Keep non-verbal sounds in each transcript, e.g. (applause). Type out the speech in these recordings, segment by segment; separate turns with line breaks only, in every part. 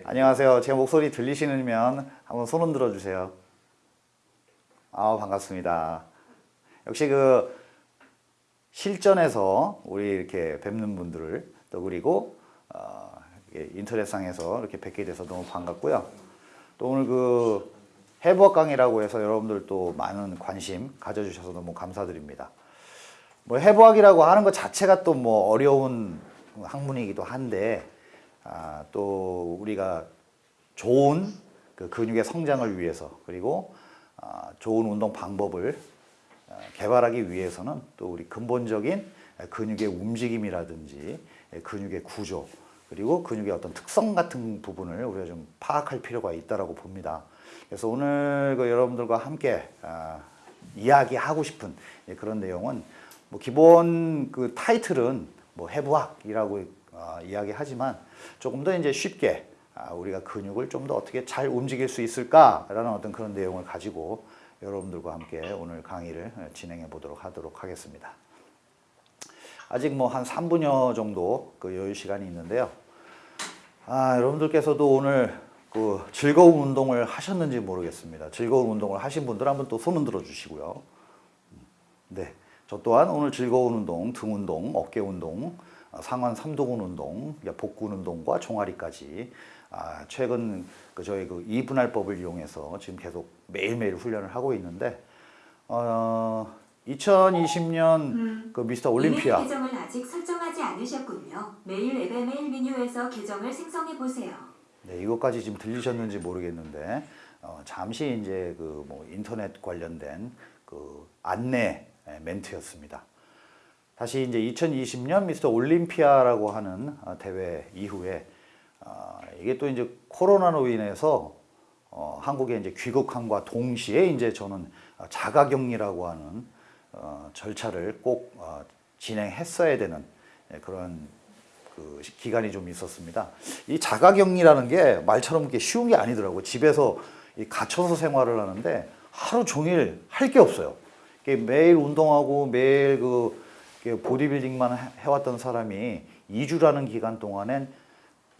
네. 안녕하세요. 제 목소리 들리시면 한번 손 흔들어 주세요. 아 반갑습니다. 역시 그 실전에서 우리 이렇게 뵙는 분들을 또 그리고 어, 인터넷상에서 이렇게 뵙게 돼서 너무 반갑고요. 또 오늘 그 해부학 강의라고 해서 여러분들 또 많은 관심 가져주셔서 너무 감사드립니다. 뭐 해부학이라고 하는 것 자체가 또 뭐 어려운 학문이기도 한데 아, 또 우리가 좋은 그 근육의 성장을 위해서 그리고 아, 좋은 운동 방법을 아, 개발하기 위해서는 또 우리 근본적인 근육의 움직임이라든지 예, 근육의 구조 그리고 근육의 어떤 특성 같은 부분을 우리가 좀 파악할 필요가 있다고 봅니다. 그래서 오늘 그 여러분들과 함께 아, 이야기하고 싶은 예, 그런 내용은 뭐 기본 그 타이틀은 뭐 해부학이라고 아, 이야기하지만 조금 더 이제 쉽게 아, 우리가 근육을 좀 더 어떻게 잘 움직일 수 있을까라는 어떤 그런 내용을 가지고 여러분들과 함께 오늘 강의를 어, 진행해 보도록 하도록 하겠습니다. 아직 뭐 한 3분여 정도 그 여유 시간이 있는데요. 아, 여러분들께서도 오늘 그 즐거운 운동을 하셨는지 모르겠습니다. 즐거운 운동을 하신 분들 한번 또 손은 들어 주시고요. 음, 네. 저 또한 오늘 즐거운 운동, 등 운동, 어깨 운동 상원 삼도군 운동, 복군 운동과 종아리까지 아, 최근 그 저희 그 이분할법을 이용해서 지금 계속 매일매일 훈련을 하고 있는데 어, 2020년 음, 그 미스터 올림피아 계정을 아직 설정하지 않으셨군요. 매일 앱의 매일 민에서 계정을 생성해 보세요. 네, 이것까지 지금 들리셨는지 모르겠는데 어, 잠시 이제 그뭐 인터넷 관련된 그 안내 멘트였습니다. 다시 이제 2020년 미스터 올림피아라고 하는 아, 대회 이후에 아, 이게 또 이제 코로나로 인해서 어, 한국에 이제 귀국함과 동시에 이제 저는 자가격리라고 하는 어, 절차를 꼭 어, 진행했어야 되는 예, 그런 그 기간이 좀 있었습니다. 이 자가격리라는 게 말처럼 이렇게 쉬운 게 아니더라고. 요 집에서 갇혀서 생활을 하는데 하루 종일 할 게 없어요. 매일 운동하고 매일 그그 보디빌딩만 해왔던 사람이 2주라는 기간 동안엔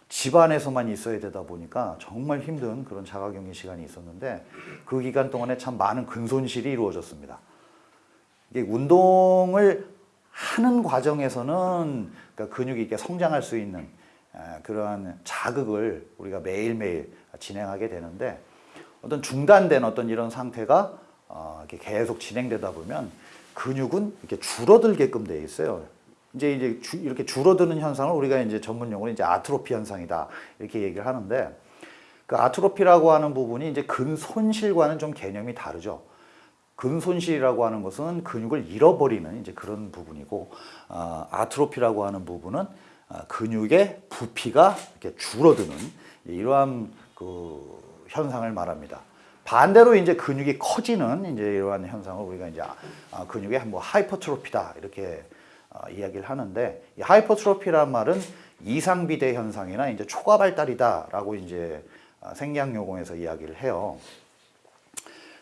집 안에서만 있어야 되다 보니까 정말 힘든 그런 자가격리 시간이 있었는데 그 기간 동안에 참 많은 근손실이 이루어졌습니다. 이게 운동을 하는 과정에서는 그러니까 근육이 이렇게 성장할 수 있는 그러한 자극을 우리가 매일매일 진행하게 되는데 어떤 중단된 어떤 이런 상태가 어, 계속 진행되다 보면 근육은 이렇게 줄어들게끔 되어 있어요. 이제 이제 주, 이렇게 줄어드는 현상을 우리가 이제 전문 용어로 이제 아트로피 현상이다 이렇게 얘기를 하는데 그 아트로피라고 하는 부분이 이제 근손실과는 좀 개념이 다르죠. 근손실이라고 하는 것은 근육을 잃어버리는 이제 그런 부분이고 어, 아트로피라고 하는 부분은 아, 근육의 부피가 이렇게 줄어드는 이러한 그 현상을 말합니다. 반대로 이제 근육이 커지는 이제 이러한 현상을 우리가 이제 아, 근육의 뭐 하이퍼트로피다 이렇게 아, 이야기를 하는데 이하이퍼트로피라는 말은 이상비대 현상이나 이제 초과 발달이다라고 이제 아, 생리학 용어에서 이야기를 해요.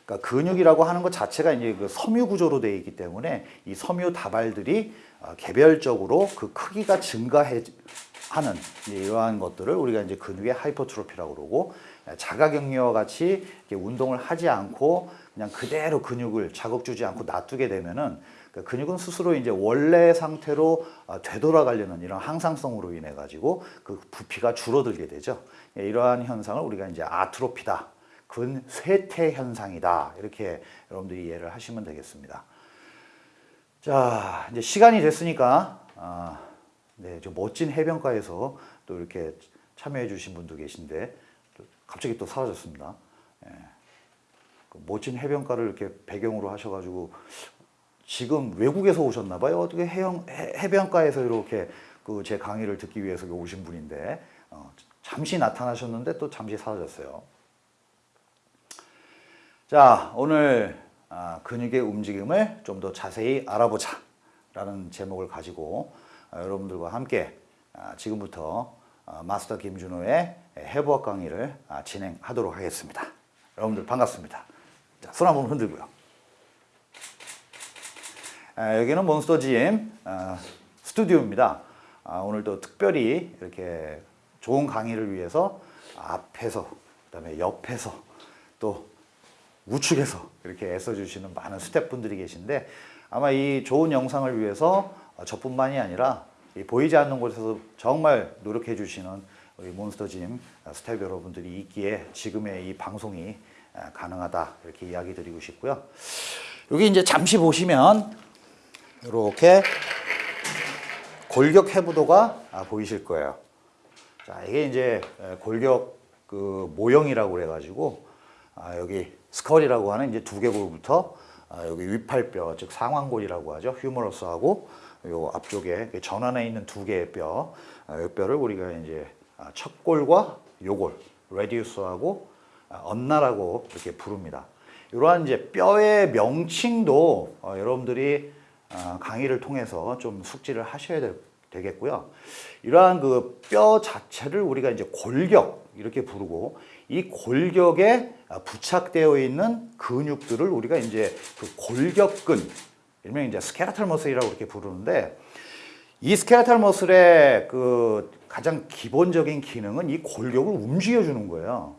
그러니까 근육이라고 하는 것 자체가 이제 그 섬유 구조로 되어 있기 때문에 이 섬유 다발들이 개별적으로 그 크기가 증가하는 이러한 것들을 우리가 이제 근육의 하이퍼트로피라고 그러고 자가격리와 같이 운동을 하지 않고 그냥 그대로 근육을 자극 주지 않고 놔두게 되면은 그 근육은 스스로 이제 원래 상태로 어, 되돌아가려는 이런 항상성으로 인해 가지고 그 부피가 줄어들게 되죠. 예, 이러한 현상을 우리가 이제 아트로피다, 근쇠퇴 현상이다 이렇게 여러분들이 이해를 하시면 되겠습니다. 자 이제 시간이 됐으니까 아, 네, 멋진 해변가에서 또 이렇게 참여해 주신 분도 계신데 갑자기 또 사라졌습니다. 예. 그 멋진 해변가를 이렇게 배경으로 하셔가지고 지금 외국에서 오셨나 봐요. 어떻게 해영, 해변가에서 이렇게 그 제 강의를 듣기 위해서 오신 분인데 어, 잠시 나타나셨는데 또 잠시 사라졌어요. 자 오늘 아, 근육의 움직임을 좀 더 자세히 알아보자 라는 제목을 가지고 아, 여러분들과 함께 아, 지금부터 어, 마스터 김준호의 해부학 강의를 아, 진행하도록 하겠습니다. 여러분들 반갑습니다. 자, 손 한번 흔들고요. 아, 여기는 몬스터 g 아, 스튜디오입니다. 오늘 또 특별히 이렇게 좋은 강의를 위해서 앞에서 그다음에 옆에서 또 우측에서 이렇게 애써주시는 많은 스태프분들이 계신데 아마 이 좋은 영상을 위해서 저뿐만이 아니라 보이지 않는 곳에서 정말 노력해 주시는 우리 몬스터짐 아, 스텝 여러분들이 있기에 지금의 이 방송이 아, 가능하다 이렇게 이야기 드리고 싶고요. 여기 이제 잠시 보시면 이렇게 골격 해부도가 아, 보이실 거예요. 자, 이게 이제 골격 그 모형이라고 그래가지고 여기 스컬이라고 하는 이제 두개골부터 여기 위팔뼈 즉 상완골이라고 하죠. 휴머러스하고 요 앞쪽에 전환에 있는 두 개의 뼈, 요 뼈를 우리가 이제 아, 첫 골과 요골, 레디우스하고 언나라고 아, 이렇게 부릅니다. 이러한 이제 뼈의 명칭도 어, 여러분들이 아, 강의를 통해서 좀 숙지를 하셔야 되겠고요. 이러한 그 뼈 자체를 우리가 이제 골격 이렇게 부르고 이 골격에 부착되어 있는 근육들을 우리가 이제 그 골격근, 일명 이제 스케라탈 머슬이라고 이렇게 부르는데 이 스케라탈 머슬의 그 가장 기본적인 기능은 이 골격을 움직여주는 거예요.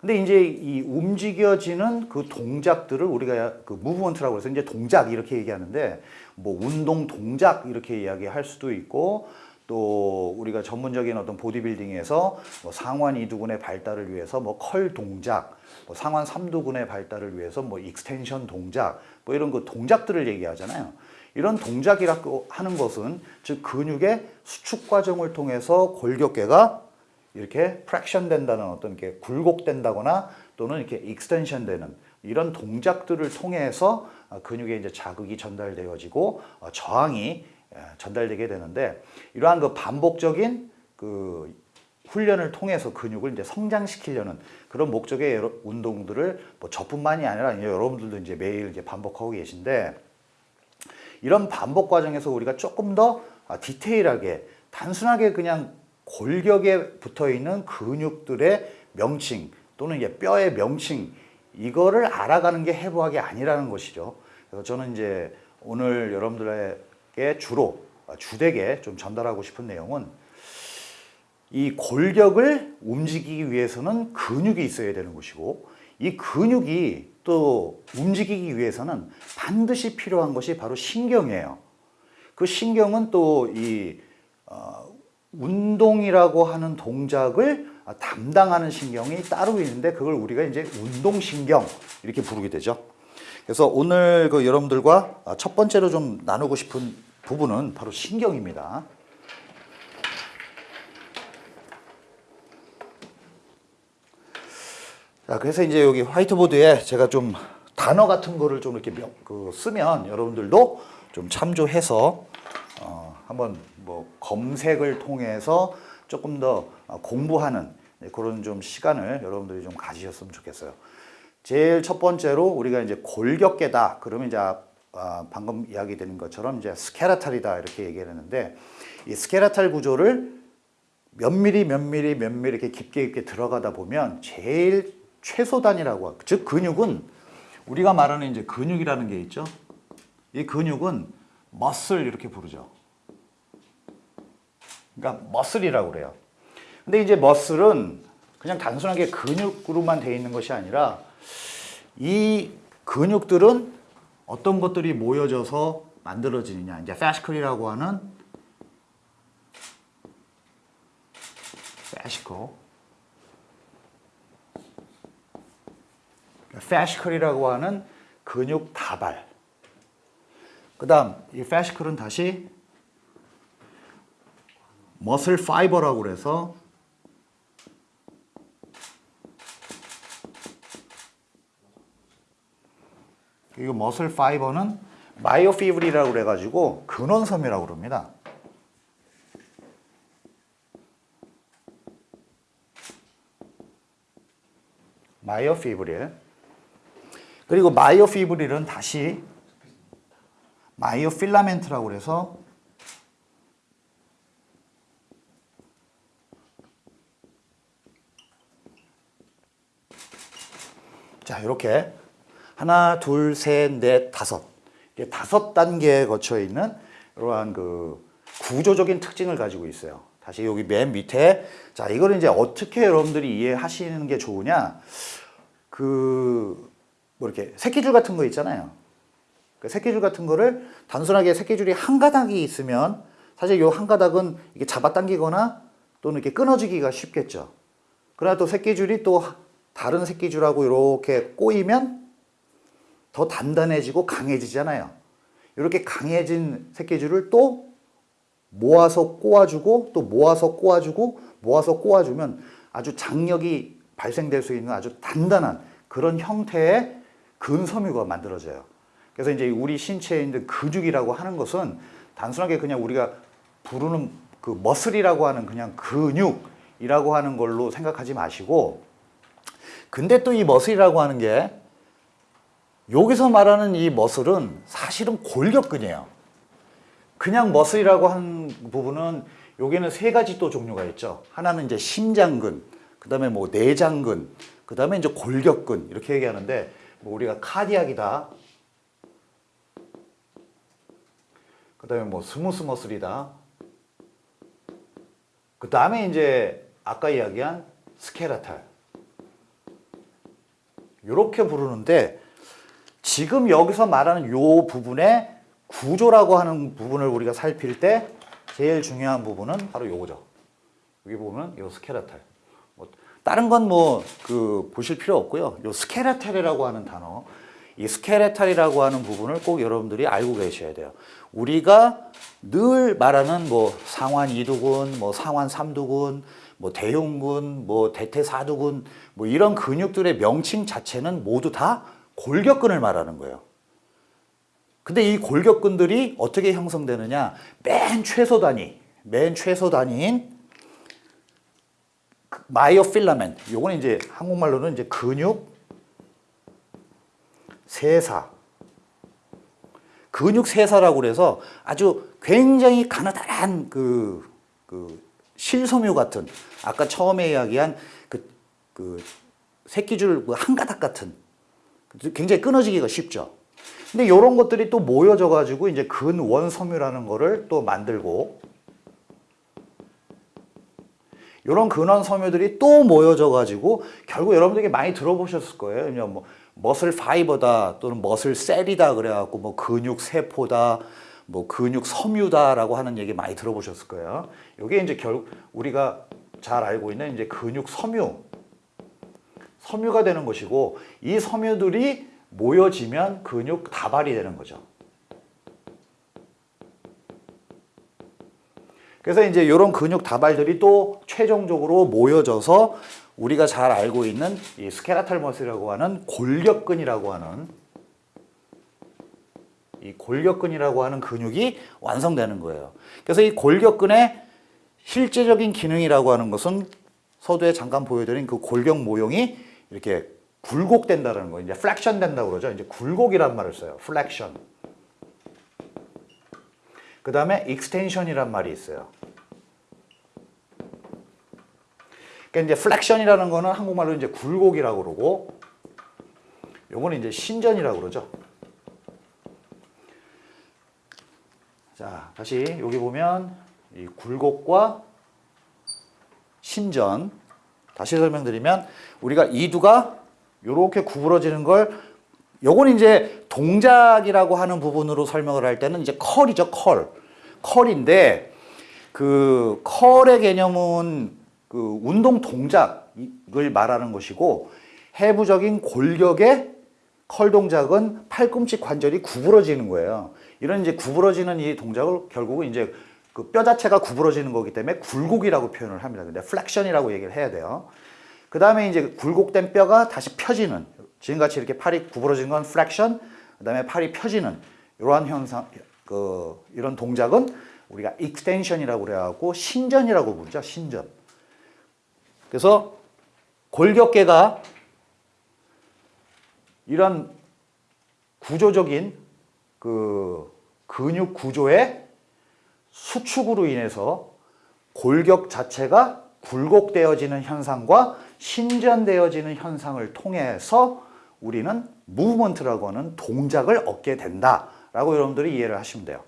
근데 이제 이 움직여지는 그 동작들을 우리가 그 무브먼트라고 해서 이제 동작 이렇게 얘기하는데 뭐 운동 동작 이렇게 이야기할 수도 있고 또 우리가 전문적인 어떤 보디빌딩에서 뭐 상완 이두근의 발달을 위해서 뭐 컬 동작, 뭐 상완 삼두근의 발달을 위해서 뭐 익스텐션 동작 뭐 이런 그 동작들을 얘기하잖아요. 이런 동작이라고 그 하는 것은 즉 근육의 수축 과정을 통해서 골격계가 이렇게 프랙션 된다는 어떤 이렇게 굴곡된다거나 또는 이렇게 익스텐션 되는 이런 동작들을 통해서 근육에 이제 자극이 전달되어지고 어, 저항이 전달되게 되는데 이러한 그 반복적인 그 훈련을 통해서 근육을 이제 성장시키려는 그런 목적의 운동들을 뭐 저뿐만이 아니라 여러분들도 이제 매일 이제 반복하고 계신데 이런 반복 과정에서 우리가 조금 더 아, 디테일하게 단순하게 그냥 골격에 붙어있는 근육들의 명칭 또는 뼈의 명칭 이거를 알아가는 게 해부학이 아니라는 것이죠. 그래서 저는 이제 오늘 여러분들에게 주로 아, 주되게 좀 전달하고 싶은 내용은 이 골격을 움직이기 위해서는 근육이 있어야 되는 것이고 이 근육이 또 움직이기 위해서는 반드시 필요한 것이 바로 신경이에요. 그 신경은 또이 어, 운동이라고 하는 동작을 담당하는 신경이 따로 있는데 그걸 우리가 이제 운동신경 이렇게 부르게 되죠. 그래서 오늘 그 여러분들과 첫 번째로 좀 나누고 싶은 부분은 바로 신경입니다. 자, 그래서 이제 여기 화이트보드에 제가 좀 단어 같은 거를 좀 이렇게 명, 그 쓰면 여러분들도 좀 참조해서 어, 한번 뭐 검색을 통해서 조금 더 어, 공부하는 네, 그런 좀 시간을 여러분들이 좀 가지셨으면 좋겠어요. 제일 첫 번째로 우리가 이제 골격계다. 그러면 이제 아, 아 방금 이야기 되는 것처럼 이제 스케라탈이다 이렇게 얘기했는데 이 스케라탈 구조를 몇 미리 몇 미리 몇 미리 이렇게 깊게 깊게 들어가다 보면 제일 최소단이라고 하고 즉 근육은 우리가 말하는 이제 근육이라는 게 있죠. 이 근육은 머슬 이렇게 부르죠. 그러니까 머슬이라고 그래요. 근데 이제 머슬은 그냥 단순하게 근육으로만 되어 있는 것이 아니라 이 근육들은 어떤 것들이 모여져서 만들어지느냐 이제 패시클이라고 하는 패시클 패시컬이라고 하는 근육 다발 그 다음 이 패시컬은 다시 머슬 파이버라고 해서 이거 머슬 파이버는 마이오피브리라고 해가지고 근원섬이라고 그럽니다. 마이오피브릴 그리고 마이오피브릴은 다시 마이오필라멘트라고 그래서 자 이렇게 하나 둘 셋 넷 다섯 이게 다섯 단계에 거쳐 있는 이러한 그 구조적인 특징을 가지고 있어요 다시 여기 맨 밑에 자 이걸 이제 어떻게 여러분들이 이해하시는 게 좋으냐 그뭐 이렇게 새끼줄 같은 거 있잖아요 그 새끼줄 같은 거를 단순하게 새끼줄이 한 가닥이 있으면 사실 요한 가닥은 이게 잡아당기거나 또는 이렇게 끊어지기가 쉽겠죠 그러나 또 새끼줄이 또 다른 새끼줄하고 이렇게 꼬이면 더 단단해지고 강해지잖아요 이렇게 강해진 새끼줄을 또 모아서 꼬아주고 또 모아서 꼬아주고 모아서 꼬아주면 아주 장력이 발생될 수 있는 아주 단단한 그런 형태의 근섬유가 만들어져요. 그래서 이제 우리 신체에 있는 근육이라고 하는 것은 단순하게 그냥 우리가 부르는 그 머슬이라고 하는 그냥 근육이라고 하는 걸로 생각하지 마시고 근데 또 이 머슬이라고 하는 게 여기서 말하는 이 머슬은 사실은 골격근이에요. 그냥 머슬이라고 하는 부분은 여기는 세 가지 또 종류가 있죠. 하나는 이제 심장근, 그 다음에 뭐 내장근, 그 다음에 이제 골격근 이렇게 얘기하는데 뭐 우리가 카디악이다. 그 다음에 뭐 스무스 머슬이다. 그 다음에 이제 아까 이야기한 스케라탈. 이렇게 부르는데 지금 여기서 말하는 요 부분의 구조라고 하는 부분을 우리가 살필 때 제일 중요한 부분은 바로 요거죠. 여기 보면 요 스케라탈. 다른 건 뭐 그 보실 필요 없고요. 요 스케라텔이라고 하는 단어 이 스케레탈이라고 하는 부분을 꼭 여러분들이 알고 계셔야 돼요. 우리가 늘 말하는 뭐 상환 2두근, 뭐 상환 3두근, 뭐 대흉근, 뭐 대퇴 4두근 뭐 이런 근육들의 명칭 자체는 모두 다 골격근을 말하는 거예요. 근데 이 골격근들이 어떻게 형성되느냐? 맨 최소 단위, 맨 최소 단위인 마이오필라멘 요건 이제 한국말로는 이제 근육 세사 근육 세사라고 그서 아주 굉장히 가느다란 그, 그 실섬유 같은 아까 처음에 이야기한 그, 그 새끼줄 그 한 가닥 같은 굉장히 끊어지기가 쉽죠 근데 이런 것들이 또 모여져 가지고 이제 근원섬유라는 거를 또 만들고 이런 근원 섬유들이 또 모여져 가지고 결국 여러분들이 많이 들어보셨을 거예요. 그냥 뭐 머슬 파이버다 또는 머슬 셀이다 그래갖고 뭐 근육 세포다 뭐 근육 섬유다라고 하는 얘기 많이 들어보셨을 거예요. 이게 이제 결국 우리가 잘 알고 있는 이제 근육 섬유 섬유가 되는 것이고 이 섬유들이 모여지면 근육 다발이 되는 거죠. 그래서 이제 이런 근육 다발들이 또 최종적으로 모여져서 우리가 잘 알고 있는 이 스케라탈 머슬이라고 하는 골격근이라고 하는 이 골격근이라고 하는 근육이 완성되는 거예요. 그래서 이 골격근의 실제적인 기능이라고 하는 것은 서두에 잠깐 보여드린 그 골격 모형이 이렇게 굴곡된다는 거, 예요 이제 플렉션 된다고 그러죠. 이제 굴곡이란 말을 써요. 플렉션. 그 다음에 익스텐션이란 말이 있어요. 그러니까 이제 플렉션이라는 거는 한국말로 이제 굴곡이라고 그러고 요거는 이제 신전이라고 그러죠. 자, 다시 여기 보면 이 굴곡과 신전 다시 설명드리면 우리가 이두가 이렇게 구부러지는 걸 요건 이제 동작이라고 하는 부분으로 설명을 할 때는 이제 컬이죠 컬 컬인데 그 컬의 개념은 그 운동 동작을 말하는 것이고 해부적인 골격의 컬 동작은 팔꿈치 관절이 구부러지는 거예요. 이런 이제 구부러지는 이 동작을 결국은 이제 그 뼈 자체가 구부러지는 거기 때문에 굴곡이라고 표현을 합니다. 근데 플렉션이라고 얘기를 해야 돼요. 그 다음에 이제 굴곡된 뼈가 다시 펴지는 지금같이 이렇게 팔이 구부러진 건 플렉션 그 다음에 팔이 펴지는 이러한 현상 그 이런 동작은 우리가 익스텐션이라고 그래갖고 신전이라고 부르죠. 신전 그래서 골격계가 이런 구조적인 그 근육 구조의 수축으로 인해서 골격 자체가 굴곡되어지는 현상과 신전되어지는 현상을 통해서 우리는 무브먼트라고 하는 동작을 얻게 된다라고 여러분들이 이해를 하시면 돼요.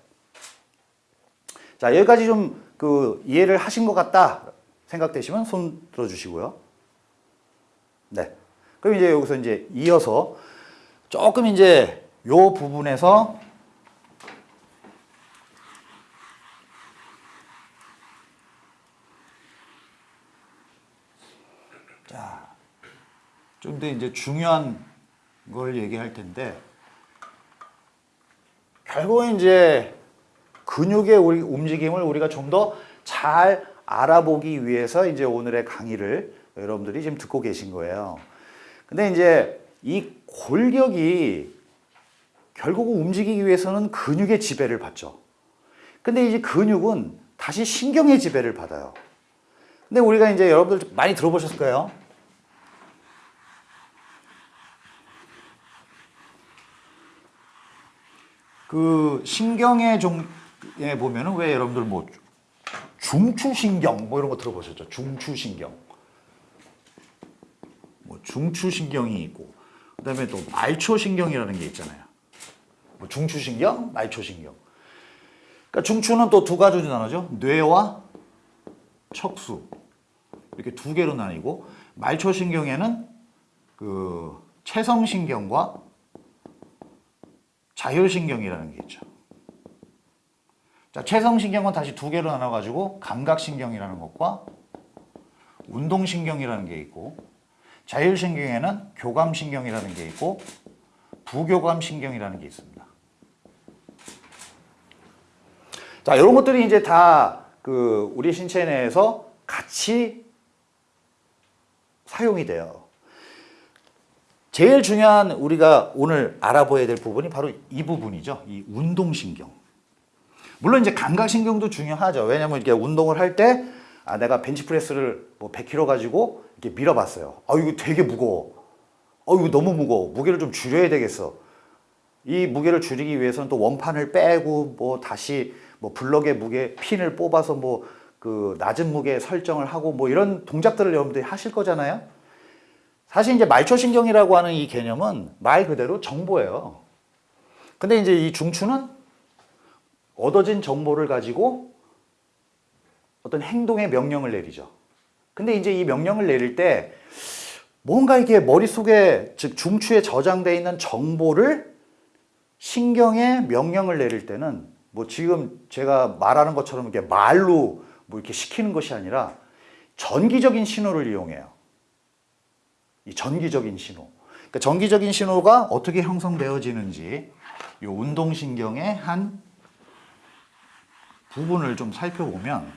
자 여기까지 좀 그 이해를 하신 것 같다 생각되시면 손 들어주시고요. 네. 그럼 이제 여기서 이제 이어서 조금 이제 요 부분에서 자, 좀 더 이제 중요한 걸 얘기할 텐데 결국은 이제 근육의 움직임을 우리가 좀더잘 알아보기 위해서 이제 오늘의 강의를 여러분들이 지금 듣고 계신 거예요. 근데 이제 이 골격이 결국 움직이기 위해서는 근육의 지배를 받죠. 근데 이제 근육은 다시 신경의 지배를 받아요. 근데 우리가 이제 여러분들 많이 들어보셨을 거예요. 그 신경에 종, 에 보면은 왜 여러분들 못 뭐 중추신경 뭐 이런 거 들어보셨죠? 중추신경. 뭐 중추신경이 있고 그 다음에 또 말초신경이라는 게 있잖아요. 뭐 중추신경, 말초신경. 그러니까 중추는 또 두 가지로 나눠죠. 뇌와 척수 이렇게 두 개로 나뉘고 말초신경에는 그 체성신경과 자율신경이라는 게 있죠. 자, 최성신경은 다시 두 개로 나눠가지고 감각신경이라는 것과 운동신경이라는 게 있고 자율신경에는 교감신경이라는 게 있고 부교감신경이라는 게 있습니다. 자, 이런 것들이 이제 다그 우리 신체 내에서 같이 사용이 돼요. 제일 중요한 우리가 오늘 알아보야될 부분이 바로 이 부분이죠. 이 운동신경. 물론 이제 감각신경도 중요하죠. 왜냐면 이렇게 운동을 할때 아, 내가 벤치프레스를 뭐 100kg 가지고 이렇게 밀어봤어요. 아, 이거 되게 무거워. 어, 아, 이거 너무 무거워. 무게를 좀 줄여야 되겠어. 이 무게를 줄이기 위해서는 또 원판을 빼고 뭐 다시 뭐 블럭의 무게 핀을 뽑아서 뭐 그 낮은 무게 설정을 하고 뭐 이런 동작들을 여러분들이 하실 거잖아요. 사실 이제 말초신경이라고 하는 이 개념은 말 그대로 정보예요. 근데 이제 이 중추는 얻어진 정보를 가지고 어떤 행동의 명령을 내리죠. 근데 이제 이 명령을 내릴 때 뭔가 이게 머릿속에 즉 중추에 저장되어 있는 정보를 신경에 명령을 내릴 때는 뭐 지금 제가 말하는 것처럼 이렇게 말로 뭐 이렇게 시키는 것이 아니라 전기적인 신호를 이용해요. 이 전기적인 신호. 그러니까 전기적인 신호가 어떻게 형성되어지는지 이 운동신경의 한 부분을 좀 살펴보면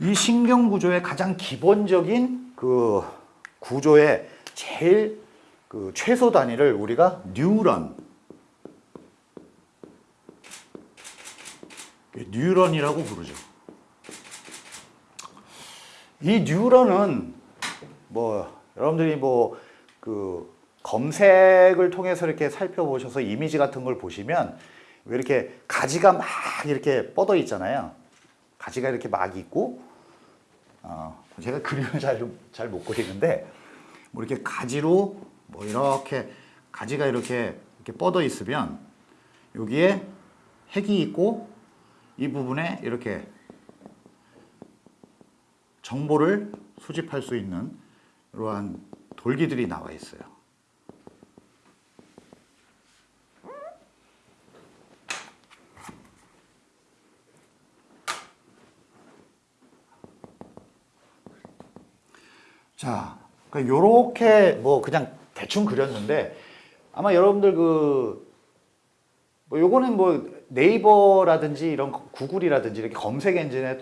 이 신경구조의 가장 기본적인 그 구조의 제일 그 최소 단위를 우리가 뉴런 뉴런이라고 부르죠 이 뉴런은 뭐 여러분들이 뭐그 검색을 통해서 이렇게 살펴보셔서 이미지 같은 걸 보시면 왜 이렇게 가지가 막 이렇게 뻗어 있잖아요. 가지가 이렇게 막 있고 어, 제가 (laughs) 그림을 잘잘 못 그리는데 뭐 이렇게 가지로 뭐 이렇게 가지가 이렇게 이렇게 뻗어 있으면 여기에 핵이 있고 이 부분에 이렇게 정보를 수집할 수 있는 이러한 돌기들이 나와 있어요. 자, 그 요렇게 뭐 그냥 대충 그렸는데 아마 여러분들 그 뭐 요거는 뭐 네이버라든지 이런 구글이라든지 이렇게 검색 엔진에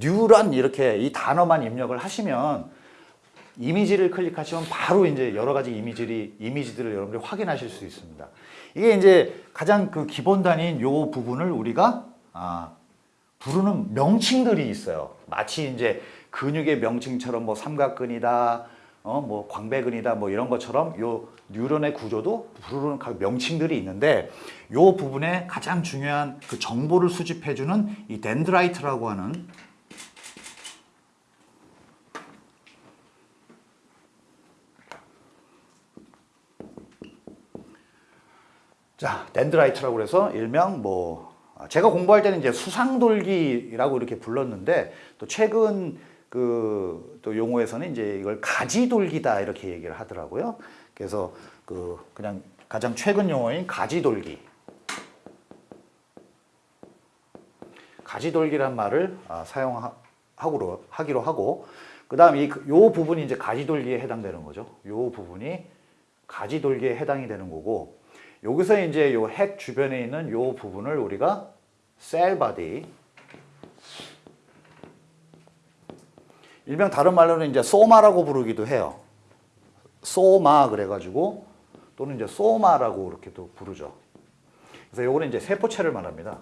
뉴런 이렇게 이 단어만 입력을 하시면 이미지를 클릭하시면 바로 이제 여러 가지 이미지들이 이미지들을 여러분들이 확인하실 수 있습니다. 이게 이제 가장 그 기본 단위인 요 부분을 우리가 아, 부르는 명칭들이 있어요. 마치 이제 근육의 명칭처럼 뭐 삼각근이다, 어, 뭐 광배근이다 뭐 이런 것처럼 요 뉴런의 구조도 부르는 명칭들이 있는데 요 부분에 가장 중요한 그 정보를 수집해주는 이 덴드라이트라고 하는 자, 덴드라이트라고 해서 일명 뭐 아, 제가 공부할 때는 이제 수상돌기라고 이렇게 불렀는데 또 최근 그또 용어에서는 이제 이걸 가지돌기다 이렇게 얘기를 하더라고요. 그래서 그 그냥 가장 최근 용어인 가지돌기. 가지돌기란 말을 아, 사용하고로 하기로 하고 그 다음 이 요 부분이 이제 가지돌기에 해당되는 거죠. 요 부분이 가지돌기에 해당이 되는 거고 여기서 이제 요 핵 주변에 있는 요 부분을 우리가 셀 바디 일명 다른 말로는 이제 소마라고 부르기도 해요. 소마 그래가지고 또는 이제 소마라고 이렇게도 부르죠. 그래서 요거는 이제 세포체를 말합니다.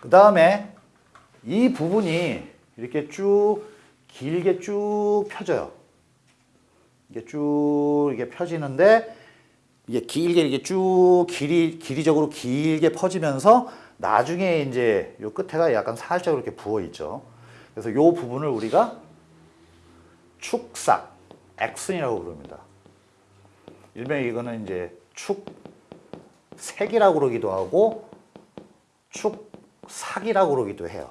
그 다음에 이 부분이 이렇게 쭉 길게 쭉 펴져요. 이게 쭉 이게 펴지는데 이게 길게 이게 쭉 길이 길이적으로 길게 퍼지면서 나중에 이제 요 끝에가 약간 살짝 이렇게 부어 있죠. 그래서 요 부분을 우리가 축삭, 액슨이라고 부릅니다. 일명 이거는 이제 축색이라고 그러기도 하고 축삭이라고 그러기도 해요.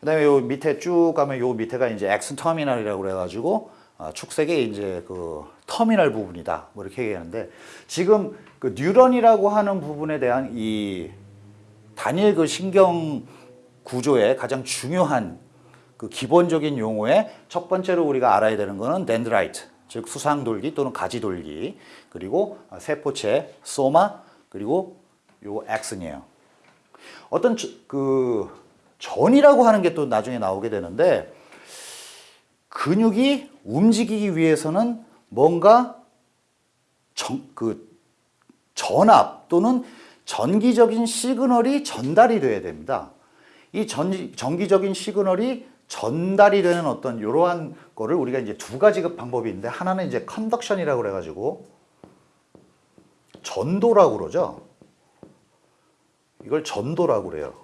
그 다음에 요 밑에 쭉 가면 요 밑에가 이제 액슨 터미널이라고 그래가지고 아, 축색의 이제 그 터미널 부분이다 뭐 이렇게 얘기하는데 지금 그 뉴런이라고 하는 부분에 대한 이 단일 그 신경 구조의 가장 중요한 그 기본적인 용어의첫 번째로 우리가 알아야 되는 것은 덴드라이트 즉 수상돌기 또는 가지돌기 그리고 아, 세포체 소마 그리고 요 액슨이에요 어떤 그 전이라고 하는 게 또 나중에 나오게 되는데 근육이 움직이기 위해서는 뭔가 정, 그 전압 또는 전기적인 시그널이 전달이 돼야 됩니다. 이 전, 전기적인 시그널이 전달이 되는 어떤 이러한 거를 우리가 이제 두 가지 그 방법이 있는데 하나는 이제 컨덕션이라고 그래가지고 전도라고 그러죠. 이걸 전도라고 그래요.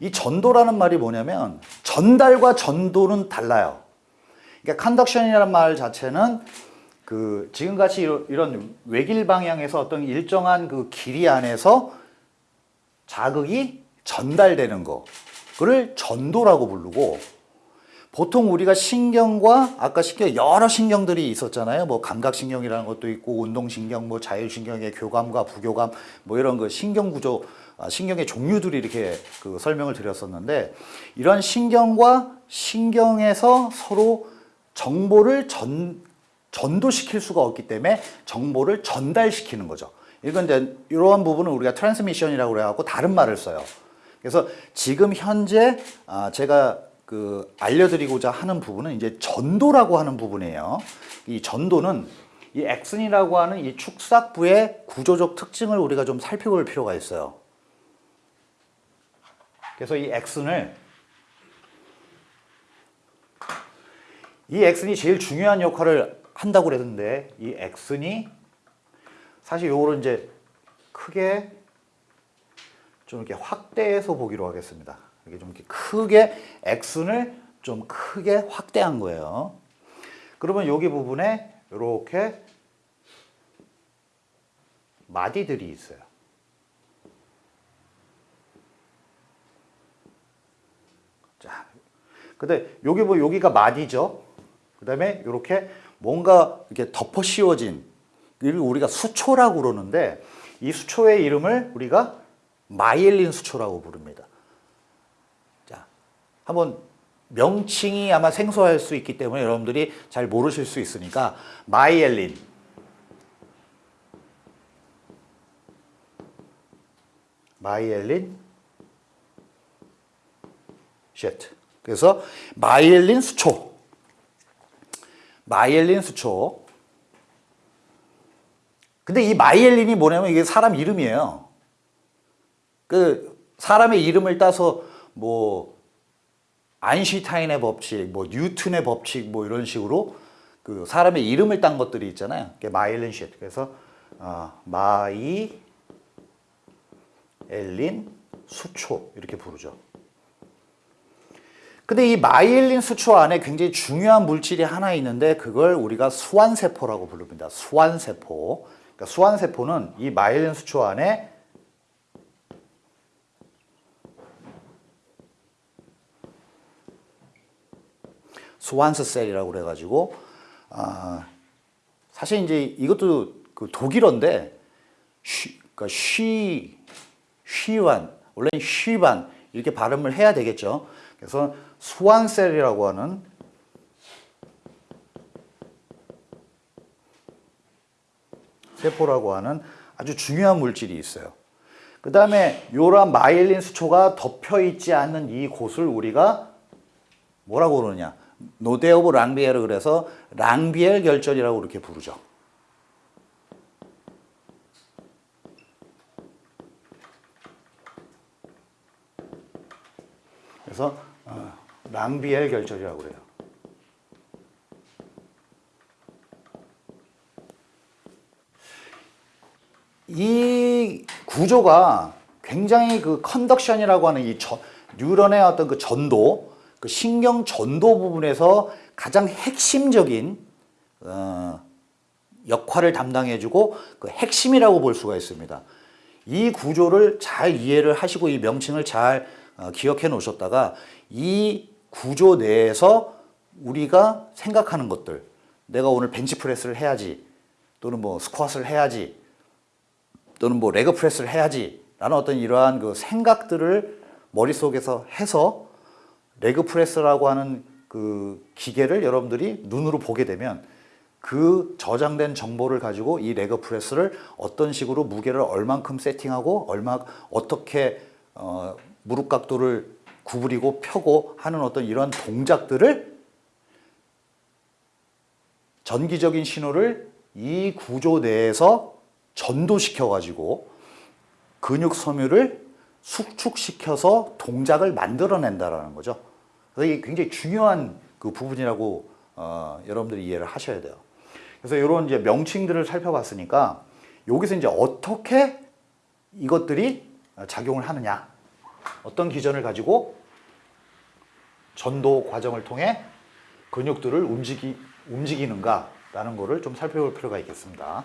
이 전도라는 말이 뭐냐면 전달과 전도는 달라요. 그러니까 컨덕션이라는 말 자체는 그 지금같이 이런 외길 방향에서 어떤 일정한 그 길이 안에서 자극이 전달되는 거 그를 전도라고 부르고 보통 우리가 신경과 아까 신경 여러 신경들이 있었잖아요 뭐 감각신경이라는 것도 있고 운동신경 뭐 자율신경의 교감과 부교감 뭐 이런 그 신경구조 아, 신경의 종류들이 이렇게 그 설명을 드렸었는데 이런 신경과 신경에서 서로 정보를 전, 전도시킬 수가 없기 때문에 정보를 전달시키는 거죠. 이건 이제 이러한 부분은 우리가 트랜스미션이라고 그래갖고 다른 말을 써요. 그래서 지금 현재 아, 제가 그 알려드리고자 하는 부분은 이제 전도라고 하는 부분이에요. 이 전도는 이 엑슨이라고 하는 이 축삭부의 구조적 특징을 우리가 좀 살펴볼 필요가 있어요. 그래서 이 엑슨을 이 엑슨이 제일 중요한 역할을 한다고 그랬는데 이 x니 사실 요거를 이제 크게 좀 이렇게 확대해서 보기로 하겠습니다. 이게좀 이렇게 크게 x를 좀 크게 확대한 거예요. 그러면 여기 부분에 이렇게 마디들이 있어요. 자, 근데 여기 뭐 여기가 마디죠. 그 다음에 이렇게 뭔가 이렇게 덮어 씌워진 이걸 우리가 수초라고 그러는데 이 수초의 이름을 우리가 마이엘린 수초라고 부릅니다. 자, 한번 명칭이 아마 생소할 수 있기 때문에 여러분들이 잘 모르실 수 있으니까 마이엘린 마이엘린 쉐트 그래서 마이엘린 수초 마이엘린 수초 근데 이 마이엘린이 뭐냐면 이게 사람 이름이에요 그 사람의 이름을 따서 뭐 아인슈타인의 법칙, 뭐뉴튼의 법칙 뭐 이런 식으로 그 사람의 이름을 딴 것들이 있잖아요 그게 마이엘린 쉣 그래서 어, 아, 마이 엘린 수초 이렇게 부르죠 근데 이 마이엘린 수초 안에 굉장히 중요한 물질이 하나 있는데 그걸 우리가 수완세포라고 부릅니다. 수완세포. 그러니까 수완세포는 이 마이엘린 수초 안에 수완스 셀이라고 그래가지고 아, 사실 이제 이것도 그 독일어인데 쉬, 그러니까 쉬, 쉬완 원래는 쉬반 이렇게 발음을 해야 되겠죠. 그래서 수완셀이라고 하는 세포라고 하는 아주 중요한 물질이 있어요. 그 다음에 요런 마일린 수초가 덮여있지 않는 이 곳을 우리가 뭐라고 그러냐 노데 오브 랑비엘을 그래서 랑비엘 결절이라고 이렇게 부르죠. 그래서 랑비엘 결절이라고 그래요. 이 구조가 굉장히 그 컨덕션이라고 하는 이 저, 뉴런의 어떤 그 전도, 그 신경 전도 부분에서 가장 핵심적인 어, 역할을 담당해주고 그 핵심이라고 볼 수가 있습니다. 이 구조를 잘 이해를 하시고 이 명칭을 잘 어, 기억해 놓으셨다가 이 구조 내에서 우리가 생각하는 것들 내가 오늘 벤치프레스를 해야지 또는 뭐 스쿼트를 해야지 또는 뭐 레그프레스를 해야지 라는 어떤 이러한 그 생각들을 머릿속에서 해서 레그프레스라고 하는 그 기계를 여러분들이 눈으로 보게 되면 그 저장된 정보를 가지고 이 레그 프레스를 어떤 식으로 무게를 얼만큼 세팅하고 얼마 어떻게 어, 무릎 각도를 구부리고 펴고 하는 어떤 이런 동작들을 전기적인 신호를 이 구조 내에서 전도시켜 가지고 근육 섬유를 숙축시켜서 동작을 만들어낸다라는 거죠. 그래서 이게 굉장히 중요한 그 부분이라고 어, 여러분들이 이해를 하셔야 돼요. 그래서 이런 이제 명칭들을 살펴봤으니까 여기서 이제 어떻게 이것들이 작용을 하느냐 어떤 기전을 가지고 전도 과정을 통해 근육들을 움직이, 움직이는가 라는 것을 좀 살펴볼 필요가 있겠습니다.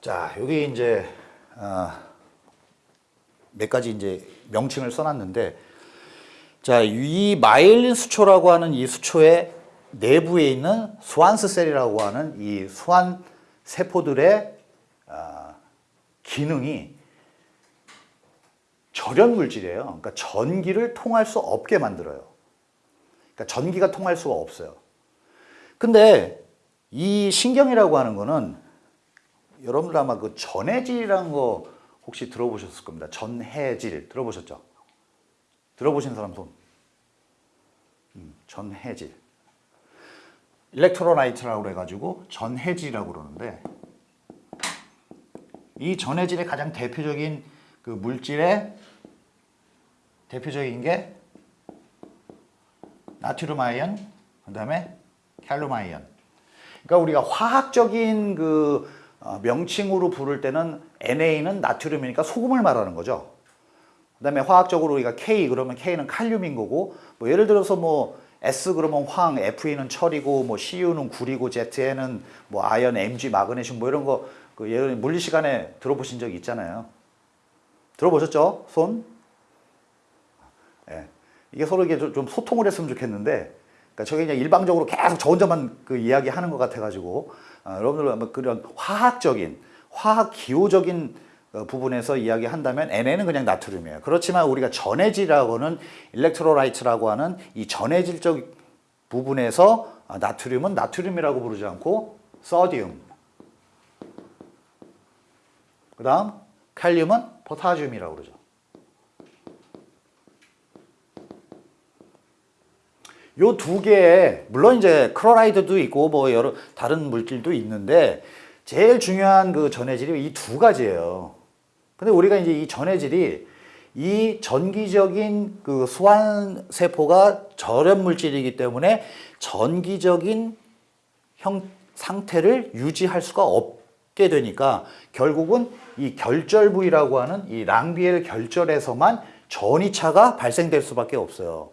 자, 여기 이제 어, 몇 가지 이제 명칭을 써놨는데 자, 이 마일린 수초라고 하는 이 수초의 내부에 있는 소환스 셀이라고 하는 이 소환 세포들의 아, 기능이 절연 물질이에요. 그러니까 전기를 통할 수 없게 만들어요. 그러니까 전기가 통할 수가 없어요. 근데 이 신경이라고 하는 거는 여러분들 아마 그 전해질이라는 거 혹시 들어보셨을 겁니다. 전해질 들어보셨죠? 들어보신 사람 손. 음, 전해질. 일렉트로라이트라고 해가지고 전해질이라고 그러는데 이 전해질의 가장 대표적인 그 물질의 대표적인 게 나트륨 아이언, 그 다음에 칼륨 아이언. 그러니까 우리가 화학적인 그 어, 명칭으로 부를 때는 NA는 나트륨이니까 소금을 말하는 거죠. 그 다음에 화학적으로 우리가 K 그러면 K는 칼륨인 거고 뭐 예를 들어서 뭐 S 그러면 황, Fe는 철이고 뭐 CU는 구리고 ZN은 뭐 아연, MG, 마그네슘 뭐 이런 거그 예를 물리 시간에 들어보신 적 있잖아요. 들어보셨죠? 손? 예. 이게 서로 이게 좀 소통을 했으면 좋겠는데 그러니까 저게 그냥 일방적으로 계속 저 혼자만 그 이야기하는 것 같아가지고 아, 여러분들 그런 화학적인 화학 기호적인 어, 부분에서 이야기한다면 NA는 그냥 나트륨이에요. 그렇지만 우리가 전해질이라고는 일렉트로라이트라고 하는 이 전해질적 부분에서 아, 나트륨은 나트륨이라고 부르지 않고 서디움 그 다음 칼륨은 포타슘이라고 그러죠. 요 두 개에 물론 이제 크로라이드도 있고 뭐 여러 다른 물질도 있는데 제일 중요한 그 전해질이 이 두 가지예요. 근데 우리가 이제 이 전해질이 이 전기적인 그 소환세포가 저렴 물질이기 때문에 전기적인 형, 상태를 유지할 수가 없게 되니까 결국은 이 결절 부위라고 하는 이 랑비엘 결절에서만 전이차가 발생될 수밖에 없어요.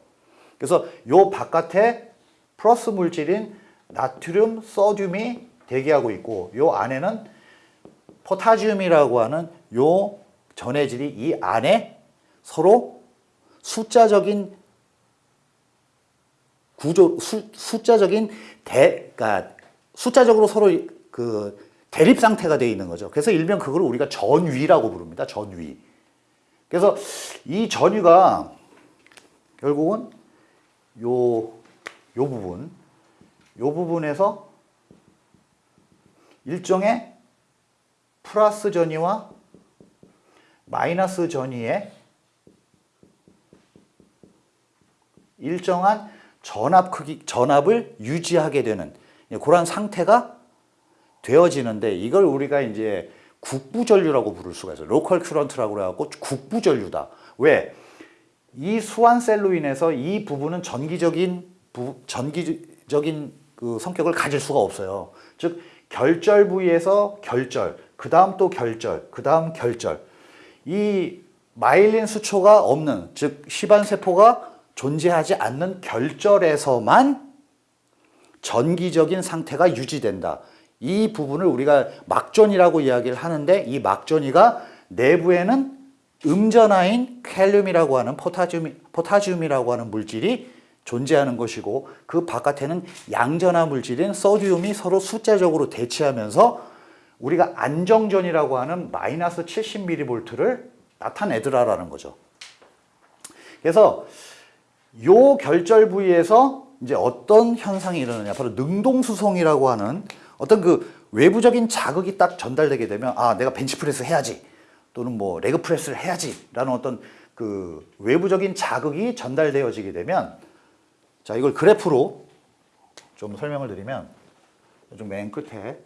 그래서 요 바깥에 플러스 물질인 나트륨, 서듐이 대기하고 있고 요 안에는 포타지움이라고 하는 요 전해질이 이 안에 서로 숫자적인 구조 수, 숫자적인 대 그러니까 숫자적으로 서로 그 대립 상태가 되어 있는 거죠. 그래서 일명 그걸 우리가 전위라고 부릅니다. 전위. 그래서 이 전위가 결국은 요, 요 부분, 요 부분에서 일종의 플러스 전이와 마이너스 전이의 일정한 전압 크기, 전압을 유지하게 되는 그런 상태가 되어지는데 이걸 우리가 이제 국부전류라고 부를 수가 있어요. 로컬 큐런트라고 해갖고 국부전류다. 왜? 이 수완셀로 인해서 이 부분은 전기적인 부, 전기적인 그 성격을 가질 수가 없어요. 즉 결절 부위에서 결절, 그 다음 또 결절, 그 다음 결절 이 마일린 수초가 없는 즉 시반세포가 존재하지 않는 결절에서만 전기적인 상태가 유지된다. 이 부분을 우리가 막전이라고 이야기를 하는데 이 막전이가 내부에는 음전화인 캘륨이라고 하는 포타듐, 포타듐이라고 하는 물질이 존재하는 것이고 그 바깥에는 양전화 물질인 소듐이 서로 숫자적으로 대치하면서 우리가 안정전이라고 하는 마이너스 70mV를 나타내더라라는 거죠. 그래서 요 결절 부위에서 이제 어떤 현상이 일어나냐 바로 능동수송이라고 하는 어떤 그 외부적인 자극이 딱 전달되게 되면 아 내가 벤치프레스 해야지 또는 뭐 레그프레스를 해야지 라는 어떤 그 외부적인 자극이 전달되어지게 되면 자 이걸 그래프로 좀 설명을 드리면 좀 맨 끝에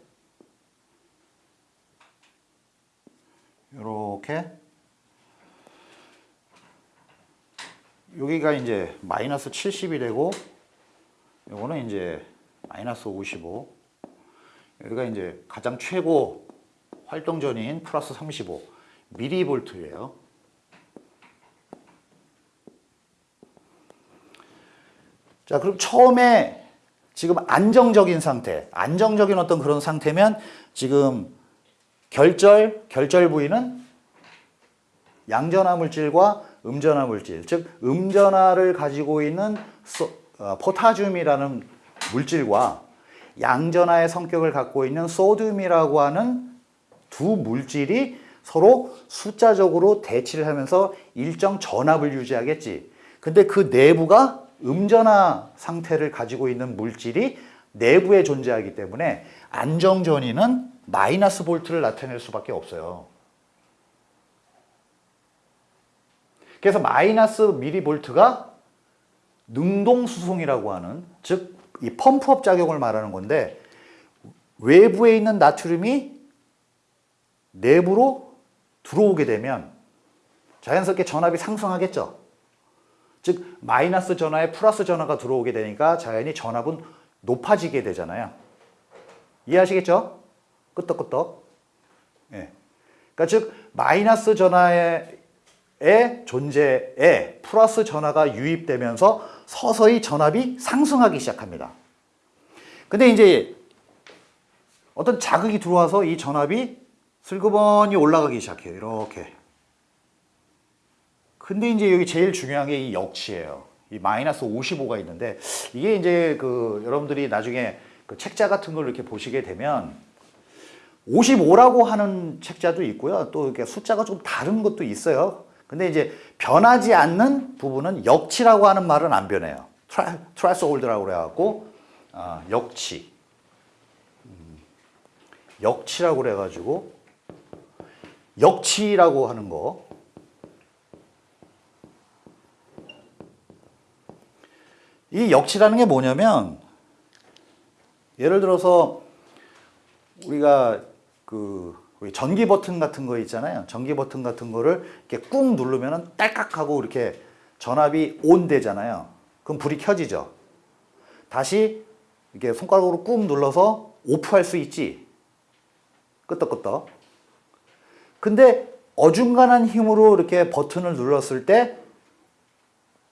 이렇게 여기가 이제 마이너스 70이 되고 요거는 이제 마이너스 55 여기가 이제 가장 최고 활동전인 플러스 35 미리볼트예요 자 그럼 처음에 지금 안정적인 상태 안정적인 어떤 그런 상태면 지금 결절, 결절 부위는 양전화 물질과 음전화 물질, 즉 음전화를 가지고 있는 소, 어, 포타듐이라는 물질과 양전화의 성격을 갖고 있는 소듐이라고 하는 두 물질이 서로 숫자적으로 대치를 하면서 일정 전압을 유지하겠지. 근데 그 내부가 음전화 상태를 가지고 있는 물질이 내부에 존재하기 때문에 안정전이는 마이너스 볼트를 나타낼 수밖에 없어요. 그래서 마이너스 미리볼트가 능동수송이라고 하는 즉이 펌프업 작용을 말하는 건데 외부에 있는 나트륨이 내부로 들어오게 되면 자연스럽게 전압이 상승하겠죠. 즉 마이너스 전화에 플러스 전화가 들어오게 되니까 자연히 전압은 높아지게 되잖아요. 이해하시겠죠? 끄떡끄떡. 예. 그러니까 즉 마이너스 전화의 존재에 플러스 전화가 유입되면서 서서히 전압이 상승하기 시작합니다. 근데 이제 어떤 자극이 들어와서 이 전압이 슬그머니 올라가기 시작해요. 이렇게. 근데 이제 여기 제일 중요한 게 이 역치예요. 이 마이너스 55가 있는데 이게 이제 그 여러분들이 나중에 그 책자 같은 걸 이렇게 보시게 되면 55라고 하는 책자도 있고요. 또 이렇게 숫자가 좀 다른 것도 있어요. 근데 이제 변하지 않는 부분은 역치라고 하는 말은 안 변해요. 트라, 트라스홀드라고 그래갖고 어, 역치 음, 역치라고 그래가지고 역치라고 하는 거 이 역치라는 게 뭐냐면 예를 들어서 우리가 그 전기 버튼 같은 거 있잖아요. 전기 버튼 같은 거를 이렇게 꾹 누르면 딸깍하고 이렇게 전압이 온 되잖아요. 그럼 불이 켜지죠. 다시 이렇게 손가락으로 꾹 눌러서 오프할 수 있지. 끄떡끄떡. 근데 어중간한 힘으로 이렇게 버튼을 눌렀을 때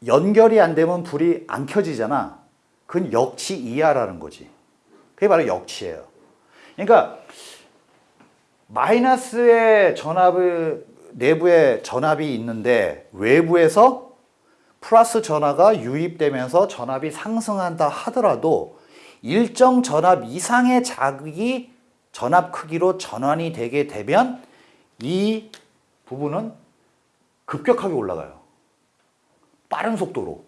연결이 안 되면 불이 안 켜지잖아. 그건 역치 이하라는 거지. 그게 바로 역치예요. 그러니까 마이너스의 전압을 내부에 전압이 있는데 외부에서 플러스 전화가 유입되면서 전압이 상승한다 하더라도 일정 전압 이상의 자극이 전압 크기로 전환이 되게 되면 이 부분은 급격하게 올라가요. 빠른 속도로.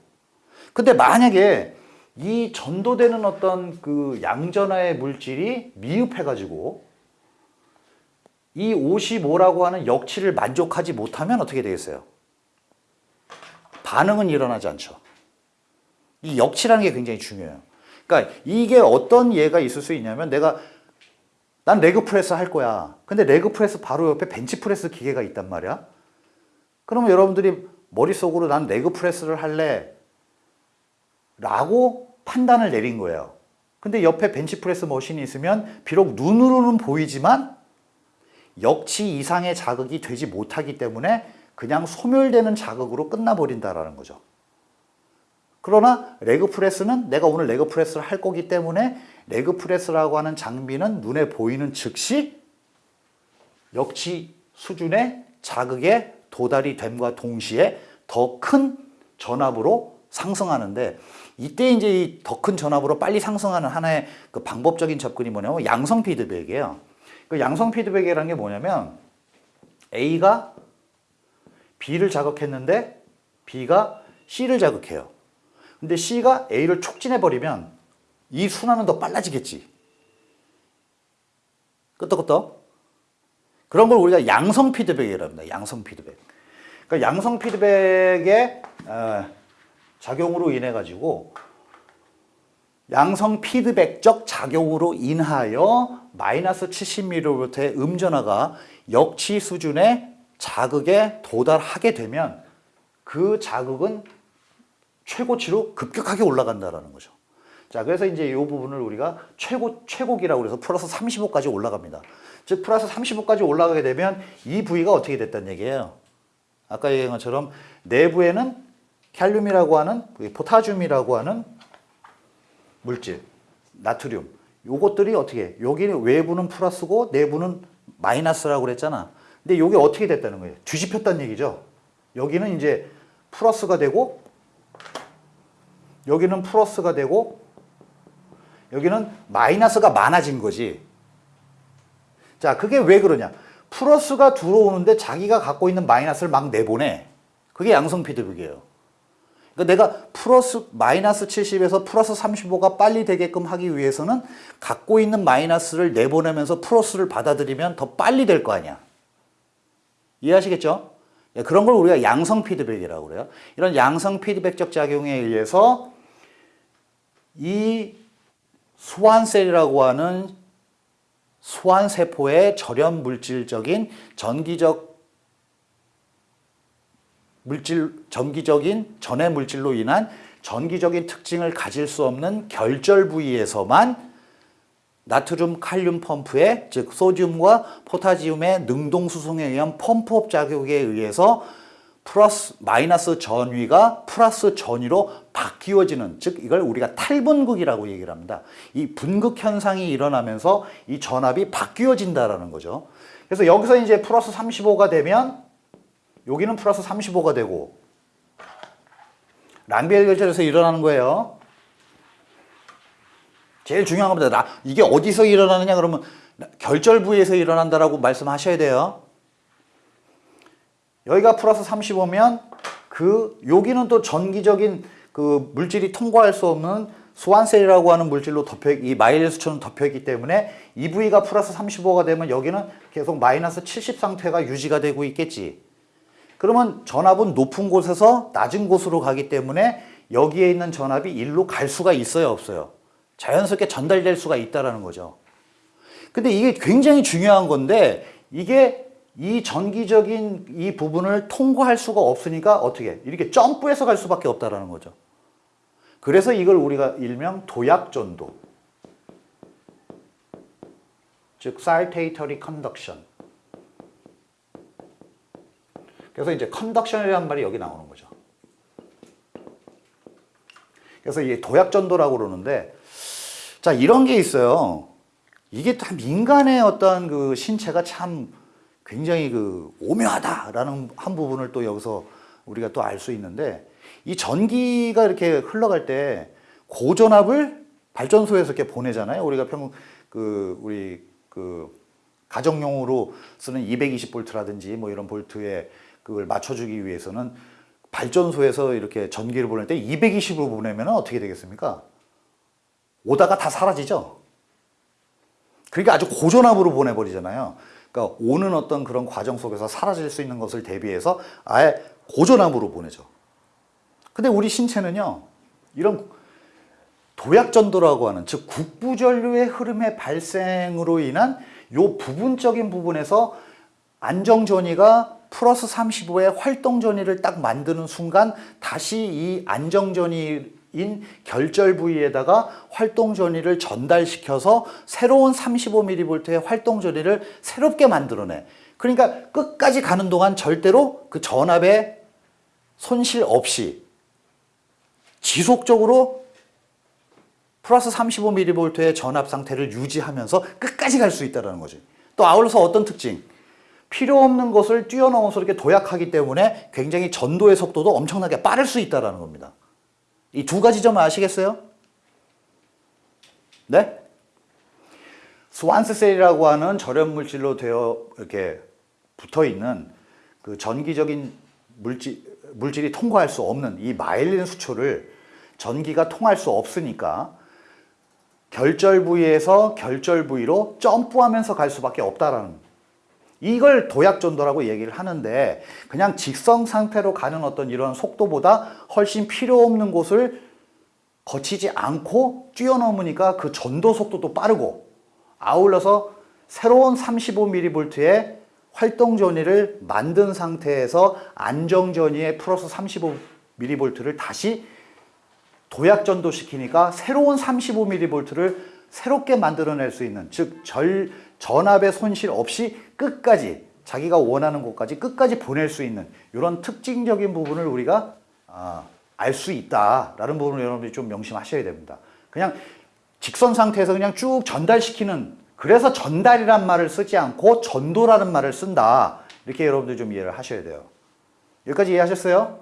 근데 만약에 이 전도되는 어떤 그 양전하의 물질이 미흡해가지고 이 55라고 하는 역치를 만족하지 못하면 어떻게 되겠어요? 반응은 일어나지 않죠. 이 역치라는 게 굉장히 중요해요. 그러니까 이게 어떤 예가 있을 수 있냐면 내가 난 레그프레스 할 거야. 근데 레그프레스 바로 옆에 벤치프레스 기계가 있단 말이야. 그러면 여러분들이 머릿속으로 난 레그프레스를 할래 라고 판단을 내린 거예요. 근데 옆에 벤치프레스 머신이 있으면 비록 눈으로는 보이지만 역치 이상의 자극이 되지 못하기 때문에 그냥 소멸되는 자극으로 끝나버린다라는 거죠. 그러나 레그프레스는 내가 오늘 레그프레스를 할 거기 때문에 레그프레스라고 하는 장비는 눈에 보이는 즉시 역치 수준의 자극에 도달이 됨과 동시에 더 큰 전압으로 상승하는데 이때 이제 더 큰 전압으로 빨리 상승하는 하나의 그 방법적인 접근이 뭐냐면 양성 피드백이에요. 그 양성 피드백이라는 게 뭐냐면 A가 B를 자극했는데 B가 C를 자극해요. 근데 C가 A를 촉진해버리면 이 순환은 더 빨라지겠지. 끄떡끄떡. 그런 걸 우리가 양성 피드백이라고 합니다. 양성 피드백. 그러니까 양성 피드백의 어, 작용으로 인해 가지고 양성 피드백적 작용으로 인하여 마이너스 70mHz의 음전화가 역치 수준의 자극에 도달하게 되면 그 자극은 최고치로 급격하게 올라간다는 거죠. 자, 그래서 이제 이 부분을 우리가 최고, 최고기라고 그래서 플러스 35까지 올라갑니다. 즉, 플러스 35까지 올라가게 되면 이 부위가 어떻게 됐단 얘기예요. 아까 얘기한 것처럼 내부에는 칼륨이라고 하는 포타줌이라고 하는 물질, 나트륨 요것들이 어떻게 여기는 외부는 플러스고 내부는 마이너스라고 그랬잖아. 근데 이게 어떻게 됐다는 거예요? 뒤집혔다는 얘기죠. 여기는 이제 플러스가 되고 여기는 플러스가 되고 여기는 마이너스가 많아진 거지. 자, 그게 왜 그러냐? 플러스가 들어오는데 자기가 갖고 있는 마이너스를 막 내보내. 그게 양성 피드백이에요. 그러니까 내가 플러스 마이너스 70에서 플러스 35가 빨리 되게끔 하기 위해서는 갖고 있는 마이너스를 내보내면서 플러스를 받아들이면 더 빨리 될 거 아니야. 이해하시겠죠? 예, 그런 걸 우리가 양성 피드백이라고 그래요. 이런 양성 피드백적 작용에 의해서 이 소환셀이라고 하는 소환세포의 절연 물질적인 전기적 물질 전기적인 전해 물질로 인한 전기적인 특징을 가질 수 없는 결절 부위에서만 나트륨 칼륨 펌프의 즉 소듐과 포타지움의 능동 수송에 의한 펌프업 자격에 의해서 플러스 마이너스 전위가 플러스 전위로 바뀌어지는 즉 이걸 우리가 탈분극이라고 얘기를 합니다. 이 분극 현상이 일어나면서 이 전압이 바뀌어진다라는 거죠. 그래서 여기서 이제 플러스 35가 되면 여기는 플러스 35가 되고 랑벨 결절에서 일어나는 거예요. 제일 중요한 겁니다. 이게 어디서 일어나느냐 그러면 결절 부위에서 일어난다라고 말씀하셔야 돼요. 여기가 플러스 35면 그 여기는 또 전기적인 그 물질이 통과할 수 없는 소환셀이라고 하는 물질로 덮여 이 마일리수처럼 덮여 있기 때문에 이부가 플러스 35가 되면 여기는 계속 마이너스 70 상태가 유지가 되고 있겠지. 그러면 전압은 높은 곳에서 낮은 곳으로 가기 때문에 여기에 있는 전압이 일로 갈 수가 있어요 없어요 자연스럽게 전달될 수가 있다는 거죠 근데 이게 굉장히 중요한 건데 이게 이 전기적인 이 부분을 통과할 수가 없으니까 어떻게 이렇게 점프해서 갈 수밖에 없다는 거죠 그래서 이걸 우리가 일명 도약전도 즉 사이테이터리 컨덕션 그래서 이제 컨덕션이라는 말이 여기 나오는 거죠. 그래서 이게 도약전도라고 그러는데 자 이런 게 있어요. 이게 다 민간의 어떤 그 신체가 참 굉장히 그 오묘하다라는 한 부분을 또 여기서 우리가 또 알 수 있는데 이 전기가 이렇게 흘러갈 때 고전압을 발전소에서 이렇게 보내잖아요. 우리가 평 그 우리 그 가정용으로 쓰는 220볼트라든지 뭐 이런 볼트에 그걸 맞춰주기 위해서는 발전소에서 이렇게 전기를 보낼 때 220으로 보내면 어떻게 되겠습니까? 오다가 다 사라지죠? 그러니까 아주 고전압으로 보내버리잖아요. 그러니까 오는 어떤 그런 과정 속에서 사라질 수 있는 것을 대비해서 아예 고전압으로 보내죠. 근데 우리 신체는요. 이런 도약전도라고 하는 즉 국부전류의 흐름의 발생으로 인한 요 부분적인 부분에서 안정전이가 플러스 35의 활동 전이를 딱 만드는 순간 다시 이 안정 전이 인 결절 부위에다가 활동 전이를 전달시켜서 새로운 35mV의 활동 전이를 새롭게 만들어내 그러니까 끝까지 가는 동안 절대로 그 전압에 손실 없이 지속적으로 플러스 35mV의 전압 상태를 유지하면서 끝까지 갈 수 있다는 거지 또 아울러서 어떤 특징 필요 없는 것을 뛰어넘어서 이렇게 도약하기 때문에 굉장히 전도의 속도도 엄청나게 빠를 수 있다는 겁니다. 이 두 가지 점 아시겠어요? 네? 스완스셀이라고 하는 저렴 물질로 되어 이렇게 붙어 있는 그 전기적인 물질, 물질이 통과할 수 없는 이 마일린 수초를 전기가 통할 수 없으니까 결절 부위에서 결절 부위로 점프하면서 갈 수밖에 없다라는 이걸 도약전도라고 얘기를 하는데 그냥 직성 상태로 가는 어떤 이런 속도보다 훨씬 필요 없는 곳을 거치지 않고 뛰어넘으니까 그 전도 속도도 빠르고 아울러서 새로운 35mV의 활동 전위를 만든 상태에서 안정 전위에 플러스 35mV를 다시 도약 전도시키니까 새로운 35mV를 새롭게 만들어낼 수 있는 즉 절, 전압의 손실 없이 끝까지 자기가 원하는 곳까지 끝까지 보낼 수 있는 이런 특징적인 부분을 우리가 아, 알 수 있다라는 부분을 여러분들이 좀 명심하셔야 됩니다. 그냥 직선 상태에서 그냥 쭉 전달시키는 그래서 전달이란 말을 쓰지 않고 전도라는 말을 쓴다. 이렇게 여러분들 좀 이해를 하셔야 돼요. 여기까지 이해하셨어요?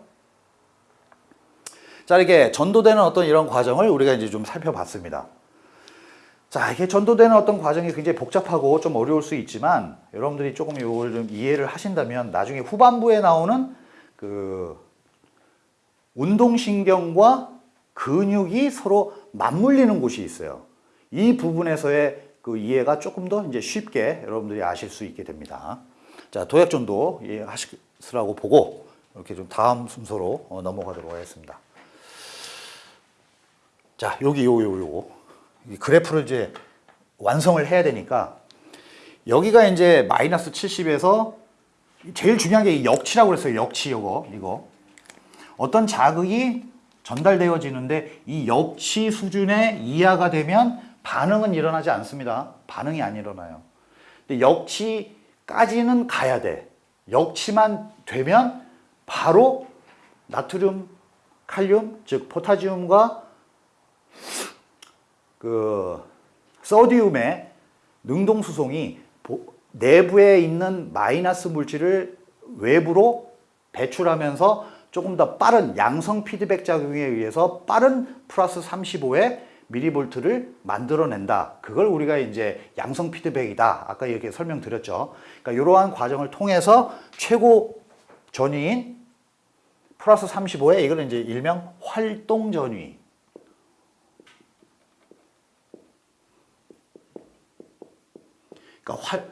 자 이렇게 전도되는 어떤 이런 과정을 우리가 이제 좀 살펴봤습니다. 자 이게 전도되는 어떤 과정이 굉장히 복잡하고 좀 어려울 수 있지만 여러분들이 조금 이걸 좀 이해를 하신다면 나중에 후반부에 나오는 그 운동신경과 근육이 서로 맞물리는 곳이 있어요 이 부분에서의 그 이해가 조금 더 이제 쉽게 여러분들이 아실 수 있게 됩니다 자 도약전도 이해하시라고 보고 이렇게 좀 다음 순서로 어, 넘어가도록 하겠습니다 자 여기 요 요 요거 그래프를 이제 완성을 해야 되니까 여기가 이제 마이너스 70에서 제일 중요한 게 역치라고 그랬어요. 역치 요거 이거 어떤 자극이 전달되어지는데 이 역치 수준의 이하가 되면 반응은 일어나지 않습니다. 반응이 안 일어나요. 근데 역치까지는 가야 돼. 역치만 되면 바로 나트륨, 칼륨, 즉 포타지움과 그 소디움의 능동수송이 내부에 있는 마이너스 물질을 외부로 배출하면서 조금 더 빠른 양성 피드백 작용에 의해서 빠른 플러스 35의 미리볼트를 만들어낸다. 그걸 우리가 이제 양성 피드백이다. 아까 이렇게 설명드렸죠. 그러니까 이러한 과정을 통해서 최고 전위인 플러스 3 5의 이거는 이제 일명 활동 전위 그러니까 활,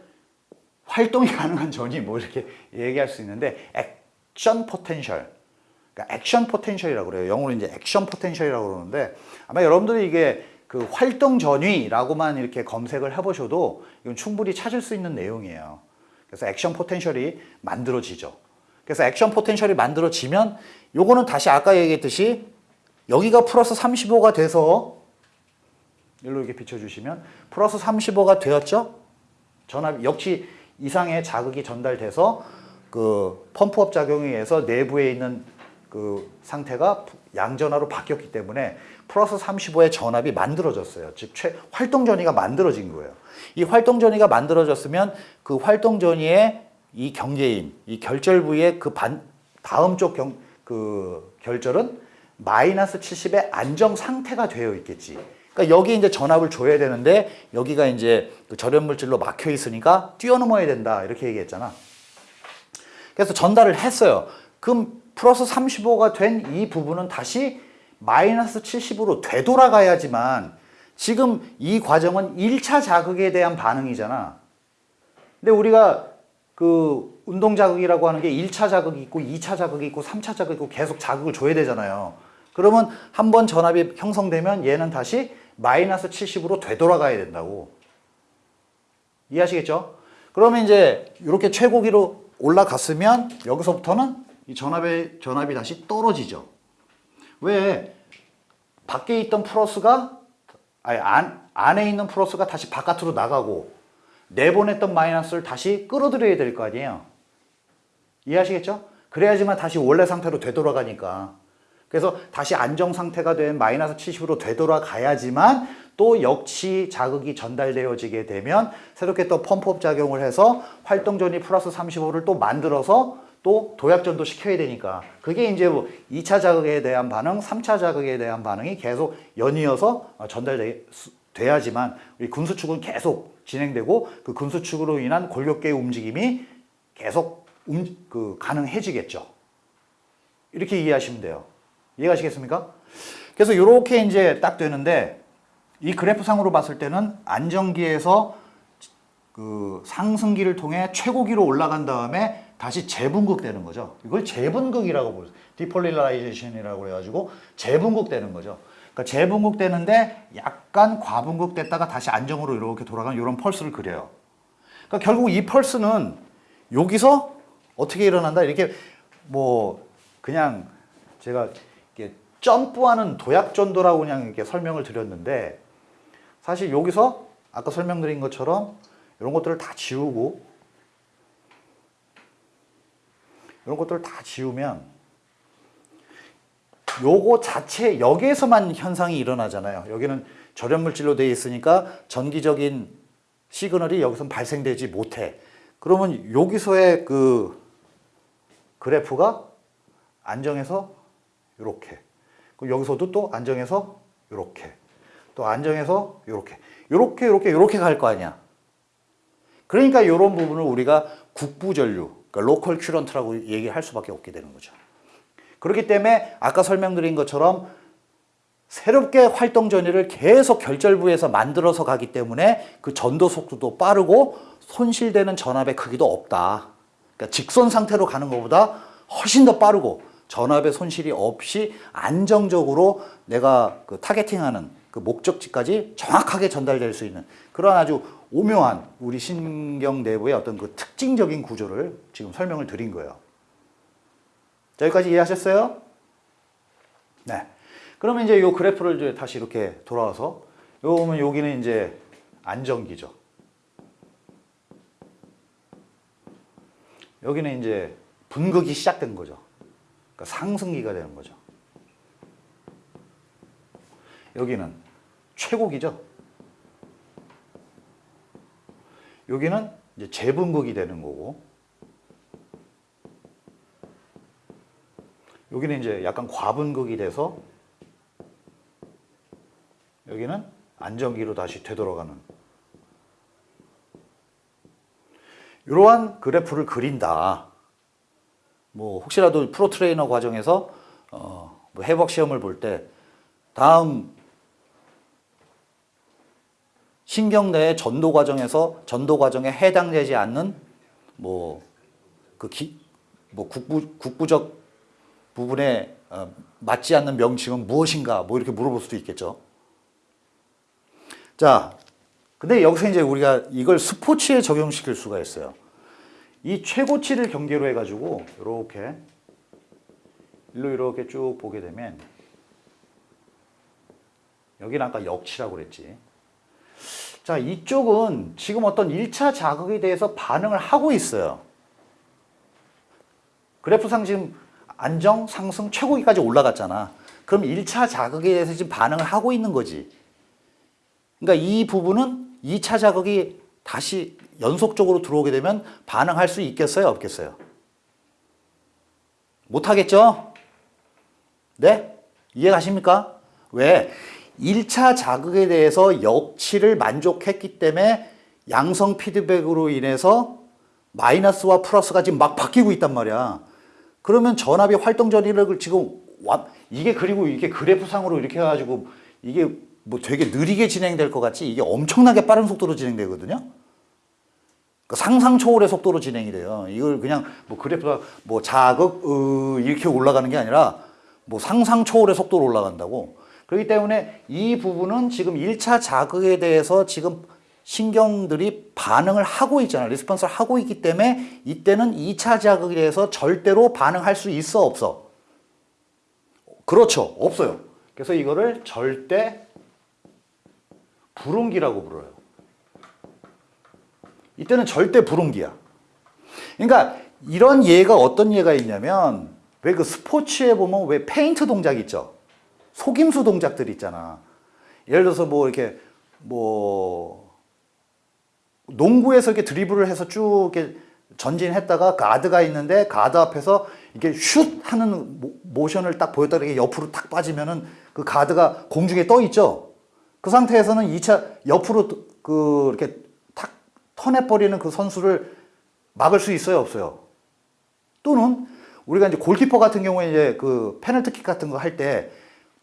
활동이 (laughs) 가능한 전이뭐 이렇게 얘기할 수 있는데 액션 포텐셜 그러니까 액션 포텐셜이라고 그래요 영어로 이제 액션 포텐셜이라고 그러는데 아마 여러분들이 이게 그 활동 전위라고만 이렇게 검색을 해보셔도 이건 충분히 찾을 수 있는 내용이에요 그래서 액션 포텐셜이 만들어지죠 그래서 액션 포텐셜이 만들어지면 요거는 다시 아까 얘기했듯이 여기가 플러스 35가 돼서 일로 이렇게 비춰주시면 플러스 35가 되었죠 전압 역시 이상의 자극이 전달돼서 그 펌프업 작용에 의해서 내부에 있는 그 상태가 양전화로 바뀌었기 때문에 플러스 35의 전압이 만들어졌어요. 즉 최, 활동 전이가 만들어진 거예요. 이 활동 전이가 만들어졌으면 그 활동 전이의 이 경계인, 이 결절 부위의 그 반, 다음 쪽 경, 그 결절은 마이너스 70의 안정 상태가 되어 있겠지. 그러니까 여기 이제 전압을 줘야 되는데 여기가 이제 그 절연물질로 막혀 있으니까 뛰어넘어야 된다 이렇게 얘기했잖아 그래서 전달을 했어요 그럼 플러스 35가 된 이 부분은 다시 마이너스 70으로 되돌아가야지만 지금 이 과정은 1차 자극에 대한 반응이잖아 근데 우리가 그 운동 자극이라고 하는 게 1차 자극이 있고 2차 자극이 있고 3차 자극이 있고 계속 자극을 줘야 되잖아요 그러면 한번 전압이 형성되면 얘는 다시 마이너스 70으로 되돌아가야 된다고 이해하시겠죠? 그러면 이제 이렇게 최고기로 올라갔으면 여기서부터는 이 전압의 전압이 다시 떨어지죠 왜? 밖에 있던 플러스가 아니 안, 안에 있는 플러스가 다시 바깥으로 나가고 내보냈던 마이너스를 다시 끌어들여야 될 거 아니에요 이해하시겠죠? 그래야지만 다시 원래 상태로 되돌아가니까 그래서 다시 안정 상태가 된 마이너스 70으로 되돌아가야지만 또 역시 자극이 전달되어지게 되면 새롭게 또 펌프업 작용을 해서 활동전이 플러스 35를 또 만들어서 또 도약전도 시켜야 되니까 그게 이제 뭐 2차 자극에 대한 반응, 3차 자극에 대한 반응이 계속 연이어서 전달돼야지만 우리 군수축은 계속 진행되고 그 군수축으로 인한 골격계의 움직임이 계속 음, 그 가능해지겠죠. 이렇게 이해하시면 돼요. 이해가시겠습니까? 그래서 이렇게 이제 딱 되는데 이 그래프상으로 봤을 때는 안정기에서 그 상승기를 통해 최고기로 올라간 다음에 다시 재분극 되는 거죠. 이걸 재분극이라고 보세요. 디폴리라이제이션이라고 해가지고 재분극 되는 거죠. 그러니까 재분극 되는데 약간 과분극 됐다가 다시 안정으로 이렇게 돌아가는 이런 펄스를 그려요. 그러니까 결국 이 펄스는 여기서 어떻게 일어난다 이렇게 뭐 그냥 제가 점프하는 도약전도라고 그냥 이렇게 설명을 드렸는데 사실 여기서 아까 설명드린 것처럼 이런 것들을 다 지우고 이런 것들을 다 지우면 요거 자체 여기에서만 현상이 일어나잖아요 여기는 절연물질로 되어 있으니까 전기적인 시그널이 여기선 발생되지 못해 그러면 여기서의 그 그래프가 안정해서 이렇게 그럼 여기서도 또 안정해서 이렇게 또 안정해서 이렇게 이렇게 이렇게 이렇게 갈 거 아니야 그러니까 이런 부분을 우리가 국부전류 그러니까 로컬 큐런트라고 얘기할 수밖에 없게 되는 거죠 그렇기 때문에 아까 설명드린 것처럼 새롭게 활동 전위를 계속 결절부에서 만들어서 가기 때문에 그 전도 속도도 빠르고 손실되는 전압의 크기도 없다 그러니까 직선 상태로 가는 것보다 훨씬 더 빠르고 전압의 손실이 없이 안정적으로 내가 그 타겟팅하는 그 목적지까지 정확하게 전달될 수 있는 그런 아주 오묘한 우리 신경 내부의 어떤 그 특징적인 구조를 지금 설명을 드린 거예요. 여기까지 이해하셨어요? 네. 그러면 이제 요 그래프를 이제 다시 이렇게 돌아와서 요 보면 여기는 이제 안정기죠. 여기는 이제 분극이 시작된 거죠. 그러니까 상승기가 되는 거죠. 여기는 최고기죠. 여기는 이제 재분극이 되는 거고 여기는 이제 약간 과분극이 돼서 여기는 안정기로 다시 되돌아가는 이러한 그래프를 그린다. 뭐 혹시라도 프로 트레이너 과정에서 어, 뭐 해박 시험을 볼 때 다음 신경내 전도 과정에서 전도 과정에 해당되지 않는 뭐그 뭐 국부, 국부적 부분에 어, 맞지 않는 명칭은 무엇인가 뭐 이렇게 물어볼 수도 있겠죠. 자, 근데 여기서 이제 우리가 이걸 스포츠에 적용시킬 수가 있어요. 이 최고치를 경계로 해가지고 이렇게 일로 이렇게 쭉 보게 되면 여기는 아까 역치라고 그랬지 자 이쪽은 지금 어떤 1차 자극에 대해서 반응을 하고 있어요 그래프상 지금 안정, 상승, 최고기까지 올라갔잖아 그럼 1차 자극에 대해서 지금 반응을 하고 있는 거지 그러니까 이 부분은 2차 자극이 다시 연속적으로 들어오게 되면 반응할 수 있겠어요? 없겠어요? 못하겠죠? 네? 이해가십니까? 왜? 1차 자극에 대해서 역치를 만족했기 때문에 양성 피드백으로 인해서 마이너스와 플러스가 지금 막 바뀌고 있단 말이야. 그러면 전압이 활동 전이력을 지금 와, 이게 그리고 이게 그래프상으로 이렇게 해가지고 이게 뭐 되게 느리게 진행될 것 같지 이게 엄청나게 빠른 속도로 진행되거든요. 그 상상 초월의 속도로 진행이 돼요. 이걸 그냥 뭐 그래프가 뭐 자극, 으, 이렇게 올라가는 게 아니라 뭐 상상 초월의 속도로 올라간다고. 그렇기 때문에 이 부분은 지금 1차 자극에 대해서 지금 신경들이 반응을 하고 있잖아 리스폰스를 하고 있기 때문에 이때는 2차 자극에 대해서 절대로 반응할 수 있어 없어? 그렇죠. 없어요. 그래서 이거를 절대 불응기라고 불어요. 이때는 절대 불온기야. 그러니까 이런 예가 어떤 예가 있냐면 왜 그 스포츠에 보면 왜 페인트 동작 있죠? 속임수 동작들 있잖아. 예를 들어서 뭐 이렇게 뭐 농구에서 이렇게 드리블을 해서 쭉 이렇게 전진했다가 가드가 그 있는데 가드 그 앞에서 이게 슛 하는 모션을 딱 보였다가 이렇게 옆으로 탁 빠지면은 그 가드가 공중에 떠 있죠. 그 상태에서는 2차 옆으로 그 이렇게 쳐내버리는 그 선수를 막을 수 있어요 없어요 또는 우리가 이제 골키퍼 같은 경우에 이제 그 페널티킥 같은 거 할 때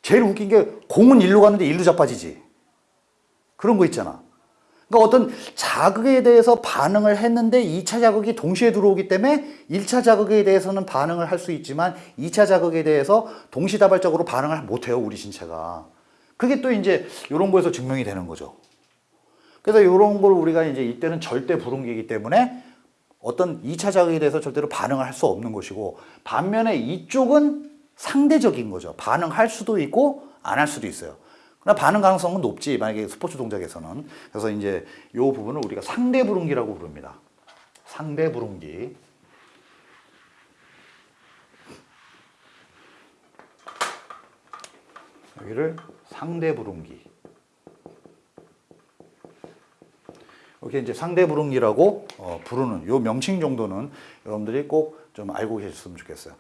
제일 웃긴 게 공은 일로 가는데 일로 자빠지지 그런 거 있잖아 그러니까 어떤 자극에 대해서 반응을 했는데 2차 자극이 동시에 들어오기 때문에 1차 자극에 대해서는 반응을 할 수 있지만 2차 자극에 대해서 동시다발적으로 반응을 못해요 우리 신체가 그게 또 이제 이런 거에서 증명이 되는 거죠 그래서 이런 걸 우리가 이제 이때는 절대 불응기이기 때문에 어떤 2차 자극에 대해서 절대로 반응을 할 수 없는 것이고 반면에 이쪽은 상대적인 거죠. 반응할 수도 있고 안 할 수도 있어요. 그러나 반응 가능성은 높지 만약에 스포츠 동작에서는 그래서 이제 이 부분을 우리가 상대 불응기라고 부릅니다. 상대 불응기 여기를 상대 불응기 이렇게 이제 상대부릉기라고 어, 부르는 요 명칭 정도는 여러분들이 꼭 좀 알고 계셨으면 좋겠어요.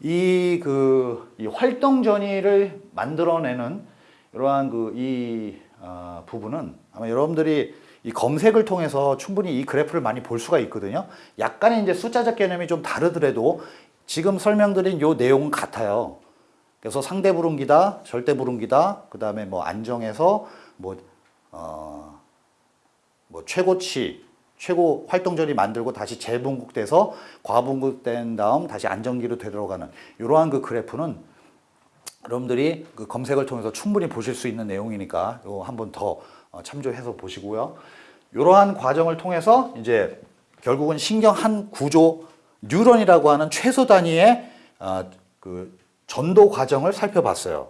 이 그 이 활동 전이를 만들어내는 이러한 그이 어, 아, 부분은 아마 여러분들이 이 검색을 통해서 충분히 이 그래프를 많이 볼 수가 있거든요. 약간의 이제 숫자적 개념이 좀 다르더라도 지금 설명드린 요 내용은 같아요. 그래서 상대 부릉기다, 절대 부릉기다, 그 다음에 뭐 안정에서 뭐, 어, 뭐 최고치, 최고 활동전이 만들고 다시 재분국돼서 과분국된 다음 다시 안정기로 되돌아가는 이러한 그 그래프는 여러분들이 그 검색을 통해서 충분히 보실 수 있는 내용이니까 한번 더 어, 참조해서 보시고요. 이러한 과정을 통해서 이제 결국은 신경 한 구조 뉴런이라고 하는 최소 단위의 어, 그 전도 과정을 살펴봤어요.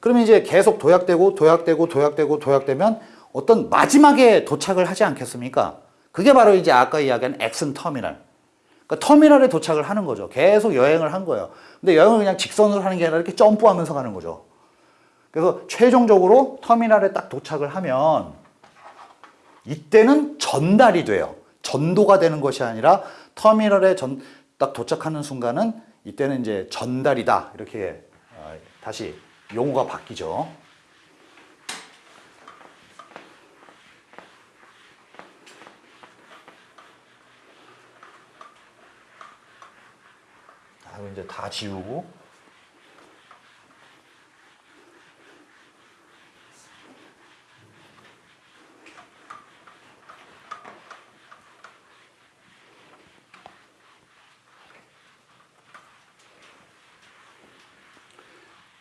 그러면 이제 계속 도약되고 도약되고 도약되고 도약되면 어떤 마지막에 도착을 하지 않겠습니까? 그게 바로 이제 아까 이야기한 엑슨 터미널. 그러니까 터미널에 도착을 하는 거죠. 계속 여행을 한 거예요. 근데 여행을 그냥 직선으로 하는 게 아니라 이렇게 점프하면서 가는 거죠. 그래서 최종적으로 터미널에 딱 도착을 하면 이때는 전달이 돼요. 전도가 되는 것이 아니라 터미널에 전, 딱 도착하는 순간은 이때는 이제 전달이다. 이렇게 어, 다시 용어가 바뀌죠. 하고 이제 다 지우고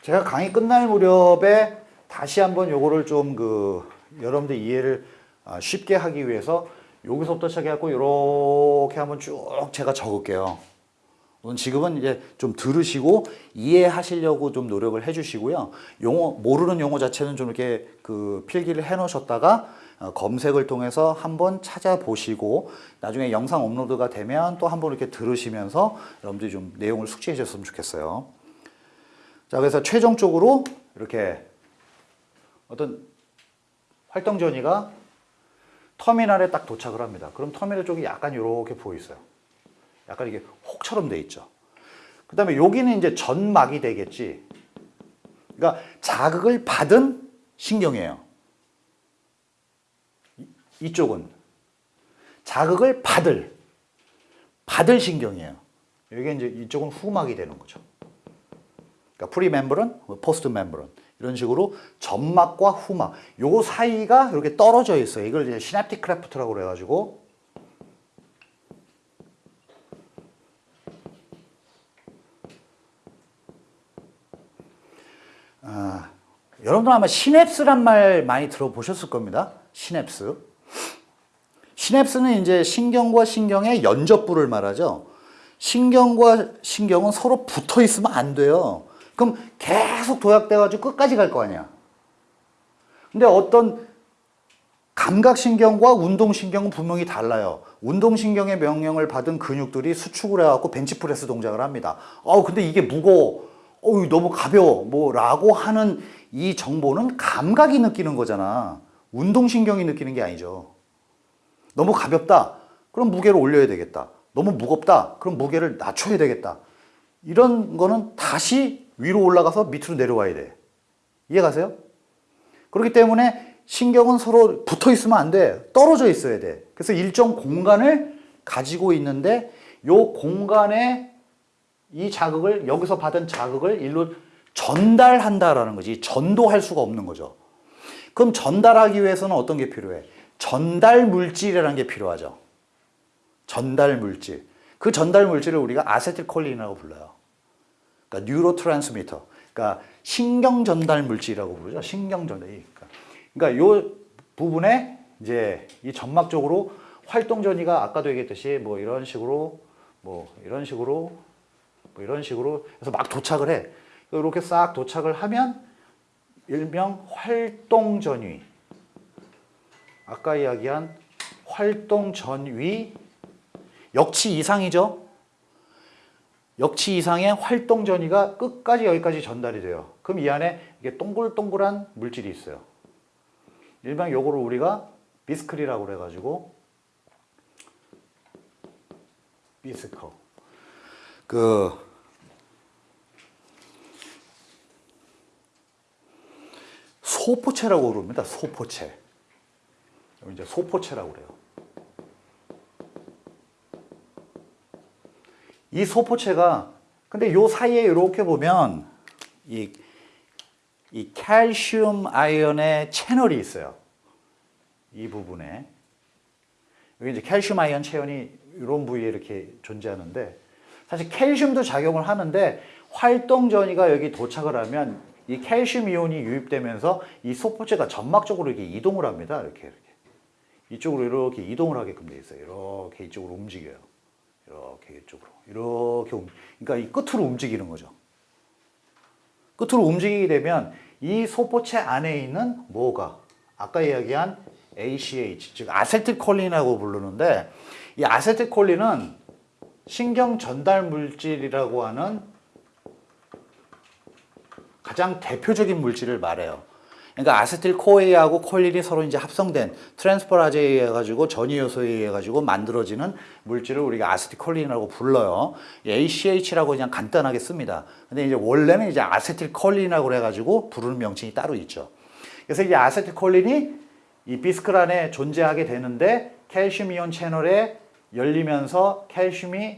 제가 강의 끝날 무렵에 다시 한번 요거를 좀 그 여러분들 이해를 아, 쉽게 하기 위해서 여기서부터 시작해갖고 이렇게 한번 쭉 제가 적을게요. 오늘 지금은 이제 좀 들으시고 이해하시려고 좀 노력을 해주시고요. 용어 모르는 용어 자체는 좀 이렇게 그 필기를 해놓으셨다가 어, 검색을 통해서 한번 찾아보시고 나중에 영상 업로드가 되면 또 한번 이렇게 들으시면서 여러분들이 좀 내용을 숙지해 주셨으면 좋겠어요. 자 그래서 최종적으로 이렇게 어떤 활동 전이가 터미널에 딱 도착을 합니다. 그럼 터미널 쪽이 약간 이렇게 보여 있어요. 약간 이게 혹처럼 돼 있죠. 그 다음에 여기는 이제 전막이 되겠지. 그러니까 자극을 받은 신경이에요. 이쪽은 자극을 받을 받을 신경이에요. 이게 이제 이쪽은 후막이 되는 거죠. 그러니까 프리멤브런, 뭐 포스트 멤브런 이런 식으로 점막과 후막 요 사이가 이렇게 떨어져 있어요. 이걸 이제 시냅틱 크래프트라고 그래 가지고 아, 여러분들 아마 시냅스란 말 많이 들어보셨을 겁니다. 시냅스. 시냅스는 이제 신경과 신경의 연접부를 말하죠. 신경과 신경은 서로 붙어 있으면 안 돼요. 그럼 계속 도약돼가지고 끝까지 갈 거 아니야. 근데 어떤 감각신경과 운동신경은 분명히 달라요. 운동신경의 명령을 받은 근육들이 수축을 해갖고 벤치프레스 동작을 합니다. 어 근데 이게 무거워. 어우 너무 가벼워 뭐 라고 하는 이 정보는 감각이 느끼는 거잖아 운동신경이 느끼는 게 아니죠 너무 가볍다 그럼 무게를 올려야 되겠다 너무 무겁다 그럼 무게를 낮춰야 되겠다 이런 거는 다시 위로 올라가서 밑으로 내려와야 돼 이해가세요? 그렇기 때문에 신경은 서로 붙어 있으면 안 돼 떨어져 있어야 돼 그래서 일정 공간을 가지고 있는데 요 공간에 이 자극을 여기서 받은 자극을 일로 전달한다라는 거지 전도할 수가 없는 거죠 그럼 전달하기 위해서는 어떤 게 필요해? 전달 물질이라는 게 필요하죠 전달 물질 그 전달 물질을 우리가 아세틸콜린이라고 불러요 그러니까 뉴로트랜스미터 그러니까 신경 전달 물질이라고 부르죠 신경 전달 그러니까, 그러니까 이 부분에 이제 이 점막 적으로 활동 전이가 아까도 얘기했듯이 뭐 이런 식으로 뭐 이런 식으로 뭐 이런 식으로 해서 막 도착을 해 이렇게 싹 도착을 하면 일명 활동 전위 아까 이야기한 활동 전위 역치 이상이죠 역치 이상의 활동 전위가 끝까지 여기까지 전달이 돼요 그럼 이 안에 이게 동글동글한 물질이 있어요 일명 요거를 우리가 비스클이라고 그래가지고 비스커 그 소포체라고 부릅니다 소포체. 이제 소포체라고 그래요. 이 소포체가 근데 요 사이에 이렇게 보면 이, 이 칼슘 아이언의 채널이 있어요. 이 부분에. 여기 이제 칼슘 아이언 체온이 이런 부위에 이렇게 존재하는데 사실 캘슘도 작용을 하는데 활동 전이가 여기 도착을 하면 이 캘슘 이온이 유입되면서 이 소포체가 점막 적으로 이렇게 이동을 합니다. 이렇게 이렇게 이쪽으로 이렇게 이동을 하게끔 돼 있어요. 이렇게 이쪽으로 움직여요. 이렇게 이쪽으로 이렇게 움, 그러니까 이 끝으로 움직이는 거죠. 끝으로 움직이게 되면 이 소포체 안에 있는 뭐가 아까 이야기한 ACH 즉 아세틸콜린이라고 부르는데 이 아세틸콜린은 신경 전달 물질이라고 하는 가장 대표적인 물질을 말해요. 그러니까 아세틸 코에하고 이 콜린이 서로 이제 합성된 트랜스퍼라제에 의해 가지고 전이 효소에 의해 가지고 만들어지는 물질을 우리가 아세틸콜린이라고 불러요. 예, ACH라고 그냥 간단하게 씁니다. 근데 이제 원래는 이제 아세틸콜린이라고 해 가지고 부르는 명칭이 따로 있죠. 그래서 이제 아세틸콜린이 이 비스크란에 존재하게 되는데 칼슘 이온 채널에 열리면서 칼슘이칼슘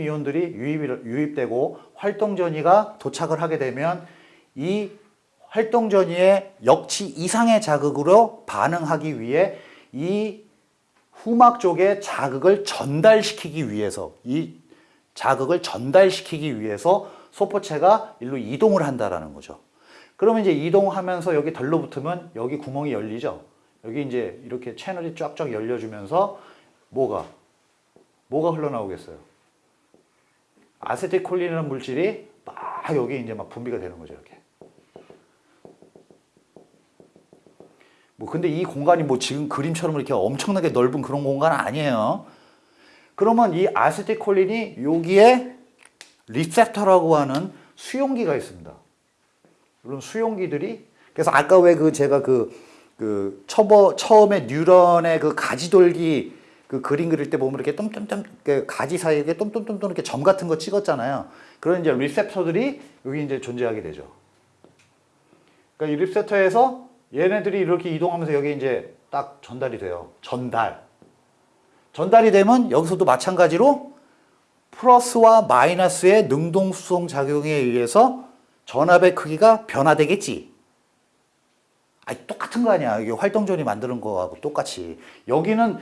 이온들이 유입, 유입되고 활동전이가 도착을 하게 되면 이 활동전이의 역치 이상의 자극으로 반응하기 위해 이 후막 쪽에 자극을 전달시키기 위해서 이 자극을 전달시키기 위해서 소포체가 일로 이동을 한다라는 거죠. 그러면 이제 이동하면서 여기 덜러붙으면 여기 구멍이 열리죠. 여기 이제 이렇게 채널이 쫙쫙 열려주면서 뭐가? 뭐가 흘러나오겠어요? 아세틸콜린이라는 물질이 막 여기 이제 막 분비가 되는 거죠, 이렇게. 뭐 근데 이 공간이 뭐 지금 그림처럼 이렇게 엄청나게 넓은 그런 공간 아니에요. 그러면 이 아세틸콜린이 여기에 리셉터라고 하는 수용기가 있습니다. 물론 수용기들이 그래서 아까 왜 그 제가 그, 그 처버, 처음에 뉴런의 그 가지돌기 그 그림 그릴 때 보면 이렇게 똠똠똠 그 가지 사이에 똠똠똠똠 이렇게 점 같은 거 찍었잖아요. 그런 이제 리셉터들이 여기 이제 존재하게 되죠. 그러니까 이 리셉터에서 얘네들이 이렇게 이동하면서 여기 이제 딱 전달이 돼요. 전달. 전달이 되면 여기서도 마찬가지로 플러스와 마이너스의 능동수송 작용에 의해서 전압의 크기가 변화되겠지. 아 똑같은 거 아니야. 이게 활동전이 만드는 거하고 똑같이. 여기는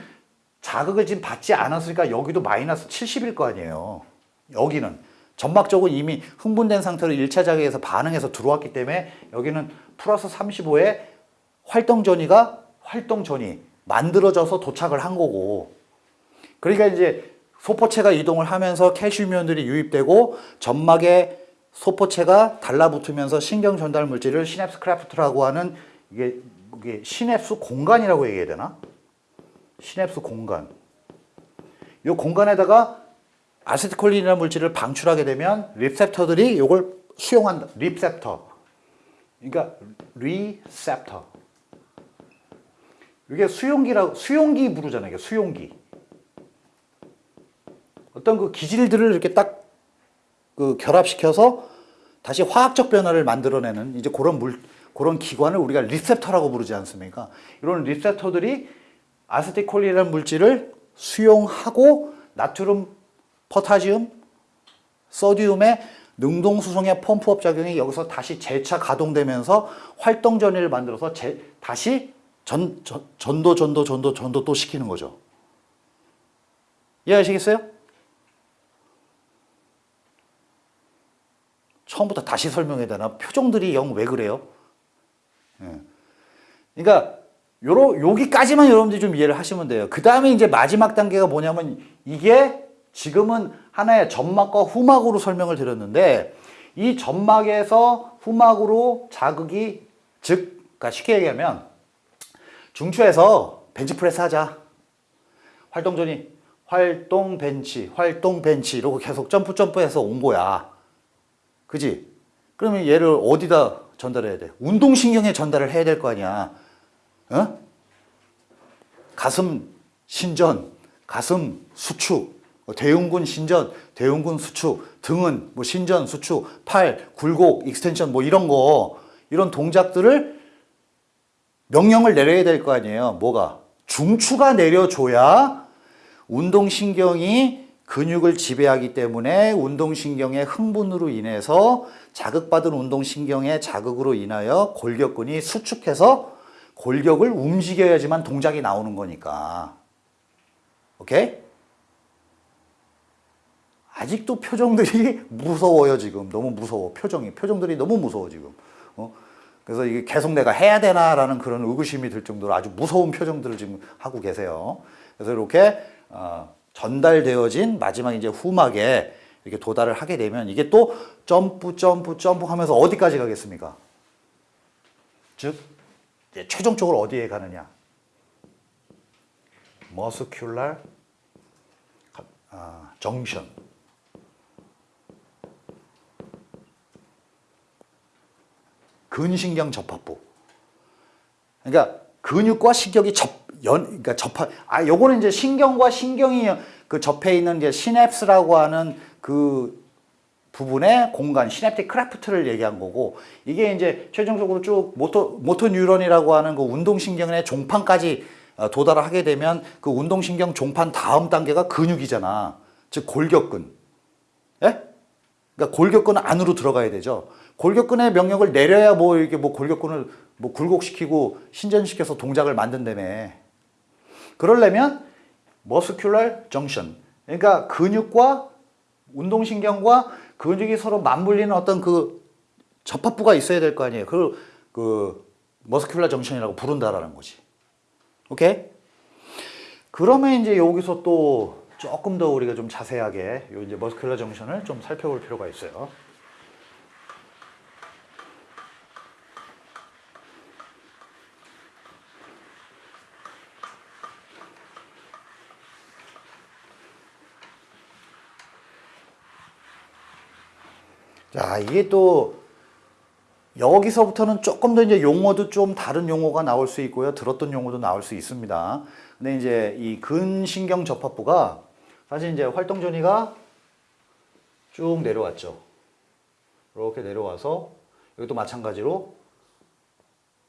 자극을 지금 받지 않았으니까 여기도 마이너스 70일 거 아니에요. 여기는. 점막 쪽은 이미 흥분된 상태로 1차 자극에서 반응해서 들어왔기 때문에 여기는 플러스 35에 활동전이가 활동전이 만들어져서 도착을 한 거고 그러니까 이제 소포체가 이동을 하면서 캐시미온들이 유입되고 점막에 소포체가 달라붙으면서 신경 전달 물질을 시냅스 크래프트라고 하는 이게, 이게 시냅스 공간이라고 얘기해야 되나? 시냅스 공간 이 공간에다가 아세트콜린이라는 물질을 방출하게 되면 리셉터들이 이걸 수용한다. 리셉터 그러니까 리셉터 이게 수용기라고 수용기 부르잖아요. 이게 수용기. 어떤 그 기질들을 이렇게 딱 그 결합시켜서 다시 화학적 변화를 만들어내는 이제 그런 물 그런 기관을 우리가 리셉터라고 부르지 않습니까? 이런 리셉터들이 아세티콜린이라는 물질을 수용하고 나트륨, 포타지움 소디움의 능동수송의 펌프업 작용이 여기서 다시 재차 가동되면서 활동전위를 만들어서 재, 다시 전, 전, 전도, 전도, 전도, 전도 또 시키는 거죠. 이해하시겠어요? 처음부터 다시 설명해야 되나? 표정들이 영 왜 그래요? 예. 그러니까 요러, 여기까지만 여러분들이 좀 이해를 하시면 돼요. 그 다음에 이제 마지막 단계가 뭐냐면 이게 지금은 하나의 점막과 후막으로 설명을 드렸는데 이 점막에서 후막으로 자극이 즉 그러니까 쉽게 얘기하면 중추에서 벤치프레스 하자 활동전이 활동 벤치 활동 벤치 이러고 계속 점프 점프해서 온 거야 그지? 그러면 얘를 어디다 전달해야 돼? 운동신경에 전달을 해야 될 거 아니야 어? 가슴 신전, 가슴 수축, 뭐 대흉근 신전, 대흉근 수축, 등은 뭐 신전 수축, 팔, 굴곡, 익스텐션 뭐 이런 거 이런 동작들을 명령을 내려야 될 거 아니에요. 뭐가? 중추가 내려줘야 운동신경이 근육을 지배하기 때문에 운동신경의 흥분으로 인해서 자극받은 운동신경의 자극으로 인하여 골격근이 수축해서 골격을 움직여야지만 동작이 나오는 거니까 오케이? 아직도 표정들이 (laughs) 무서워요 지금 너무 무서워 표정이 표정들이 너무 무서워 지금 어? 그래서 이게 계속 내가 해야 되나 라는 그런 의구심이 들 정도로 아주 무서운 표정들을 지금 하고 계세요 그래서 이렇게 어, 전달되어진 마지막 이제 후막에 이렇게 도달을 하게 되면 이게 또 점프 점프 점프 하면서 어디까지 가겠습니까 즉 최종적으로 어디에 가느냐 머스큘랄 아, 정션 근신경 접합부 그러니까 근육과 신경이 접 연, 그러니까 접합 아 요거는 이제 신경과 신경이 그 접해 있는 이제 시냅스라고 하는 그 부분의 공간, 시냅틱 크래프트를 얘기한 거고 이게 이제 최종적으로 쭉 모토, 모토 뉴런이라고 하는 그 운동신경의 종판까지 어, 도달하게 되면 그 운동신경 종판 다음 단계가 근육이잖아. 즉 골격근. 예? 그러니까 골격근 안으로 들어가야 되죠. 골격근의 명령을 내려야 뭐이게뭐 뭐 골격근을 뭐 굴곡시키고 신전시켜서 동작을 만든다며. 그러려면 머스큘럴 정션. 그러니까 근육과 운동신경과 근육이 그 서로 맞물리는 어떤 그 접합부가 있어야 될 거 아니에요. 그걸 그 머스큘라 정션이라고 부른다라는 거지. 오케이? 그러면 이제 여기서 또 조금 더 우리가 좀 자세하게 이제 머스큘라 정션을 좀 살펴볼 필요가 있어요. 자, 이게 또 여기서부터는 조금 더 이제 용어도 좀 다른 용어가 나올 수 있고요. 들었던 용어도 나올 수 있습니다. 근데 이제 이 근신경 접합부가 사실 이제 활동전이가 쭉 내려왔죠. 이렇게 내려와서 여기도 마찬가지로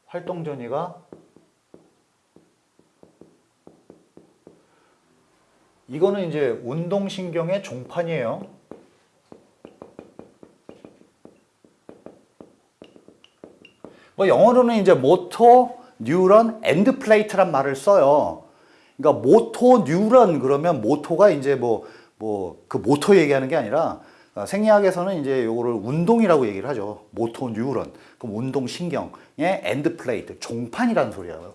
활동전이가 이거는 이제 운동신경의 종판이에요. 뭐 영어로는 이제 모토, 뉴런, 엔드 플레이트란 말을 써요. 그러니까 모토, 뉴런 그러면 모토가 이제 뭐 뭐 그 모토 얘기하는 게 아니라 어, 생리학에서는 이제 요거를 운동이라고 얘기를 하죠. 모토 뉴런. 그럼 운동신경의 엔드 플레이트, 종판이라는 소리예요.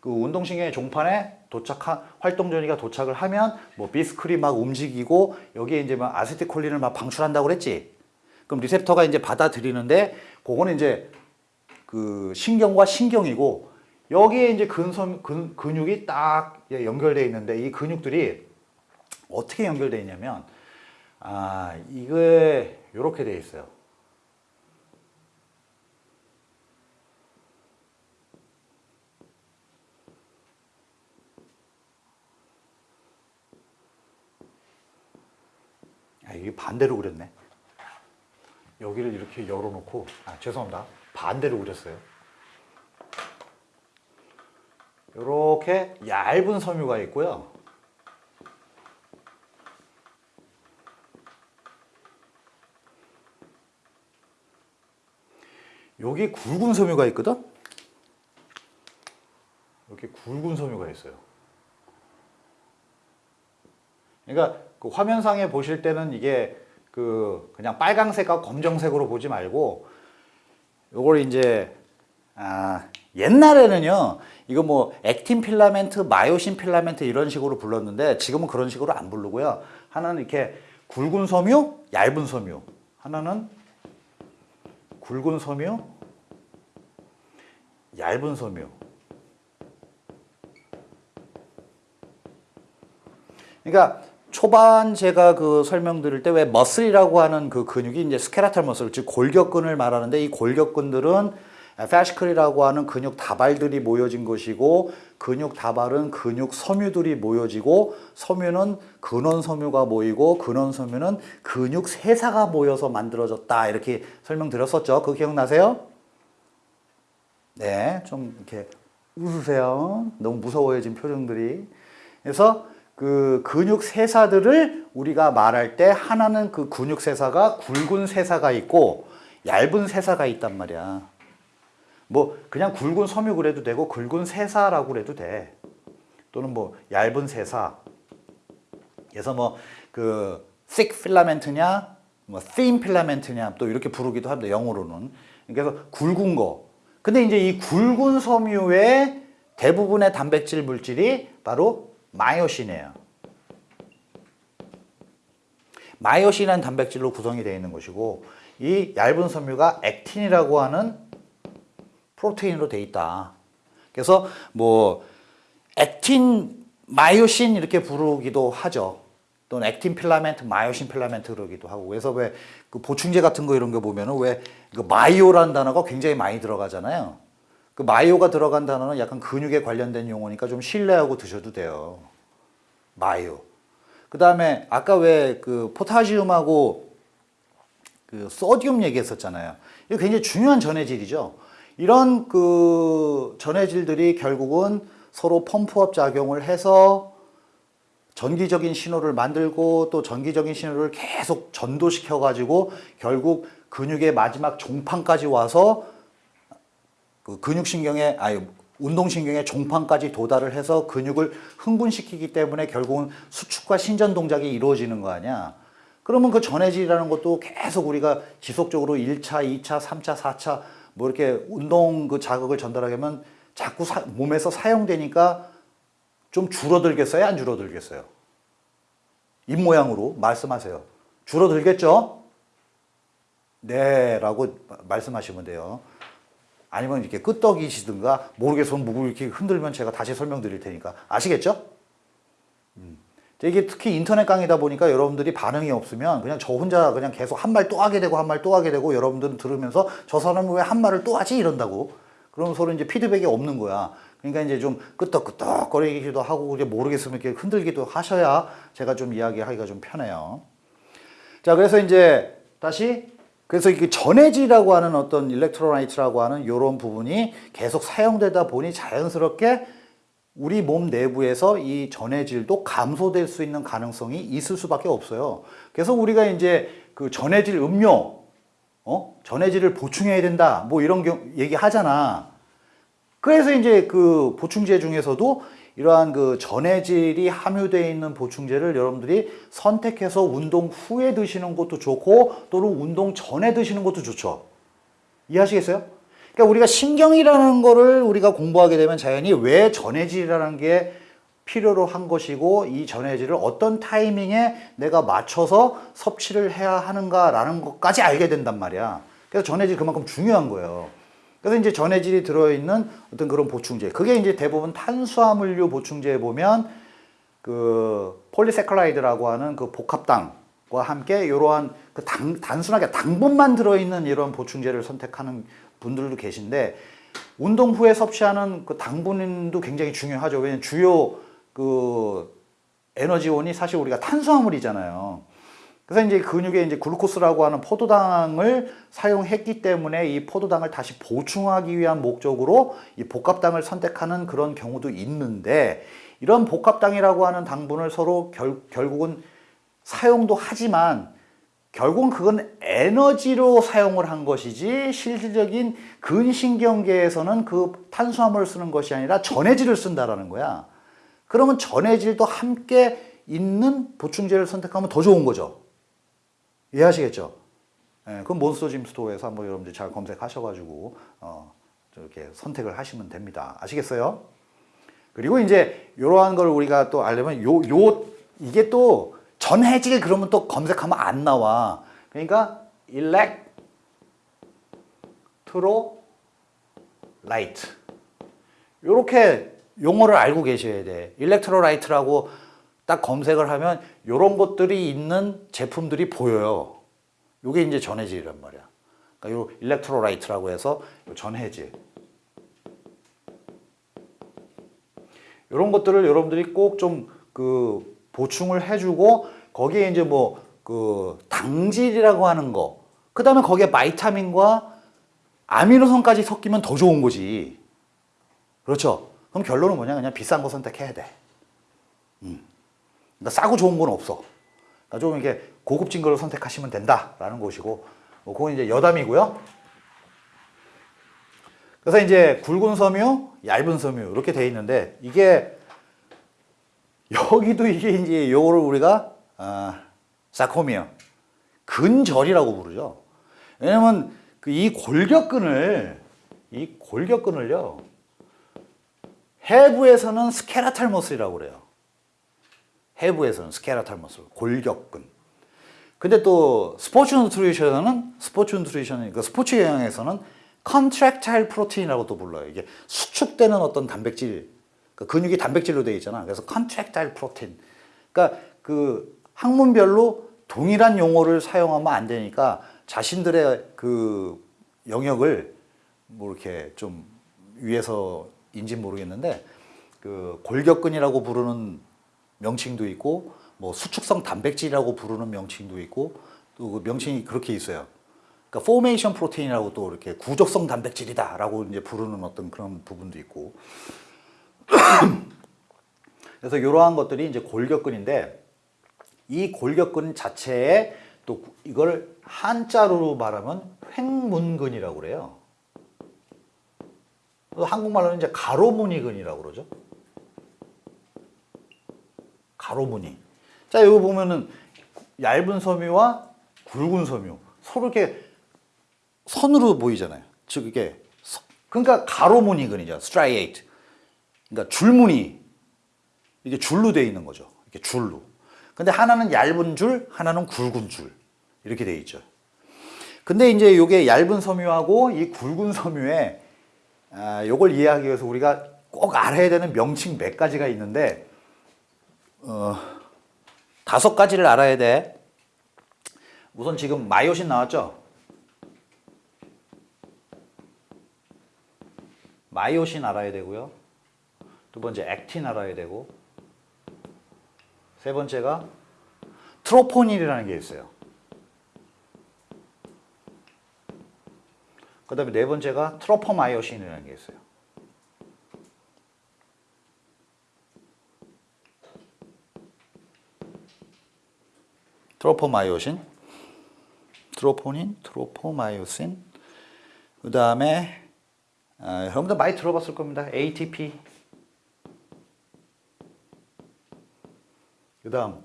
그 운동신경의 종판에 도착한 활동전이가 도착을 하면 뭐 비스크리 막 움직이고 여기에 이제 막아세트콜린을막 방출한다고 그랬지. 그럼 리셉터가 이제 받아들이는데 그거는 이제 그 신경과 신경이고 여기에 이제 근선 근, 근육이 딱 연결되어 있는데 이 근육들이 어떻게 연결되어 있냐면 아 이게 이렇게 되어 있어요 아, 이게 반대로 그렸네 여기를 이렇게 열어놓고 아 죄송합니다 반대로 그렸어요 이렇게 얇은 섬유가 있고요 여기 굵은 섬유가 있거든 이렇게 굵은 섬유가 있어요 그러니까 그 화면상에 보실 때는 이게 그 그냥 빨강색과 검정색으로 보지 말고 요걸 이제 아, 옛날에는요 이거 뭐 액틴 필라멘트, 마요신 필라멘트 이런 식으로 불렀는데 지금은 그런 식으로 안 부르고요 하나는 이렇게 굵은 섬유, 얇은 섬유 하나는 굵은 섬유, 얇은 섬유 그러니까 초반 제가 그 설명드릴 때 왜 머슬이라고 하는 그 근육이 이제 스케라탈 머슬 즉 골격근을 말하는데 이 골격근들은 패시클이라고 하는 근육 다발들이 모여진 것이고 근육 다발은 근육 섬유들이 모여지고 섬유는 근원 섬유가 모이고 근원 섬유는 근육 세사가 모여서 만들어졌다 이렇게 설명드렸었죠. 그 기억나세요? 네, 좀 이렇게 웃으세요. 너무 무서워요 지금 표정들이. 그래서 그 근육 세사들을 우리가 말할 때 하나는 그 근육 세사가 굵은 세사가 있고 얇은 세사가 있단 말이야. 뭐 그냥 굵은 섬유 그래도 되고 굵은 세사라고 그래도 돼. 또는 뭐 얇은 세사. 그래서 뭐 그 thick filament냐 뭐 thin filament냐 또 이렇게 부르기도 합니다. 영어로는. 그래서 굵은 거. 근데 이제 이 굵은 섬유의 대부분의 단백질 물질이 바로 마이오신이에요. 마이오신이 단백질로 구성이 되어 있는 것이고 이 얇은 섬유가 액틴이라고 하는 프로테인으로 되어 있다. 그래서 뭐 액틴 마이오신 이렇게 부르기도 하죠. 또는 액틴 필라멘트, 마이오신 필라멘트 그러기도 하고 그래서 왜그 보충제 같은 거 이런 거 보면은 왜그 마이오라는 단어가 굉장히 많이 들어가잖아요. 그 마요가 들어간 단어는 약간 근육에 관련된 용어니까 좀 신뢰하고 드셔도 돼요. 마요. 그 다음에 아까 왜 그 포타시움하고 그소디 얘기했었잖아요. 이거 굉장히 중요한 전해질이죠. 이런 그 전해질들이 결국은 서로 펌프업 작용을 해서 전기적인 신호를 만들고 또 전기적인 신호를 계속 전도시켜 가지고 결국 근육의 마지막 종판까지 와서 그 근육신경에 아예 운동신경의 종판까지 도달을 해서 근육을 흥분시키기 때문에 결국은 수축과 신전 동작이 이루어지는 거 아니야 그러면 그 전해질이라는 것도 계속 우리가 지속적으로 1차, 2차, 3차, 4차 뭐 이렇게 운동 그 자극을 전달하게 하면 자꾸 사, 몸에서 사용되니까 좀 줄어들겠어요? 안 줄어들겠어요? 입모양으로 말씀하세요. 줄어들겠죠? 네 라고 말씀하시면 돼요. 아니면 이렇게 끄떡이시든가 모르게 손 무릎 이렇게 흔들면 제가 다시 설명드릴 테니까 아시겠죠? 음. 이게 특히 인터넷 강의다 보니까 여러분들이 반응이 없으면 그냥 저 혼자 그냥 계속 한 말 또 하게 되고 한 말 또 하게 되고 여러분들은 들으면서 저 사람은 왜 한 말을 또 하지 이런다고 그럼 서로 이제 피드백이 없는 거야 그러니까 이제 좀 끄떡끄떡 거리기도 하고 이제 모르겠으면 이렇게 흔들기도 하셔야 제가 좀 이야기하기가 좀 편해요 자 그래서 이제 다시 그래서 이게 전해지라고 하는 어떤 일렉트로라이트라고 하는 이런 부분이 계속 사용되다 보니 자연스럽게 우리 몸 내부에서 이 전해질도 감소될 수 있는 가능성이 있을 수밖에 없어요. 그래서 우리가 이제 그 전해질 음료, 어? 전해질을 보충해야 된다. 뭐 이런 얘기 하잖아. 그래서 이제 그 보충제 중에서도 이러한 그 전해질이 함유되어 있는 보충제를 여러분들이 선택해서 운동 후에 드시는 것도 좋고 또는 운동 전에 드시는 것도 좋죠. 이해하시겠어요? 그러니까 우리가 신경이라는 거를 우리가 공부하게 되면 자연히 왜 전해질이라는 게 필요로 한 것이고 이 전해질을 어떤 타이밍에 내가 맞춰서 섭취를 해야 하는가라는 것까지 알게 된단 말이야. 그래서 전해질 그만큼 중요한 거예요. 그래서 이제 전해질이 들어있는 어떤 그런 보충제 그게 이제 대부분 탄수화물류 보충제에 보면 그 폴리세클라이드라고 하는 그 복합당과 함께 이러한 그 당, 단순하게 당분만 들어있는 이런 보충제를 선택하는 분들도 계신데 운동 후에 섭취하는 그 당분도 굉장히 중요하죠 왜냐면 주요 그 에너지원이 사실 우리가 탄수화물이잖아요 그래서 이제 그 근육에 이제 글루코스라고 하는 포도당을 사용했기 때문에 이 포도당을 다시 보충하기 위한 목적으로 이 복합당을 선택하는 그런 경우도 있는데 이런 복합당이라고 하는 당분을 서로 결, 결국은 사용도 하지만 결국은 그건 에너지로 사용을 한 것이지 실질적인 근신경계에서는 그 탄수화물을 쓰는 것이 아니라 전해질을 쓴다라는 거야. 그러면 전해질도 함께 있는 보충제를 선택하면 더 좋은 거죠. 이해하시겠죠? 예, 그건 몬스터짐 스토어에서 한번 여러분들 잘 검색하셔가지고 어, 이렇게 선택을 하시면 됩니다. 아시겠어요? 그리고 이제 이러한 걸 우리가 또 알려면 요, 요 이게 또 전해질 그러면 또 검색하면 안 나와. 그러니까 electrolyte 요렇게 용어를 알고 계셔야 돼. electrolyte라고 딱 검색을 하면 이런 것들이 있는 제품들이 보여요. 이게 이제 전해질이란 말이야. 그러니까 요 일렉트로라이트라고 해서 전해질. 이런 것들을 여러분들이 꼭 좀 그 보충을 해주고 거기에 이제 뭐 그 당질이라고 하는 거. 그 다음에 거기에 바이타민과 아미노산까지 섞이면 더 좋은 거지. 그렇죠? 그럼 결론은 뭐냐? 그냥 비싼 거 선택해야 돼. 음. 그러니까 싸고 좋은 건 없어. 그러니까 좀 이게 고급진 걸 선택하시면 된다라는 것이고 뭐 그건 이제 여담이고요. 그래서 이제 굵은 섬유, 얇은 섬유 이렇게 돼 있는데 이게 여기도 이게 이제 요거를 우리가 아, 사코미어 근절이라고 부르죠. 왜냐면 그이 골격근을 이 골격근을요. 해부에서는 스케라탈머슬이라고 그래요. 해부에서는 스케라탈머슬, 골격근. 근데 또 스포츠 뉴트리션은 스포츠 뉴트리션은 그 스포츠 영양에서는 컨트랙타일 프로틴이라고 또 불러요. 이게 수축되는 어떤 단백질, 그 근육이 단백질로 되어 있잖아. 그래서 컨트랙타일 프로틴. 그러니까 그 학문별로 동일한 용어를 사용하면 안 되니까 자신들의 그 영역을 뭐 이렇게 좀 위에서인지 모르겠는데 그 골격근이라고 부르는 명칭도 있고 뭐 수축성 단백질이라고 부르는 명칭도 있고 또그 명칭이 그렇게 있어요. 그러니까 포메이션 프로테인이라고 또 이렇게 구적성 단백질이다 라고 이제 부르는 어떤 그런 부분도 있고 (clears throat) 그래서 이러한 것들이 이제 골격근인데 이 골격근 자체에 또 이걸 한자로 말하면 횡문근이라고 그래요. 그 한국말로는 이제 가로무늬근이라고 그러죠. 가로 무늬 자 여기 보면은 얇은 섬유와 굵은 섬유 서로 이렇게 선으로 보이잖아요 즉 이게 그러니까 가로 무늬 그이죠 스트라이트 그러니까 줄 무늬 이게 줄로 되어 있는 거죠 이렇게 줄로 근데 하나는 얇은 줄 하나는 굵은 줄 이렇게 되어 있죠 근데 이제 이게 얇은 섬유하고 이 굵은 섬유에 아, 요걸 이해하기 위해서 우리가 꼭 알아야 되는 명칭 몇 가지가 있는데 어, 다섯 가지를 알아야 돼. 우선 지금 마이오신 나왔죠? 마이오신 알아야 되고요. 두 번째 액틴 알아야 되고 세 번째가 트로포닌이라는 게 있어요. 그 다음에 네 번째가 트로포마이오신이라는 게 있어요. 트로포마이오신, 트로포닌, 트로포마이오신. 그 다음에 아, 여러분들 많이 들어봤을 겁니다. ATP. 그 다음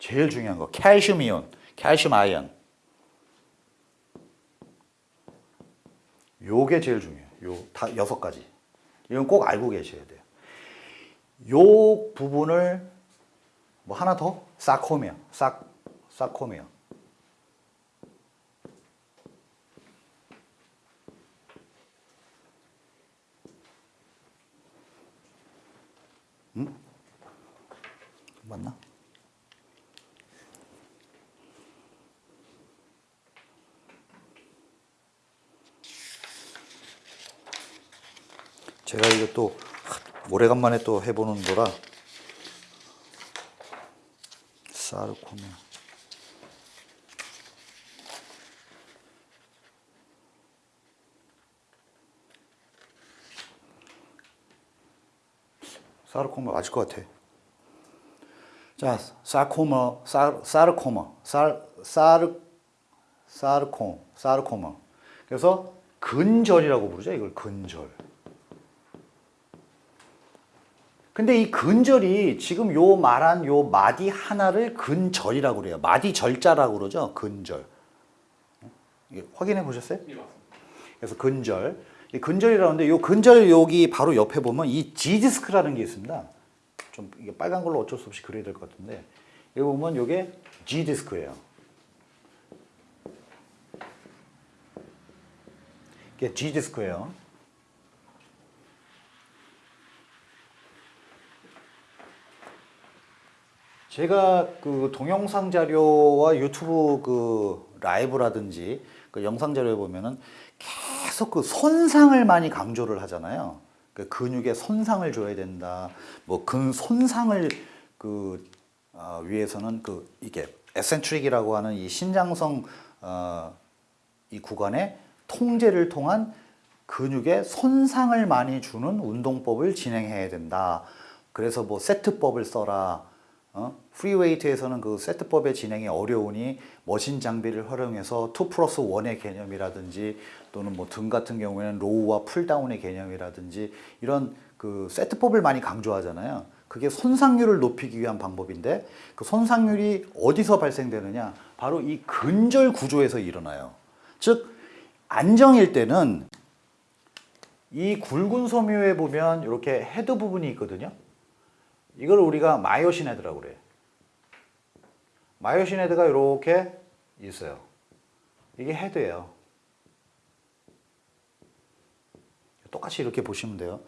제일 중요한 거 칼슘 이온, 칼슘 아이언. 요게 제일 중요해요. 요 다 여섯 가지. 이건 꼭 알고 계셔야 돼요. 요 부분을 뭐 하나 더 사코미아, 싹 사콤메어 응? 음? 맞나? 제가 이거 또 오래간만에 또 해보는 거라 사르코메 사르코마 맞을 것 같아. 자, 사코마, 사, 사르코마, 사, 사르, 사르코, 사르코마. 그래서 근절이라고 부르죠. 이걸 근절. 근데 이 근절이 지금 요 말한 요 마디 하나를 근절이라고 그래요. 마디 절자라고 그러죠. 근절. 예, 확인해 보셨어요? 네, 그래서 근절. 근절이라는데 이 근절 여기 바로 옆에 보면 이 G디스크라는 게 있습니다. 좀 이게 빨간 걸로 어쩔 수 없이 그려야 될 것 같은데 여기 보면 요게 G디스크예요. 이게 G디스크예요. 제가 그 동영상 자료와 유튜브 그 라이브라든지 그 영상 자료에 보면은 계속 그 손상을 많이 강조를 하잖아요. 그 근육에 손상을 줘야 된다. 뭐 근 손상을 그 어, 위해서는 그 이게 에센트릭이라고 하는 이 신장성 어, 이 구간에 통제를 통한 근육에 손상을 많이 주는 운동법을 진행해야 된다. 그래서 뭐 세트법을 써라. 어? 프리웨이트에서는 그 세트법의 진행이 어려우니 머신 장비를 활용해서 2 플러스 1의 개념이라든지 또는 뭐 등 같은 경우에는 로우와 풀다운의 개념이라든지 이런 그 세트법을 많이 강조하잖아요 그게 손상률을 높이기 위한 방법인데 그 손상률이 어디서 발생되느냐 바로 이 근절 구조에서 일어나요 즉 안정일 때는 이 굵은 섬유에 보면 이렇게 헤드 부분이 있거든요 이걸 우리가 마이오시네드라고 그래요. 마이오시네드가 이렇게 있어요. 이게 헤드예요. 똑같이 이렇게 보시면 돼요.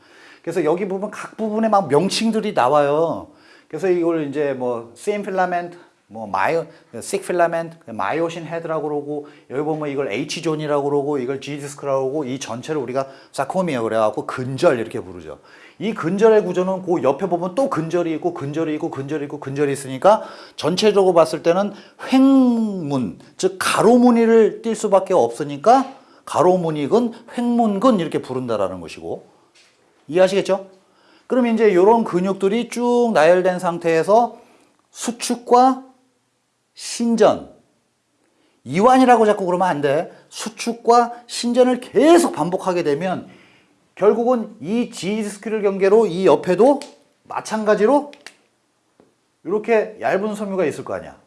그래서 여기 부분 각 부분에 막 명칭들이 나와요. 그래서 이걸 이제 뭐 same f i 뭐 마이오, sick f 마이오신 헤드라고 그러고 여기 보면 이걸 H 존이라고 그러고 이걸 G 디스크라고 그러고 이 전체를 우리가 사코미어 그래갖고 근절 이렇게 부르죠. 이 근절의 구조는 그 옆에 보면 또 근절이 있고 근절이 있고 근절이 있고 근절이 있으니까 전체적으로 봤을 때는 횡문 즉 가로무늬를 띌 수밖에 없으니까 가로무늬근 횡문근 이렇게 부른다라는 것이고 이해하시겠죠? 그럼 이제 이런 근육들이 쭉 나열된 상태에서 수축과 신전 이완이라고 자꾸 그러면 안 돼. 수축과 신전을 계속 반복하게 되면 결국은 이 g 디스크를 경계로 이 옆에도 마찬가지로 이렇게 얇은 섬유가 있을 거 아니야.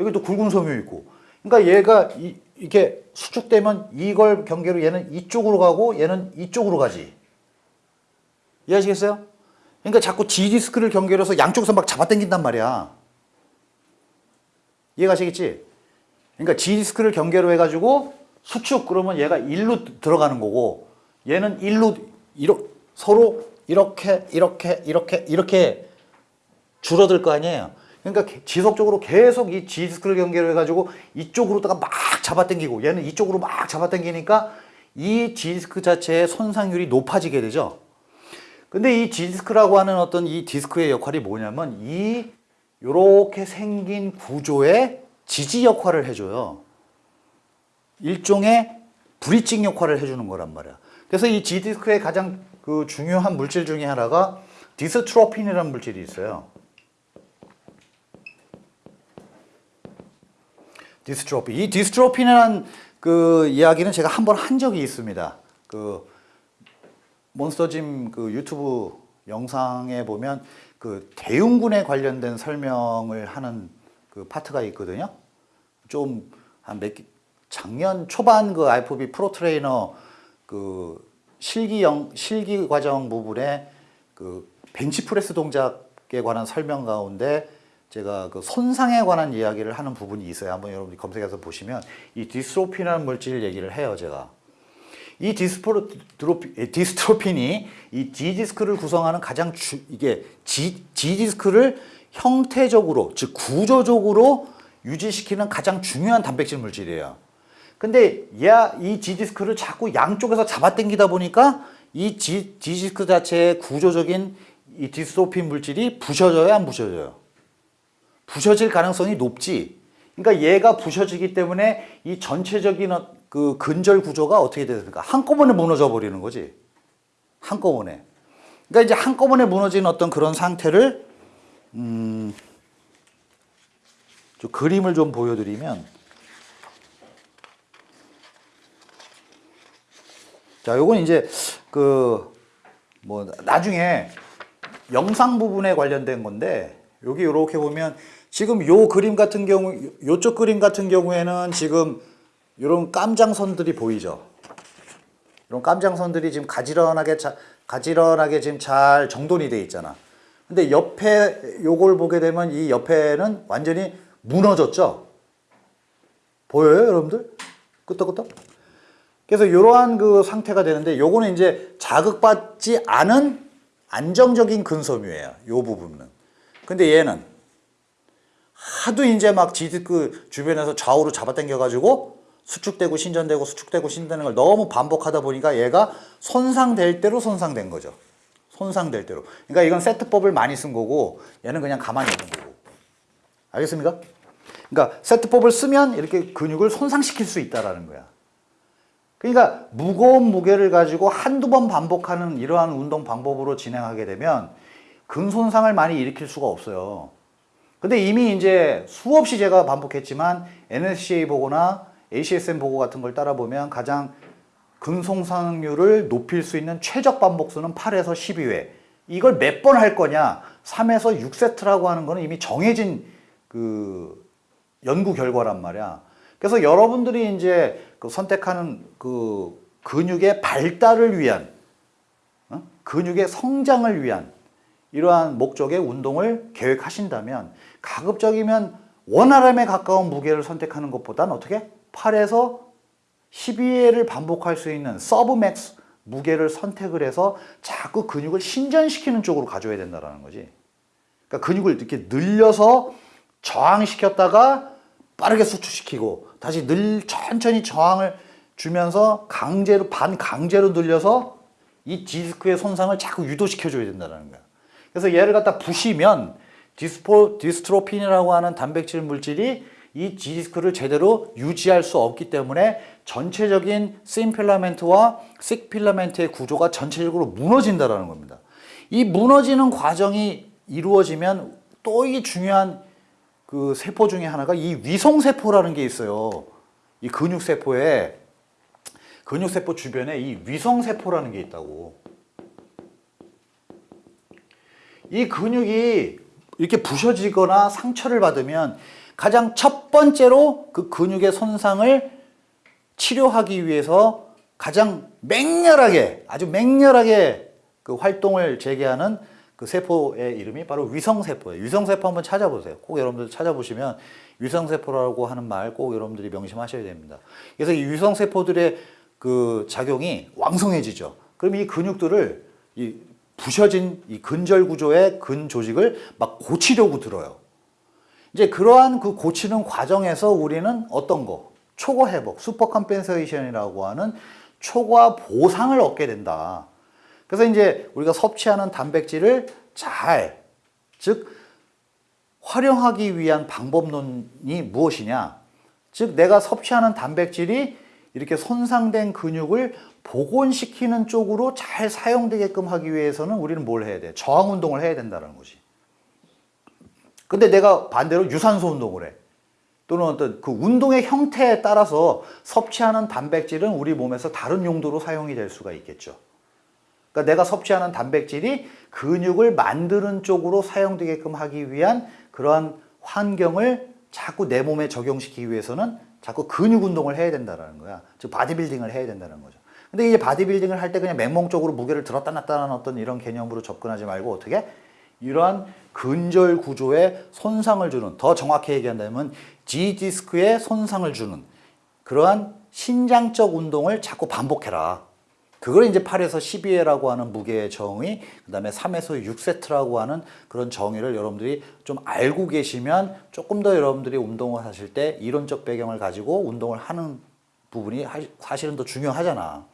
여기 도 굵은 섬유 있고. 그러니까 얘가 이, 이렇게 수축되면 이걸 경계로 얘는 이쪽으로 가고 얘는 이쪽으로 가지. 이해하시겠어요? 그러니까 자꾸 G디스크를 경계로 해서 양쪽에서 잡아당긴단 말이야. 이해가시겠지? 그러니까 G디스크를 경계로 해가지고 수축 그러면 얘가 일로 들어가는 거고 얘는 일로 이로, 서로 이렇게 이렇게 이렇게 이렇게 줄어들 거 아니에요. 그러니까 지속적으로 계속 이 G디스크를 계를해 가지고 이쪽으로다가 막 잡아당기고 얘는 이쪽으로 막 잡아당기니까 이 G디스크 자체의 손상률이 높아지게 되죠. 근데 이 G디스크라고 하는 어떤 이 디스크의 역할이 뭐냐면 이 요렇게 생긴 구조의 지지 역할을 해줘요. 일종의 브릿징 역할을 해주는 거란 말이야. 그래서 이 G디스크의 가장 그 중요한 물질 중에 하나가 디스트로핀이라는 물질이 있어요. 디스트로핀. 이 디스트로핀이라는 그 이야기는 제가 한 번한 한 적이 있습니다. 그 몬스터짐 그 유튜브 영상에 보면 그 대흉군에 관련된 설명을 하는 그 파트가 있거든요. 좀 한 몇 작년 초반 그 IFB 프로 트레이너 그 실기형 실기 과정 부분에 그 벤치프레스 동작에 관한 설명 가운데 제가 그 손상에 관한 이야기를 하는 부분이 있어요. 한번 여러분이 들 검색해서 보시면 이 디스트로핀이라는 물질 얘기를 해요, 제가. 이 디스포로, 피 디스트로핀이 이 G디스크를 구성하는 가장 주, 이게 G, G디스크를 형태적으로, 즉 구조적으로 유지시키는 가장 중요한 단백질 물질이에요. 근데 야, 이 G디스크를 자꾸 양쪽에서 잡아당기다 보니까 이 G, G디스크 자체의 구조적인 이 디스토핀 물질이 부셔져요 안 부셔져요? 부셔질 가능성이 높지 그러니까 얘가 부셔지기 때문에 이 전체적인 어, 그 근절 구조가 어떻게 되니까 한꺼번에 무너져 버리는 거지 한꺼번에 그러니까 이제 한꺼번에 무너진 어떤 그런 상태를 음, 좀 그림을 좀 보여드리면 자, 요건 이제 그 뭐 나중에 영상 부분에 관련된 건데 여기 이렇게 보면 지금 요 그림 같은 경우 요쪽 그림 같은 경우에는 지금 이런 깜장선들이 보이죠. 이런 깜장선들이 지금 가지런하게 자, 가지런하게 지금 잘 정돈이 돼 있잖아. 근데 옆에 요걸 보게 되면 이 옆에는 완전히 무너졌죠. 보여요, 여러분들? 끄떡끄떡? 그래서 이러한 그 상태가 되는데 요거는 이제 자극받지 않은 안정적인 근섬유예요. 요 부분은. 근데 얘는 하도 이제 막 지드 그 주변에서 좌우로 잡아당겨 가지고 수축되고 신전되고 수축되고 신되는 걸 너무 반복하다 보니까 얘가 손상될 대로 손상된 거죠. 손상될 대로. 그러니까 이건 세트법을 많이 쓴 거고 얘는 그냥 가만히 있는 거고. 알겠습니까? 그러니까 세트법을 쓰면 이렇게 근육을 손상시킬 수 있다라는 거야. 그러니까 무거운 무게를 가지고 한두 번 반복하는 이러한 운동 방법으로 진행하게 되면 근 손상을 많이 일으킬 수가 없어요 근데 이미 이제 수없이 제가 반복했지만 NSCA 보고나 ACSM 보고 같은 걸 따라보면 가장 근손상률을 높일 수 있는 최적 반복수는 8에서 12회 이걸 몇 번 할 거냐 3에서 6세트라고 하는 거는 이미 정해진 그 연구 결과란 말이야 그래서 여러분들이 이제 그 선택하는 그 근육의 발달을 위한 어? 근육의 성장을 위한 이러한 목적의 운동을 계획하신다면 가급적이면 원활함에 가까운 무게를 선택하는 것보다는 어떻게? 8에서 12회를 반복할 수 있는 서브맥스 무게를 선택을 해서 자꾸 근육을 신전시키는 쪽으로 가져야 된다는 거지 그러니까 근육을 이렇게 늘려서 저항시켰다가 빠르게 수축시키고 다시 늘 천천히 저항을 주면서 강제로 반강제로 늘려서 이 디스크의 손상을 자꾸 유도시켜 줘야 된다는 거야 그래서 얘를 갖다 부시면 디스포, 디스트로핀이라고 하는 단백질 물질이 이 디스크를 제대로 유지할 수 없기 때문에 전체적인 심 필라멘트와 식 필라멘트의 구조가 전체적으로 무너진다는 겁니다 이 무너지는 과정이 이루어지면 또이 중요한 그 세포 중에 하나가 이 위성세포라는 게 있어요. 이 근육세포에 근육세포 주변에 이 위성세포라는 게 있다고. 이 근육이 이렇게 부셔지거나 상처를 받으면 가장 첫 번째로 그 근육의 손상을 치료하기 위해서 가장 맹렬하게 아주 맹렬하게 그 활동을 재개하는 그 세포의 이름이 바로 위성세포예요. 위성세포 한번 찾아보세요. 꼭 여러분들 찾아보시면 위성세포라고 하는 말 꼭 여러분들이 명심하셔야 됩니다. 그래서 이 위성세포들의 그 작용이 왕성해지죠. 그럼 이 근육들을 이 부셔진 이 근절 구조의 근 조직을 막 고치려고 들어요. 이제 그러한 그 고치는 과정에서 우리는 어떤 거? 초과 회복, 슈퍼 컴펜세이션이라고 하는 초과 보상을 얻게 된다. 그래서 이제 우리가 섭취하는 단백질을 잘, 즉 활용하기 위한 방법론이 무엇이냐 즉 내가 섭취하는 단백질이 이렇게 손상된 근육을 복원시키는 쪽으로 잘 사용되게끔 하기 위해서는 우리는 뭘 해야 돼? 저항운동을 해야 된다는 거지 근데 내가 반대로 유산소 운동을 해 또는 어떤 그 운동의 형태에 따라서 섭취하는 단백질은 우리 몸에서 다른 용도로 사용이 될 수가 있겠죠 그러니까 내가 섭취하는 단백질이 근육을 만드는 쪽으로 사용되게끔 하기 위한 그러한 환경을 자꾸 내 몸에 적용시키기 위해서는 자꾸 근육 운동을 해야 된다는 거야. 즉 바디빌딩을 해야 된다는 거죠. 근데 이제 바디빌딩을 할 때 그냥 맹목적으로 무게를 들었다 놨다 하는 어떤 이런 개념으로 접근하지 말고 어떻게? 이러한 근절 구조에 손상을 주는 더 정확히 얘기한다면 G디스크에 손상을 주는 그러한 신장적 운동을 자꾸 반복해라. 그걸 이제 8에서 12회라고 하는 무게의 정의, 그 다음에 3에서 6세트라고 하는 그런 정의를 여러분들이 좀 알고 계시면 조금 더 여러분들이 운동을 하실 때 이론적 배경을 가지고 운동을 하는 부분이 사실은 더 중요하잖아.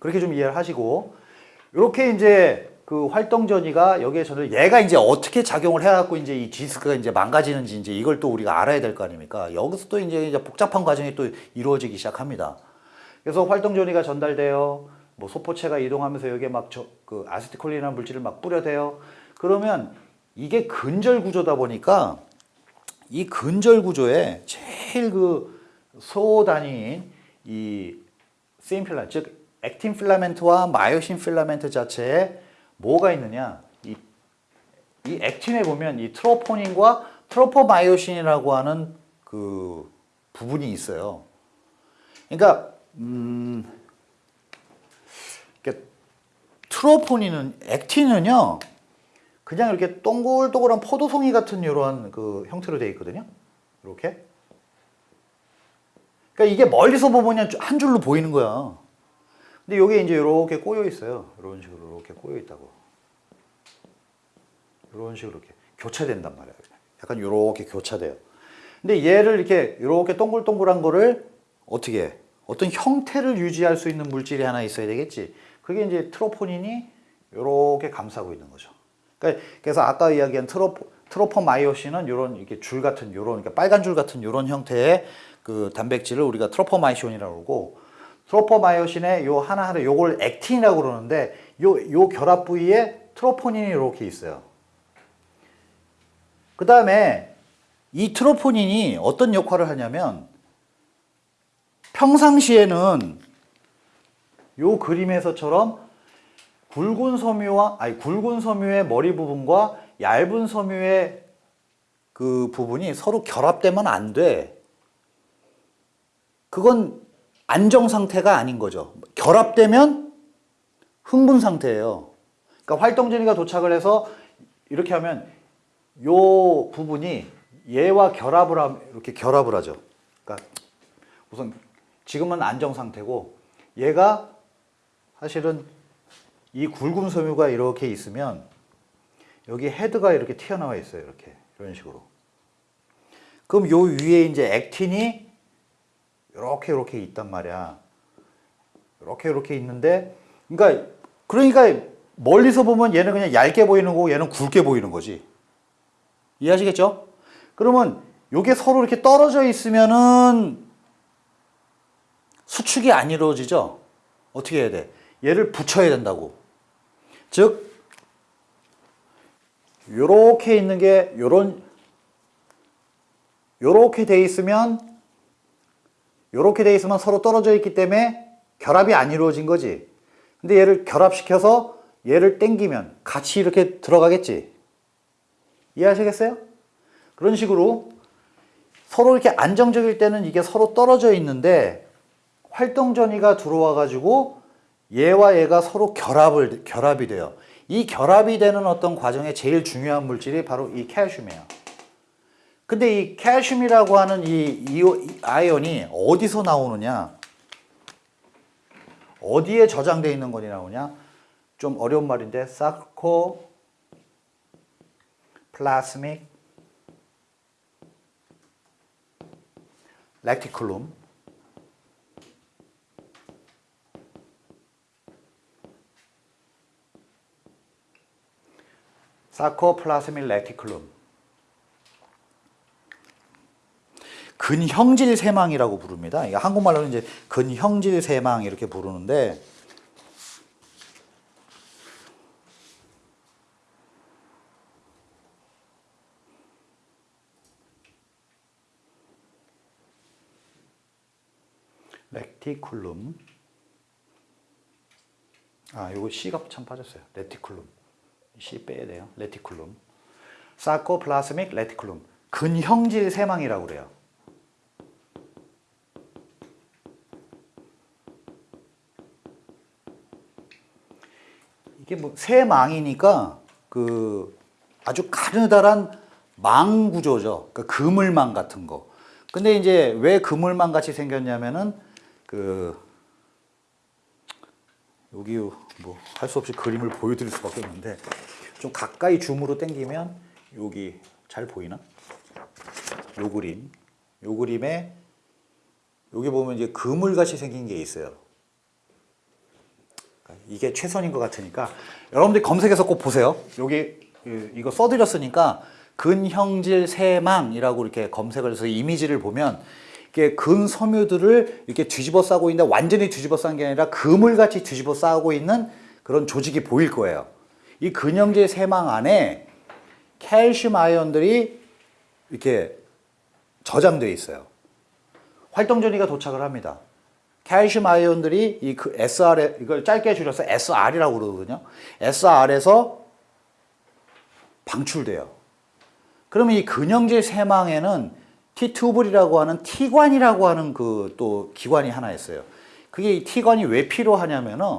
그렇게 좀 이해를 하시고 이렇게 이제 그 활동 전이가 여기에 저는 얘가 이제 어떻게 작용을 해갖고 이제 이 디스크가 이제 망가지는지 이제 이걸 또 우리가 알아야 될 거 아닙니까? 여기서 또 이제 복잡한 과정이 또 이루어지기 시작합니다. 그래서 활동 전이가 전달되어 뭐 소포체가 이동하면서 여기에 막그 아세티콜린이라는 물질을 막 뿌려대요. 그러면 이게 근절 구조다 보니까 이 근절 구조에 제일 그 소단위인 이세인라즉 액틴 필라멘트와 마요신 필라멘트 자체에 뭐가 있느냐 이, 이 액틴에 보면 이 트로포닌과 트로포마이오신이라고 하는 그 부분이 있어요 그러니까 음 트로포닌은 액틴은요 그냥 이렇게 동글동글한 포도송이 같은 이런 그 형태로 되어 있거든요 이렇게 그러니까 이게 멀리서 보면 한 줄로 보이는 거야 근데 이게 이제 이렇게 꼬여 있어요 이런 식으로 이렇게 꼬여 있다고 이런 식으로 이렇게 교차된단 말이에요 약간 이렇게 교차돼요 근데 얘를 이렇게 이렇게 동글동글한 거를 어떻게 어떤 형태를 유지할 수 있는 물질이 하나 있어야 되겠지 그게 이제 트로포닌이 이렇게 감싸고 있는 거죠. 그러니까 그래서 아까 이야기한 트로포, 트로포마이오신은 이런 이렇게 줄 같은 이런 그러니까 빨간 줄 같은 이런 형태의 그 단백질을 우리가 트로포마이오신이라고 그고 트로포마이오신의 요 하나하나 요걸 액틴이라고 그러는데 요 요 결합 부위에 트로포닌이 이렇게 있어요. 그 다음에 이 트로포닌이 어떤 역할을 하냐면 평상시에는 요 그림에서처럼 굵은 섬유와 아니 굵은 섬유의 머리 부분과 얇은 섬유의 그 부분이 서로 결합되면 안 돼. 그건 안정 상태가 아닌 거죠. 결합되면 흥분 상태예요. 그러니까 활동진이가 도착을 해서 이렇게 하면 요 부분이 얘와 결합을 함, 이렇게 결합을 하죠. 그러니까 우선 지금은 안정 상태고 얘가 사실은 이 굵은 섬유가 이렇게 있으면 여기 헤드가 이렇게 튀어나와 있어요. 이렇게 이런 식으로. 그럼 요 위에 이제 액틴이 이렇게 이렇게 있단 말이야. 이렇게 이렇게 있는데 그러니까 그러니까 멀리서 보면 얘는 그냥 얇게 보이는 거고 얘는 굵게 보이는 거지. 이해하시겠죠? 그러면 요게 서로 이렇게 떨어져 있으면은 수축이 안 이루어지죠? 어떻게 해야 돼? 얘를 붙여야 된다고 즉 요렇게 있는 게 요런 요렇게 돼 있으면 요렇게 돼 있으면 서로 떨어져 있기 때문에 결합이 안 이루어진 거지 근데 얘를 결합시켜서 얘를 땡기면 같이 이렇게 들어가겠지 이해하시겠어요? 그런 식으로 서로 이렇게 안정적일 때는 이게 서로 떨어져 있는데 활동 전이가 들어와 가지고 얘와 얘가 서로 결합을, 결합이 돼요. 이 결합이 되는 어떤 과정에 제일 중요한 물질이 바로 이 칼슘이에요. 근데 이 칼슘이라고 하는 이 아이온이 어디서 나오느냐 어디에 저장되어 있는 것이 나오냐 좀 어려운 말인데 사코 플라스믹 레티클룸 사코플라스밀 레티클룸 근형질 세망이라고 부릅니다. 한국말로는 이제 근형질 세망 이렇게 부르는데 레티쿨룸 아 요거 C가 참 빠졌어요. 레티쿨룸 C 빼야 돼요. 레티클룸 사코플라스믹 레티클룸 근형질 세망이라고 그래요. 이게 뭐 세망이니까 그 아주 가느다란 망 구조죠. 그 그물망 같은 거. 근데 이제 왜 그물망 같이 생겼냐면은 그 여기 뭐 할 수 없이 그림을 보여드릴 수밖에 없는데 좀 가까이 줌으로 당기면 여기 잘 보이나? 요 그림 요 그림에 여기 보면 이제 그물같이 생긴 게 있어요 그러니까 이게 최선인 것 같으니까 여러분들 검색해서 꼭 보세요 여기 이거 써드렸으니까 근형질 세망이라고 이렇게 검색을 해서 이미지를 보면 이렇게 근섬유들을 이렇게 뒤집어 싸고 있는데 완전히 뒤집어 싼게 아니라 그물같이 뒤집어 싸고 있는 그런 조직이 보일 거예요. 이 근형제 세망 안에 칼슘 아이온들이 이렇게 저장되어 있어요. 활동전이가 도착을 합니다. 칼슘 아이온들이 이그 s r 이걸 짧게 줄여서 SR이라고 그러거든요. SR에서 방출돼요. 그러면 이 근형제 세망에는 T튜블이라고 하는 T관이라고 하는 그 또 기관이 하나 있어요. 그게 이 T관이 왜 필요하냐면은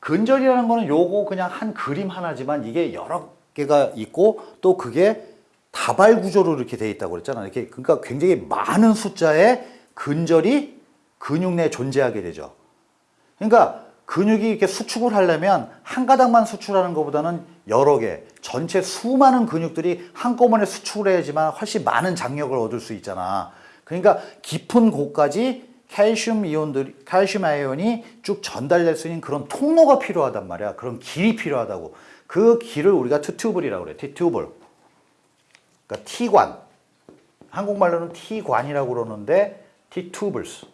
근절이라는 거는 요거 그냥 한 그림 하나지만 이게 여러 개가 있고 또 그게 다발 구조로 이렇게 돼 있다고 그랬잖아. 이렇게 그러니까 굉장히 많은 숫자의 근절이 근육 내에 존재하게 되죠. 그러니까 근육이 이렇게 수축을 하려면 한 가닥만 수출하는 것보다는 여러 개 전체 수많은 근육들이 한꺼번에 수축을 해야지만 훨씬 많은 장력을 얻을 수 있잖아 그러니까 깊은 곳까지 칼슘 이온들 칼슘 아이온이 쭉 전달될 수 있는 그런 통로가 필요하단 말이야 그런 길이 필요하다고 그 길을 우리가 트튜블이라고 그래 트튜블 그러니까 T관 한국말로는 T관이라고 그러는데 T튜블스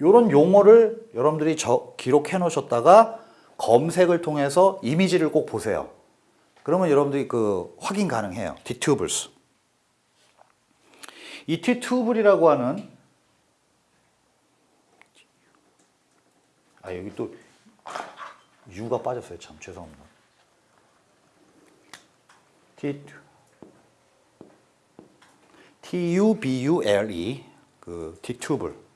이런 용어를 여러분들이 저, 기록해 놓으셨다가 검색을 통해서 이미지를 꼭 보세요. 그러면 여러분들이 그 확인 가능해요. 디튜블스. 이 디튜블이라고 하는 아 여기 또 유가 빠졌어요. 참 죄송합니다. 디 T-U-B-U-L-E 그 디튜블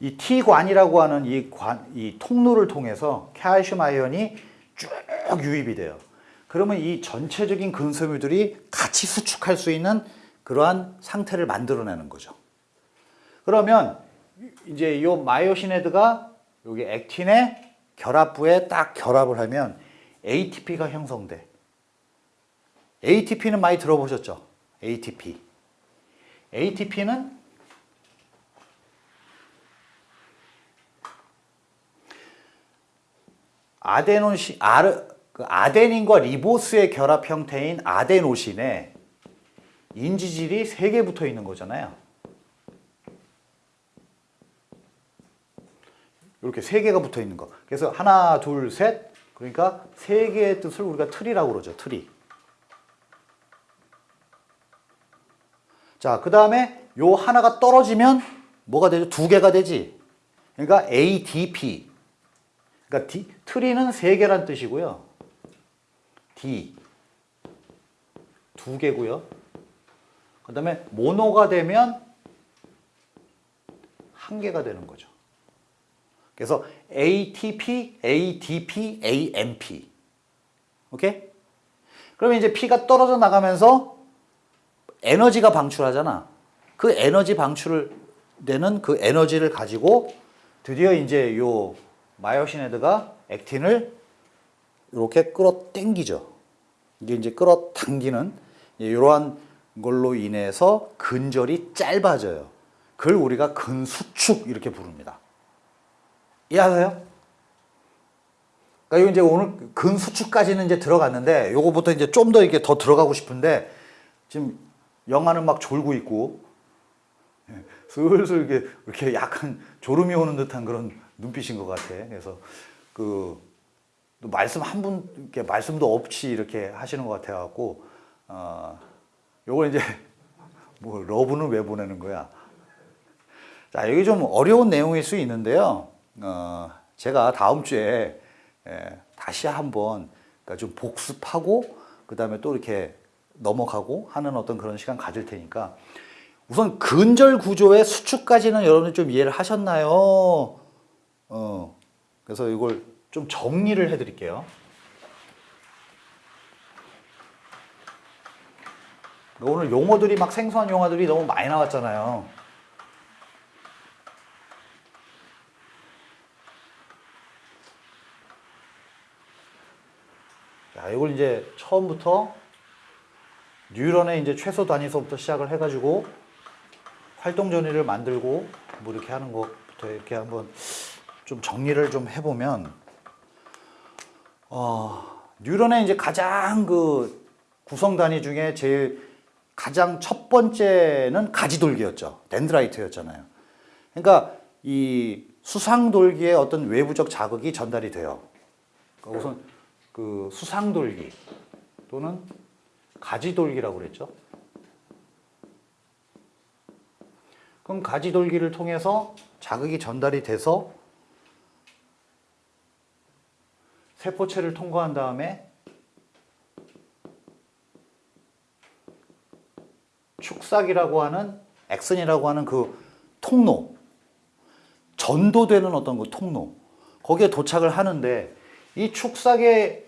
이 T관이라고 하는 이, 관, 이 통로를 통해서 칼슘 아이온이 쭉 유입이 돼요. 그러면 이 전체적인 근섬유들이 같이 수축할 수 있는 그러한 상태를 만들어내는 거죠. 그러면 이제 이 마이오시네드가 여기 액틴의 결합부에 딱 결합을 하면 ATP가 형성돼. ATP는 많이 들어보셨죠? ATP. ATP는 아데노신 아르, 그 아데닌과 리보스의 결합 형태인 아데노신에 인지질이 3개 붙어 있는 거잖아요. 이렇게 3개가 붙어 있는 거. 그래서 하나, 둘, 셋. 그러니까 3개의 뜻을 우리가 틀이라고 그러죠. 틀이. 자, 그 다음에 요 하나가 떨어지면 뭐가 되죠? 두 개가 되지. 그러니까 ADP. 그러니까 D, 트리는 3개란 뜻이고요. D 2개고요. 그 다음에 모노가 되면 1개가 되는 거죠. 그래서 ATP, ADP, AMP 오케이? 그러면 이제 P가 떨어져 나가면서 에너지가 방출하잖아. 그 에너지 방출되는 그 에너지를 가지고 드디어 이제 요 마이오시네드가 액틴을 이렇게 끌어당기죠. 이게 이제 끌어당기는 이러한 걸로 인해서 근절이 짧아져요. 그걸 우리가 근수축 이렇게 부릅니다. 이해하세요? 그러니까 이제 오늘 근수축까지는 이제 들어갔는데 요거부터 이제 좀 더 이게 더 들어가고 싶은데 지금 영화는 막 졸고 있고 예, 슬슬 이렇게 약간 졸음이 오는 듯한 그런 눈빛인 것 같아. 그래서 그 말씀 한 분, 말씀도 없이 이렇게 하시는 것 같아갖고, 어, 요걸 이제, (laughs) 뭐, 러브는 왜 보내는 거야? 자, 여기 좀 어려운 내용일 수 있는데요. 어, 제가 다음 주에 예, 다시 한번 그니까좀 복습하고, 그 다음에 또 이렇게 넘어가고 하는 어떤 그런 시간 가질 테니까, 우선 근절 구조의 수축까지는 여러분좀 이해를 하셨나요? 어, 그래서 이걸 좀 정리를 해드릴게요. 오늘 용어들이 막 생소한 용어들이 너무 많이 나왔잖아요. 자, 이걸 이제 처음부터 뉴런의 이제 최소 단위서부터 시작을 해가지고 활동 전위를 만들고 뭐 이렇게 하는 것부터 이렇게 한번 좀 정리를 좀 해보면 어, 뉴런의 이제 가장 그 구성 단위 중에 제일 가장 첫 번째는 가지돌기였죠. 덴드라이트였잖아요. 그러니까 이 수상돌기의 어떤 외부적 자극이 전달이 돼요. 그러니까 우선 그 수상돌기 또는 가지돌기라고 그랬죠. 그럼 가지돌기를 통해서 자극이 전달이 돼서 세포체를 통과한 다음에 축삭이라고 하는 액선이라고 하는 그 통로 전도되는 어떤 그 통로 거기에 도착을 하는데 이 축삭에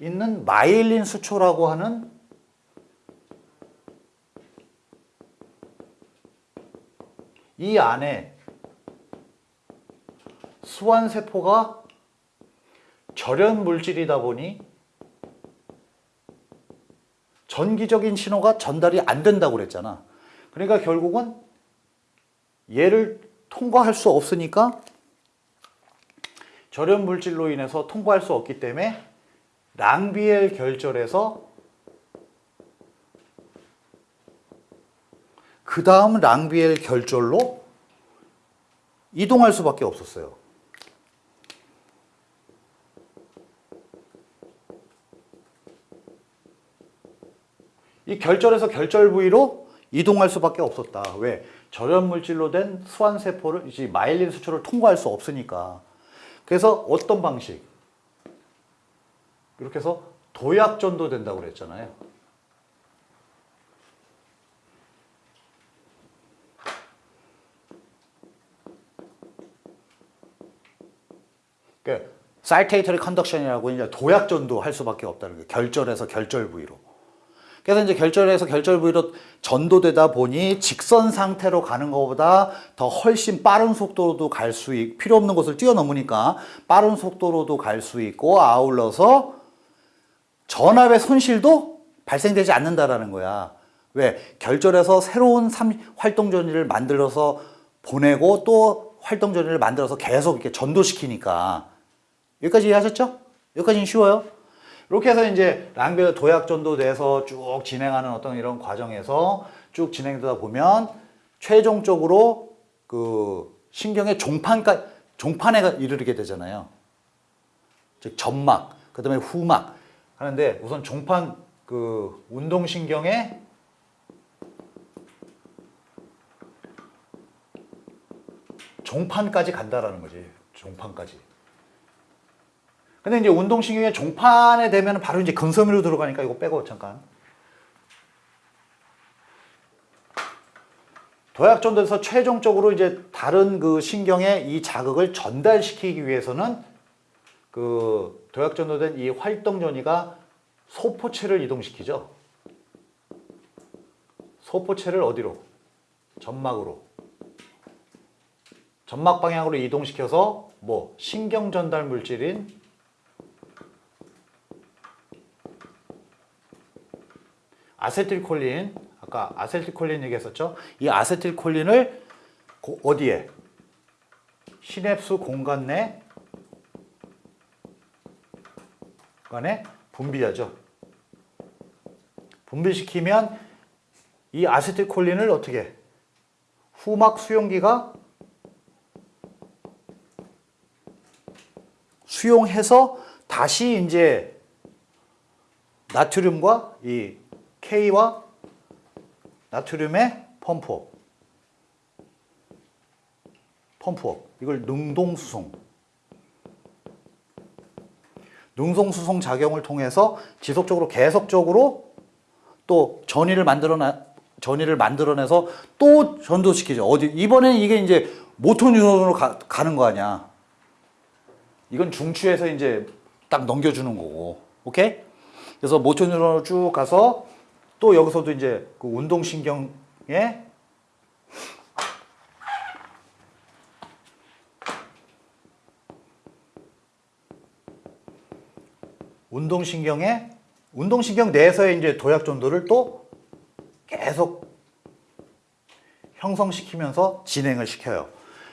있는 마일린 수초라고 하는 이 안에 수완세포가 절연 물질이다 보니 전기적인 신호가 전달이 안 된다고 그랬잖아. 그러니까 결국은 얘를 통과할 수 없으니까 절연 물질로 인해서 통과할 수 없기 때문에 랑비엘 결절에서 그 다음 랑비엘 결절로 이동할 수밖에 없었어요. 이 결절에서 결절 부위로 이동할 수밖에 없었다. 왜? 절연 물질로 된 수환세포를 이제 마일린 수초를 통과할 수 없으니까. 그래서 어떤 방식? 이렇게 해서 도약 전도된다고 그랬잖아요. 그 그러니까 사이테이터리 컨덕션이라고 이제 도약 전도할 수밖에 없다는 거예요. 결절에서 결절 부위로. 그래서 이제 결절에서 결절 부위로 전도되다 보니 직선 상태로 가는 것보다 더 훨씬 빠른 속도로도 갈 수 있고 필요 없는 곳을 뛰어넘으니까 빠른 속도로도 갈 수 있고 아울러서 전압의 손실도 발생되지 않는다라는 거야. 왜? 결절에서 새로운 활동 전이를 만들어서 보내고 또 활동 전이를 만들어서 계속 이렇게 전도시키니까 여기까지 이해하셨죠? 여기까지는 쉬워요. 이렇게 해서 이제 랑벨 도약전도 돼서 쭉 진행하는 어떤 이런 과정에서 쭉 진행되다 보면 최종적으로 그 신경의 종판까 지 종판에 이르게 되잖아요. 즉 점막, 그 다음에 후막 하는데 우선 종판 그 운동신경의 종판까지 간다라는 거지. 종판까지. 근데 이제 운동신경의 종판에 되면 바로 이제 근섬유로 들어가니까 이거 빼고 잠깐 도약전도에서 최종적으로 이제 다른 그 신경에 이 자극을 전달시키기 위해서는 그 도약전도된 이 활동전이가 소포체를 이동시키죠. 소포체를 어디로? 점막으로. 점막 방향으로 이동시켜서 뭐 신경 전달 물질인 아세틸콜린 아까 아세틸콜린 얘기했었죠 이 아세틸콜린을 어디에 시냅스 공간 내 간에 분비하죠 분비시키면 이 아세틸콜린을 어떻게 후막 수용기가 수용해서 다시 이제 나트륨과 이 K와 나트륨의 펌프업 펌프업 이걸 능동수송 능동수송 작용을 통해서 지속적으로 계속적으로 또 전이를 만들어나 전이를 만들어내서 또 전도시키죠. 어디 이번엔 이게 이제 모톤 유선으로 가, 가는 거 아니야. 이건 중추에서 이제 딱 넘겨주는 거고. 오케이? 그래서 모톤 유선으로 쭉 가서 또 여기서도 이제 그 운동신경에 운동신경에 운동신경 내에서의 이제 도약 전도를 또 계속 형성시키면서 진행을 시켜요.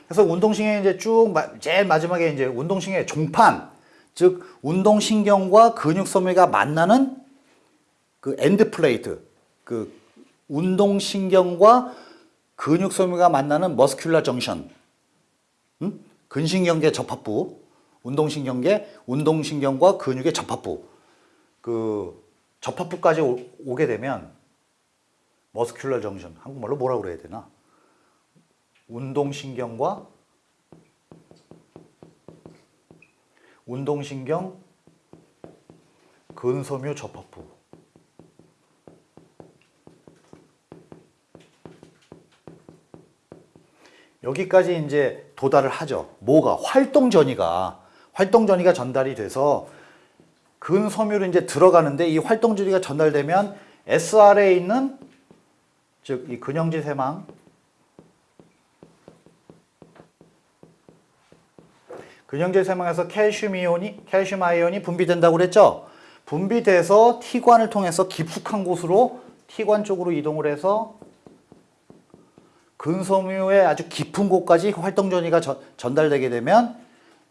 그래서 운동신경이 이제 쭉 제일 마지막에 이제 운동신경의 종판 즉 운동신경과 근육섬유가 만나는 그 엔드 플레이트 그 운동신경과 근육섬유가 만나는 머스큘라 정션 응? 근신경계 접합부 운동신경계 운동신경과 근육의 접합부 그 접합부까지 오, 게 되면 머스큘라 정션 한국말로 뭐라고 그래야 되나 운동신경과 운동신경 근섬유 접합부 여기까지 이제 도달을 하죠. 뭐가? 활동 전이가. 활동 전이가 전달이 돼서 근섬유로 이제 들어가는데 이 활동 전이가 전달되면 SR에 있는 즉 이 근형질 세망 근형질 세망에서 칼슘 이온이 칼슘 아이온이 분비된다고 그랬죠? 분비돼서 T관을 통해서 깊숙한 곳으로 T관 쪽으로 이동을 해서 근섬유의 아주 깊은 곳까지 활동 전이가 전달되게 되면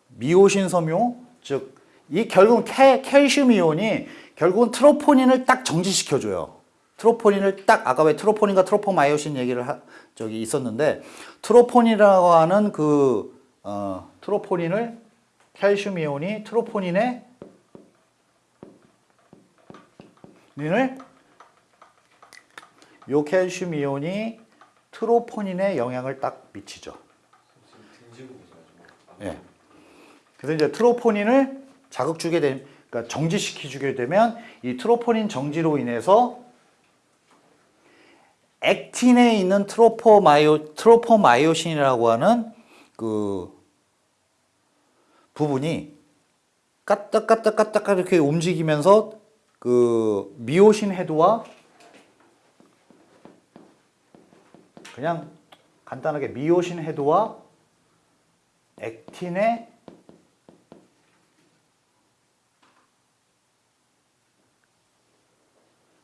미오신 섬유, 즉 이 결국은 캐, 캘슘 이온이 결국은 트로포닌을 딱 정지시켜줘요. 트로포닌을 딱 아까 왜 트로포닌과 트로포마이오신 얘기를 하, 저기 있었는데 트로포닌이라고 하는 그 어, 트로포닌을 캘슘 이온이 트로포닌의 닌을 요 캘슘 이온이 트로포닌의 영향을 딱 미치죠. 예. 네. 그래서 이제 트로포닌을 자극 주게 되면 그러니까 정지시켜 주게 되면 이 트로포닌 정지로 인해서 액틴에 있는 트로포마이오 트로포마이오신이라고 하는 그 부분이 까딱까딱까딱 이렇게 움직이면서 그 미오신 해도와 그냥 간단하게 미오신 해도와 액틴의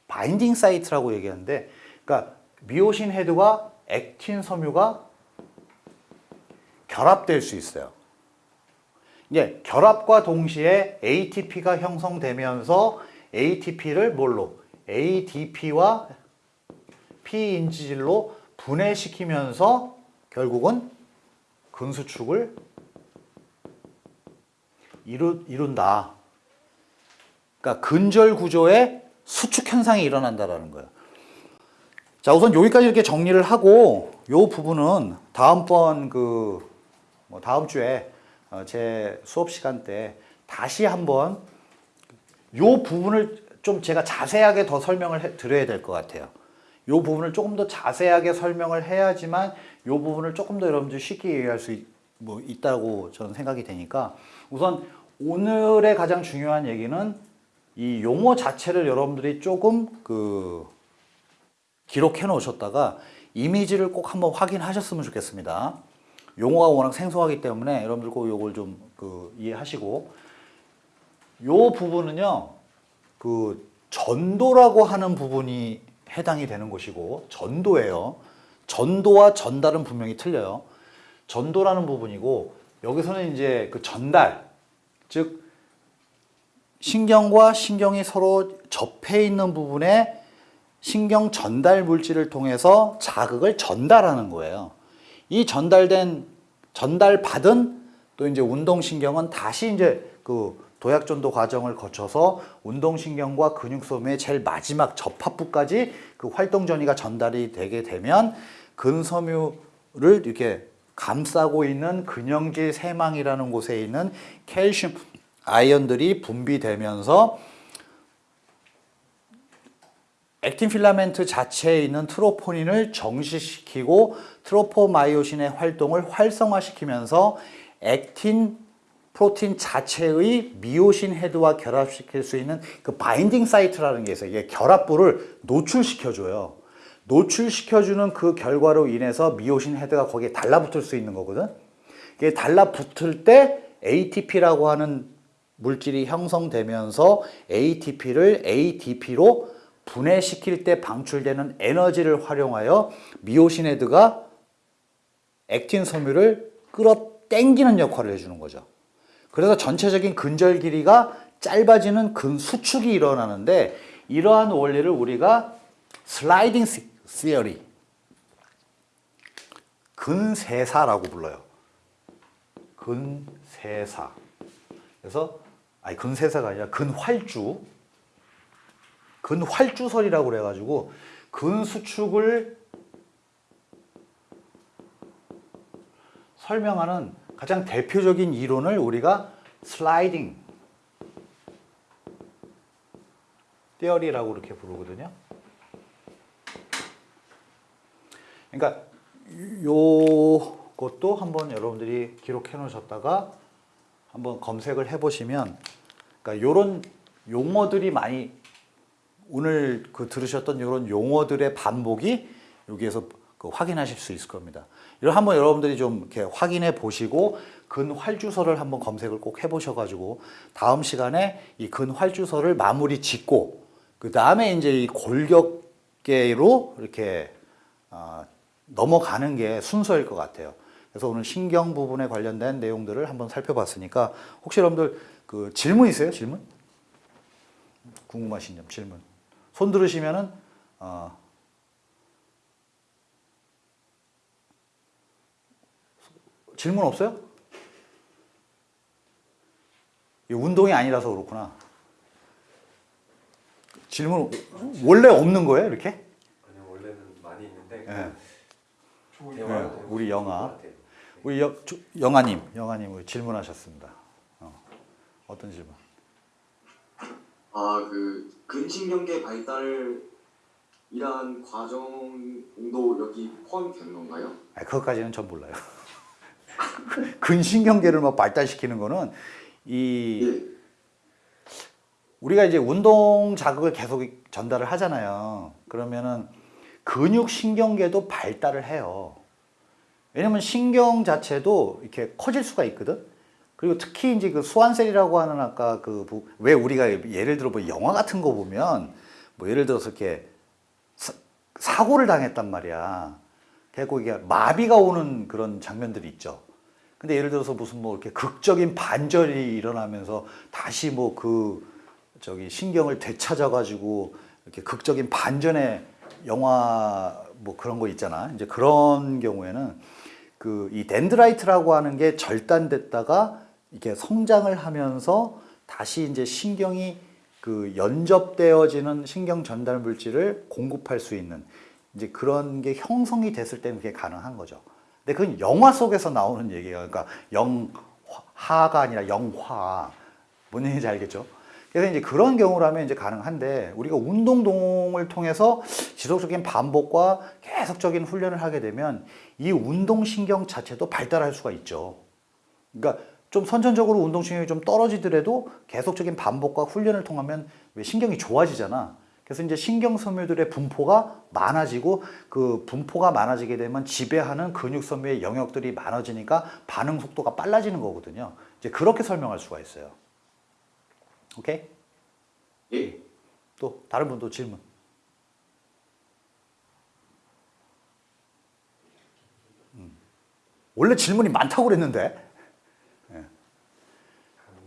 바인딩 사이트라고 얘기하는데 그러니까 미오신 헤드와 액틴 섬유가 결합될 수 있어요. 이제 결합과 동시에 ATP가 형성되면서 ATP를 뭘로? ADP와 P인지질로 분해시키면서 결국은 근수축을 이루, 이룬다. 그러니까 근절 구조의 수축 현상이 일어난다라는 거예요. 자, 우선 여기까지 이렇게 정리를 하고 요 부분은 다음번 그뭐 다음 주에 어, 제 수업 시간 때 다시 한번 요 부분을 좀 제가 자세하게 더 설명을 해, 드려야 될 것 같아요. 요 부분을 조금 더 자세하게 설명을 해야지만 요 부분을 조금 더 여러분들 쉽게 이해할 수 있, 뭐 있다고 저는 생각이 되니까 우선 오늘의 가장 중요한 얘기는 이 용어 자체를 여러분들이 조금 그 기록해 놓으셨다가 이미지를 꼭 한번 확인하셨으면 좋겠습니다. 용어가 워낙 생소하기 때문에 여러분들 꼭 요걸 좀 그 이해하시고 요 부분은요 그 전도라고 하는 부분이 해당이 되는 곳이고 전도예요. 전도와 전달은 분명히 틀려요. 전도라는 부분이고 여기서는 이제 그 전달 즉 신경과 신경이 서로 접해 있는 부분에 신경 전달 물질을 통해서 자극을 전달하는 거예요. 이 전달된 전달받은 또 이제 운동신경은 다시 이제 그 도약전도 과정을 거쳐서 운동신경과 근육소음의 제일 마지막 접합부까지 그 활동전이가 전달이 되게 되면 근섬유를 이렇게 감싸고 있는 근형질 세망이라는 곳에 있는 캘슘 아이언들이 분비되면서 액틴 필라멘트 자체에 있는 트로포닌을 정지시키고 트로포마이오신의 활동을 활성화시키면서 액틴 프로틴 자체의 미오신 헤드와 결합시킬 수 있는 그 바인딩 사이트라는 게 있어요. 이게 결합부를 노출시켜줘요. 노출시켜주는 그 결과로 인해서 미오신 헤드가 거기에 달라붙을 수 있는 거거든. 이게 달라붙을 때 ATP라고 하는 물질이 형성되면서 ATP를 ADP로 분해시킬 때 방출되는 에너지를 활용하여 미오신 헤드가 액틴 섬유를 끌어 땡기는 역할을 해주는 거죠. 그래서 전체적인 근절 길이가 짧아지는 근 수축이 일어나는데 이러한 원리를 우리가 슬라이딩 시어리 근세사라고 불러요. 근세사. 그래서 아니 근세사가 아니라 근활주 근활주설이라고 그래가지고 근수축을 설명하는 가장 대표적인 이론을 우리가 슬라이딩 떼어리라고 이렇게 부르거든요. 그러니까 요것도 한번 여러분들이 기록해 놓으셨다가 한번 검색을 해 보시면 그러니까 요런 용어들이 많이 오늘 그 들으셨던 요런 용어들의 반복이 여기에서 그 확인하실 수 있을 겁니다. 이걸 한번 여러분들이 좀 이렇게 확인해 보시고 근활주서를 한번 검색을 꼭 해보셔가지고 다음 시간에 이 근활주서를 마무리 짓고 그 다음에 이제 이 골격계로 이렇게 어, 넘어가는 게 순서일 것 같아요. 그래서 오늘 신경 부분에 관련된 내용들을 한번 살펴봤으니까 혹시 여러분들 그 질문 있어요? 질문? 궁금하신 점 질문. 손 들으시면은 어, 질문 없어요? 운동이 아니라서 그렇구나. 질문 원래 없는 거예요, 이렇게? 아니 원래는 많이 있는데 예. 예, 네. 네. 우리 영아, 우리 여, 조, 영아님, 영아님 질문하셨습니다. 어. 떤 질문? 아그 근신경계 발달이란 과정도 여기 포함된 건가요? 아, 그것까지는 전 몰라요. 근신경계를 막 뭐 발달시키는 거는 이 예. 우리가 이제 운동 자극을 계속 전달을 하잖아요. 그러면은 근육 신경계도 발달을 해요. 왜냐면 신경 자체도 이렇게 커질 수가 있거든. 그리고 특히 이제 그 수완셀이라고 하는 아까 그 왜 우리가 예를 들어 뭐 영화 같은 거 보면 뭐 예를 들어서 이렇게 사, 고를 당했단 말이야. 그래고 이게 마비가 오는 그런 장면들이 있죠. 근데 예를 들어서 무슨 뭐 이렇게 극적인 반절이 일어나면서 다시 뭐 그 저기 신경을 되찾아 가지고 이렇게 극적인 반전의 영화 뭐 그런 거 있잖아. 이제 그런 경우에는 그 이 덴드라이트라고 하는 게 절단됐다가 이렇게 성장을 하면서 다시 이제 신경이 그 연접되어지는 신경 전달 물질을 공급할 수 있는 이제 그런 게 형성이 됐을 때는 그게 가능한 거죠. 근데 그건 영화 속에서 나오는 얘기예요. 그러니까 영화가 아니라 영화. 뭔 얘기인지 알겠죠? 그래서 이제 그런 경우라면 이제 가능한데 우리가 운동동을 통해서 지속적인 반복과 계속적인 훈련을 하게 되면 이 운동신경 자체도 발달할 수가 있죠. 그러니까 좀 선천적으로 운동신경이 좀 떨어지더라도 계속적인 반복과 훈련을 통하면 왜 신경이 좋아지잖아. 그래서 이제 신경섬유들의 분포가 많아지고 그 분포가 많아지게 되면 지배하는 근육섬유의 영역들이 많아지니까 반응 속도가 빨라지는 거거든요. 이제 그렇게 설명할 수가 있어요. 오케이? 예. 또 다른 분도 질문. 음. 원래 질문이 많다고 그랬는데. 네.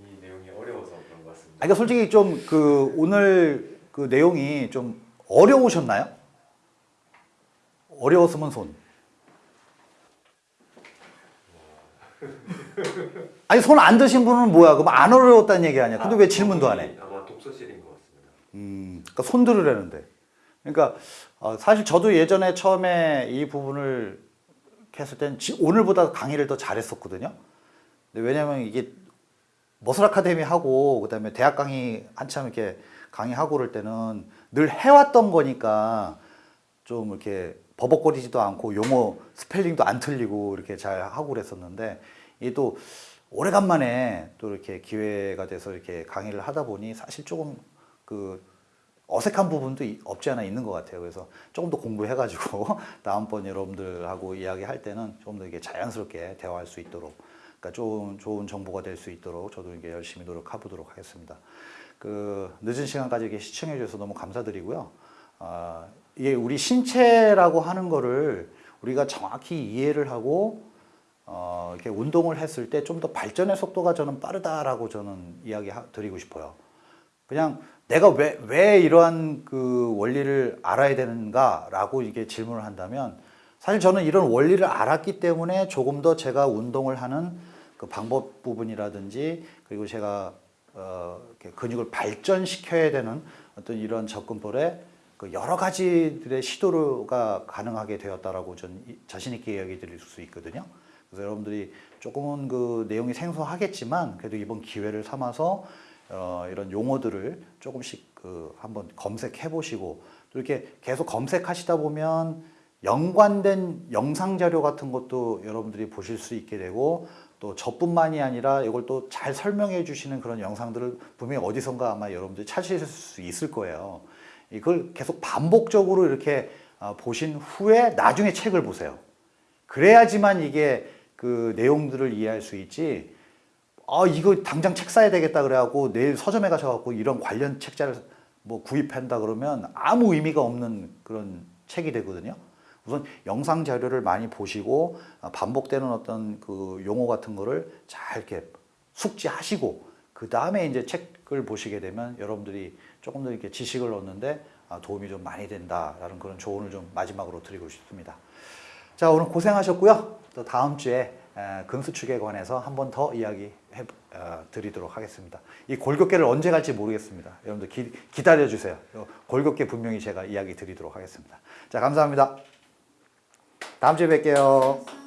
이 내용이 어려워서 그런 것 같습니다. 아, 그러니까 솔직히 좀 그 오늘 그 내용이 좀 어려우셨나요? 어려웠으면 손. (laughs) 아니 손 안 드신 분은 뭐야? 그럼 안 어려웠다는 얘기 아니야? 근데 아, 왜 질문도 안 해? 아마 독서실인 것 같습니다. 음, 그러니까 손 들으려는데. 그러니까 어, 사실 저도 예전에 처음에 이 부분을 했을 때 오늘보다 강의를 더 잘했었거든요. 왜냐면 이게 머슬 아카데미 하고 그다음에 대학 강의 한참 이렇게 강의하고 그럴 때는 늘 해왔던 거니까 좀 이렇게 버벅거리지도 않고 용어 스펠링도 안 틀리고 이렇게 잘 하고 그랬었는데 이게 또 오래간만에 또 이렇게 기회가 돼서 이렇게 강의를 하다 보니 사실 조금 그 어색한 부분도 없지 않아 있는 것 같아요. 그래서 조금 더 공부해가지고 (laughs) 다음번 여러분들하고 이야기할 때는 조금 더 이게 자연스럽게 대화할 수 있도록 그러니까 좀 좋은 정보가 될 수 있도록 저도 이게 열심히 노력해보도록 하겠습니다. 그 늦은 시간까지 이렇게 시청해 주셔서 너무 감사드리고요. 어, 이게 우리 신체라고 하는 거를 우리가 정확히 이해를 하고 어, 이렇게 운동을 했을 때 좀 더 발전의 속도가 저는 빠르다라고 저는 이야기 드리고 싶어요. 그냥 내가 왜, 왜 이러한 그 원리를 알아야 되는가라고 이게 질문을 한다면 사실 저는 이런 원리를 알았기 때문에 조금 더 제가 운동을 하는 그 방법 부분이라든지 그리고 제가 어, 근육을 발전시켜야 되는 어떤 이런 접근법에 그 여러 가지들의 시도가 가능하게 되었다라고 전 자신 있게 이야기 드릴 수 있거든요. 그래서 여러분들이 조금은 그 내용이 생소하겠지만 그래도 이번 기회를 삼아서 어, 이런 용어들을 조금씩 그 한번 검색해 보시고 또 이렇게 계속 검색하시다 보면 연관된 영상 자료 같은 것도 여러분들이 보실 수 있게 되고 또 저뿐만이 아니라 이걸 또 잘 설명해 주시는 그런 영상들을 분명히 어디선가 아마 여러분들이 찾으실 수 있을 거예요. 이걸 계속 반복적으로 이렇게 어, 보신 후에 나중에 책을 보세요. 그래야지만 이게 그 내용들을 이해할 수 있지 아 이거 당장 책 사야 되겠다 그래갖고 내일 서점에 가셔갖고 이런 관련 책자를 뭐 구입한다 그러면 아무 의미가 없는 그런 책이 되거든요. 우선 영상 자료를 많이 보시고 어, 반복되는 어떤 그 용어 같은 거를 잘 이렇게 숙지하시고 그 다음에 이제 책을 보시게 되면 여러분들이 조금 더 이렇게 지식을 얻는데 아, 도움이 좀 많이 된다라는 그런 조언을 좀 마지막으로 드리고 싶습니다. 자 오늘 고생하셨고요. 또 다음 주에 금수축에 관해서 한 번 더 이야기 해 어, 드리도록 하겠습니다. 이 골격계를 언제 갈지 모르겠습니다. 여러분들 기, 기다려주세요. 골격계 분명히 제가 이야기 드리도록 하겠습니다. 자 감사합니다. 다음 주에 뵐게요.